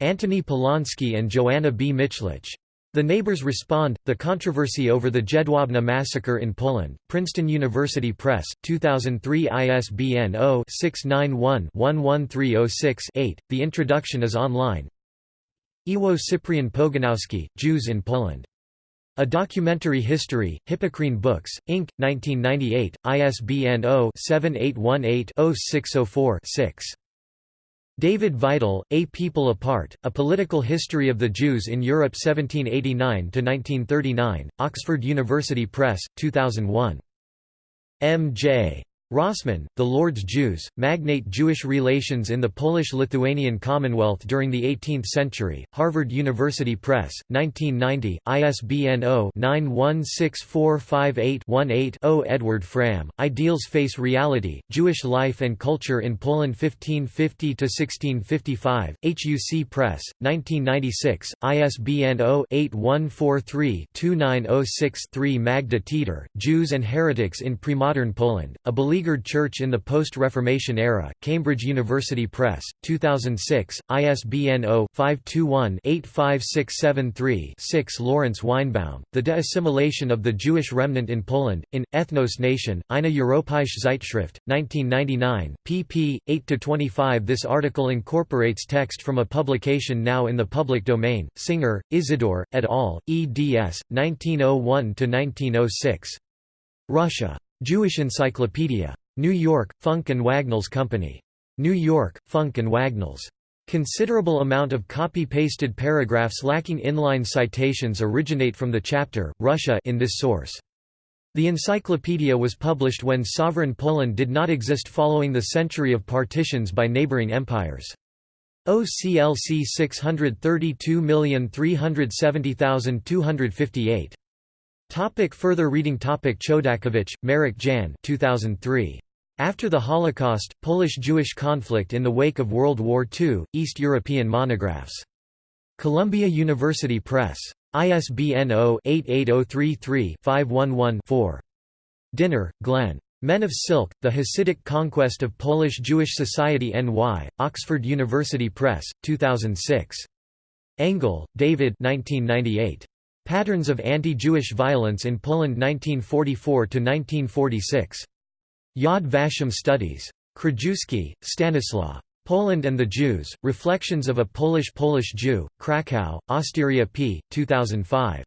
Antony Polonsky and Joanna B. Michlich. The Neighbors Respond, The Controversy over the Jedwabne Massacre in Poland, Princeton University Press, 2003 ISBN 0-691-11306-8. The introduction is online. Iwo Cyprian Pogonowski, Jews in Poland. A Documentary History, Hippocrene Books, Inc., 1998, ISBN 0-7818-0604-6. David Vital, A People Apart, A Political History of the Jews in Europe 1789–1939, Oxford University Press, 2001. M.J. Rosman, The Lord's Jews, Magnate Jewish Relations in the Polish-Lithuanian Commonwealth during the 18th Century, Harvard University Press, 1990, ISBN 0-916458-18-0 Edward Fram, Ideals Face Reality, Jewish Life and Culture in Poland 1550–1655, HUC Press, 1996, ISBN 0-8143-2906-3 Magda Teter, Jews and Heretics in Premodern Poland, A Beleaguered Beleaguered Church in the Post-Reformation Era, Cambridge University Press, 2006, ISBN 0-521-85673-6 Lawrence Weinbaum, The De-Assimilation of the Jewish Remnant in Poland, in, Ethnos Nation, Eine Europäische Zeitschrift, 1999, pp. 8–25 This article incorporates text from a publication now in the public domain, Singer, Isidore, et al., eds. 1901–1906. Russia. Jewish Encyclopedia. New York, Funk and Wagnalls Company. New York, Funk and Wagnalls. Considerable amount of copy-pasted paragraphs lacking inline citations originate from the chapter, Russia in this source. The encyclopedia was published when sovereign Poland did not exist following the century of partitions by neighboring empires. OCLC 632370258. Topic further reading Topic Chodakiewicz, Marek Jan 2003. After the Holocaust, Polish-Jewish conflict in the wake of World War II, East European monographs. Columbia University Press. ISBN 0-88033-511-4. Dynner, Glenn. Men of Silk, The Hasidic Conquest of Polish-Jewish Society NY, Oxford University Press, 2006. Engel, David 1998. Patterns of Anti-Jewish Violence in Poland 1944–1946. Yad Vashem Studies. Krajewski, Stanislaw. Poland and the Jews, Reflections of a Polish-Polish Jew, Krakow, Austeria p. 2005.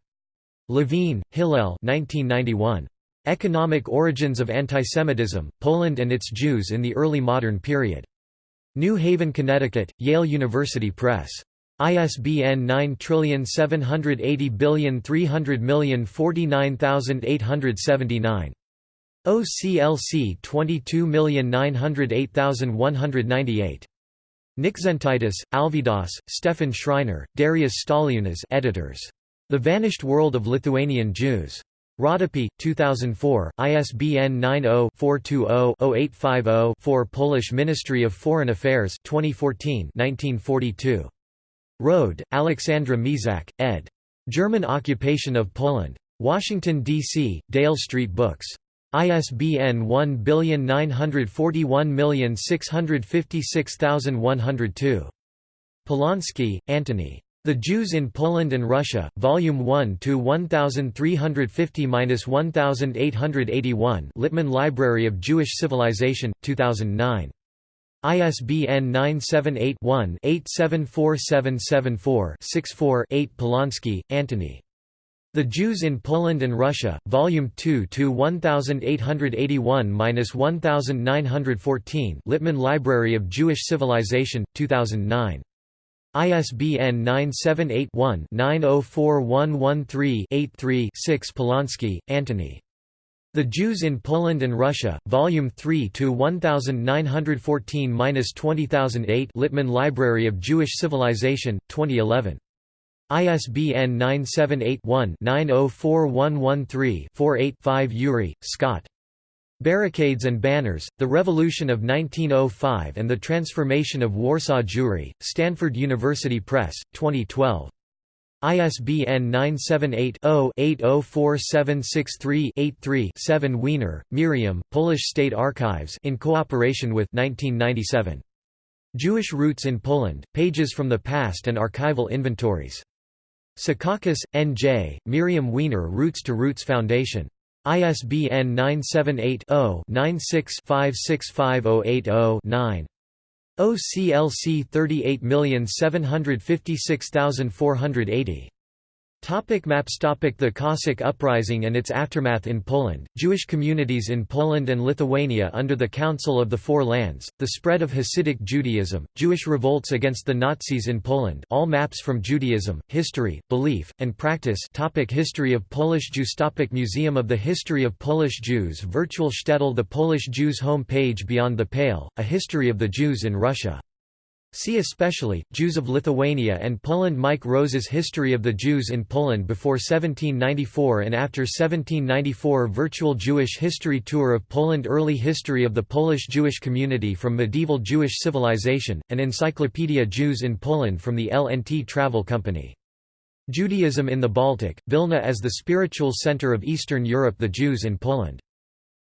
Levine, Hillel 1991. Economic Origins of Antisemitism, Poland and its Jews in the Early Modern Period. New Haven, Connecticut, Yale University Press. ISBN 9780300049879. OCLC 22908198. Nikzentaitis, Alvydas, Stefan Schreiner, Darius Staliunas editors. The Vanished World of Lithuanian Jews. Rodopi, 2004, ISBN 90-420-0850-4 Polish Ministry of Foreign Affairs 2014 1942. Rode, Alexandra Mizak, ed. German Occupation of Poland. Washington, D.C., Dale Street Books. ISBN 1941656102. Polonsky, Antony. The Jews in Poland and Russia, Volume 1 to 1350-1881 Littman Library of Jewish Civilization, 2009. ISBN 978 one 874774 64 Polonsky, Antony. The Jews in Poland and Russia, Volume 2 to 1881-1914 Littman Library of Jewish Civilization, 2009. ISBN 978 one 904113 83 Polonsky, Antony. The Jews in Poland and Russia, Volume 3 to 1914-20008 Littman Library of Jewish Civilization, 2011. ISBN 978-1-904113-48-5 Ury, Scott. Barricades and Banners, The Revolution of 1905 and the Transformation of Warsaw Jewry, Stanford University Press, 2012. ISBN 978-0-804763-83-7 Weiner, Miriam, Polish State Archives in cooperation with 1997. Jewish Roots in Poland, Pages from the Past and Archival Inventories. Secaucus, N.J., Miriam Weiner Routes to Roots Foundation. ISBN 978-0-96-565080-9. OCLC 38756480. Topic maps Topic The Cossack Uprising and its aftermath in Poland, Jewish communities in Poland and Lithuania under the Council of the Four Lands, the spread of Hasidic Judaism, Jewish revolts against the Nazis in Poland all maps from Judaism, history, belief, and practice topic History of Polish Jews topic Museum of the History of Polish Jews Virtual shtetl The Polish Jews Home page Beyond the Pale, A History of the Jews in Russia See especially, Jews of Lithuania and Poland. Mike Rose's History of the Jews in Poland before 1794 and after 1794 Virtual Jewish History Tour of Poland. Early History of the Polish Jewish Community from Medieval Jewish Civilization, an Encyclopedia Jews in Poland from the LNT Travel Company. Judaism in the Baltic, Vilna as the spiritual center of Eastern Europe. The Jews in Poland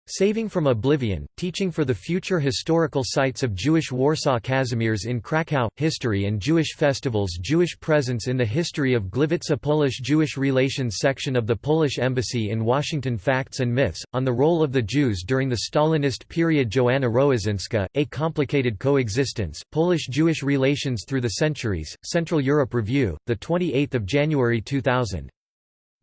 Saving from Oblivion, Teaching for the Future Historical Sites of Jewish Warsaw Kazimierz in Krakow, History and Jewish Festivals Jewish Presence in the History of Gliwice Polish Jewish Relations section of the Polish Embassy in Washington Facts and Myths, on the role of the Jews during the Stalinist period Joanna Roazynska, A Complicated Coexistence, Polish Jewish Relations Through the Centuries, Central Europe Review, 28 January 2000.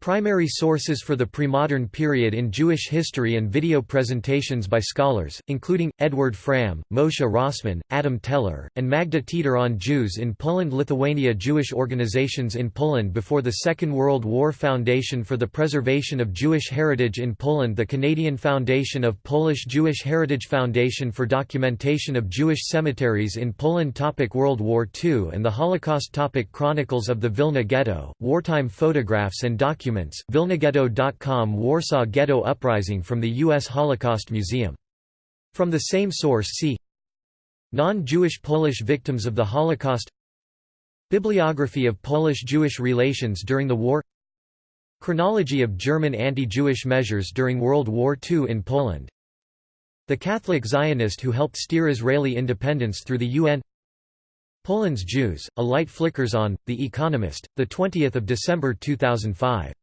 Primary sources for the premodern period in Jewish history and video presentations by scholars, including, Edward Fram, Moshe Rosman, Adam Teller, and Magda Teter on Jews in Poland-Lithuania Jewish organizations in Poland before the Second World War Foundation for the Preservation of Jewish Heritage in Poland The Canadian Foundation of Polish Jewish Heritage Foundation for Documentation of Jewish Cemeteries in Poland topic World War II and the Holocaust topic Chronicles of the Vilna Ghetto, wartime photographs and documents documents vilnaghetto.com Warsaw Ghetto Uprising from the U.S. Holocaust Museum. From the same source see Non-Jewish Polish victims of the Holocaust Bibliography of Polish-Jewish relations during the war Chronology of German anti-Jewish measures during World War II in Poland The Catholic Zionist who helped steer Israeli independence through the UN Poland's Jews, a light flickers on, The Economist, 20 December 2005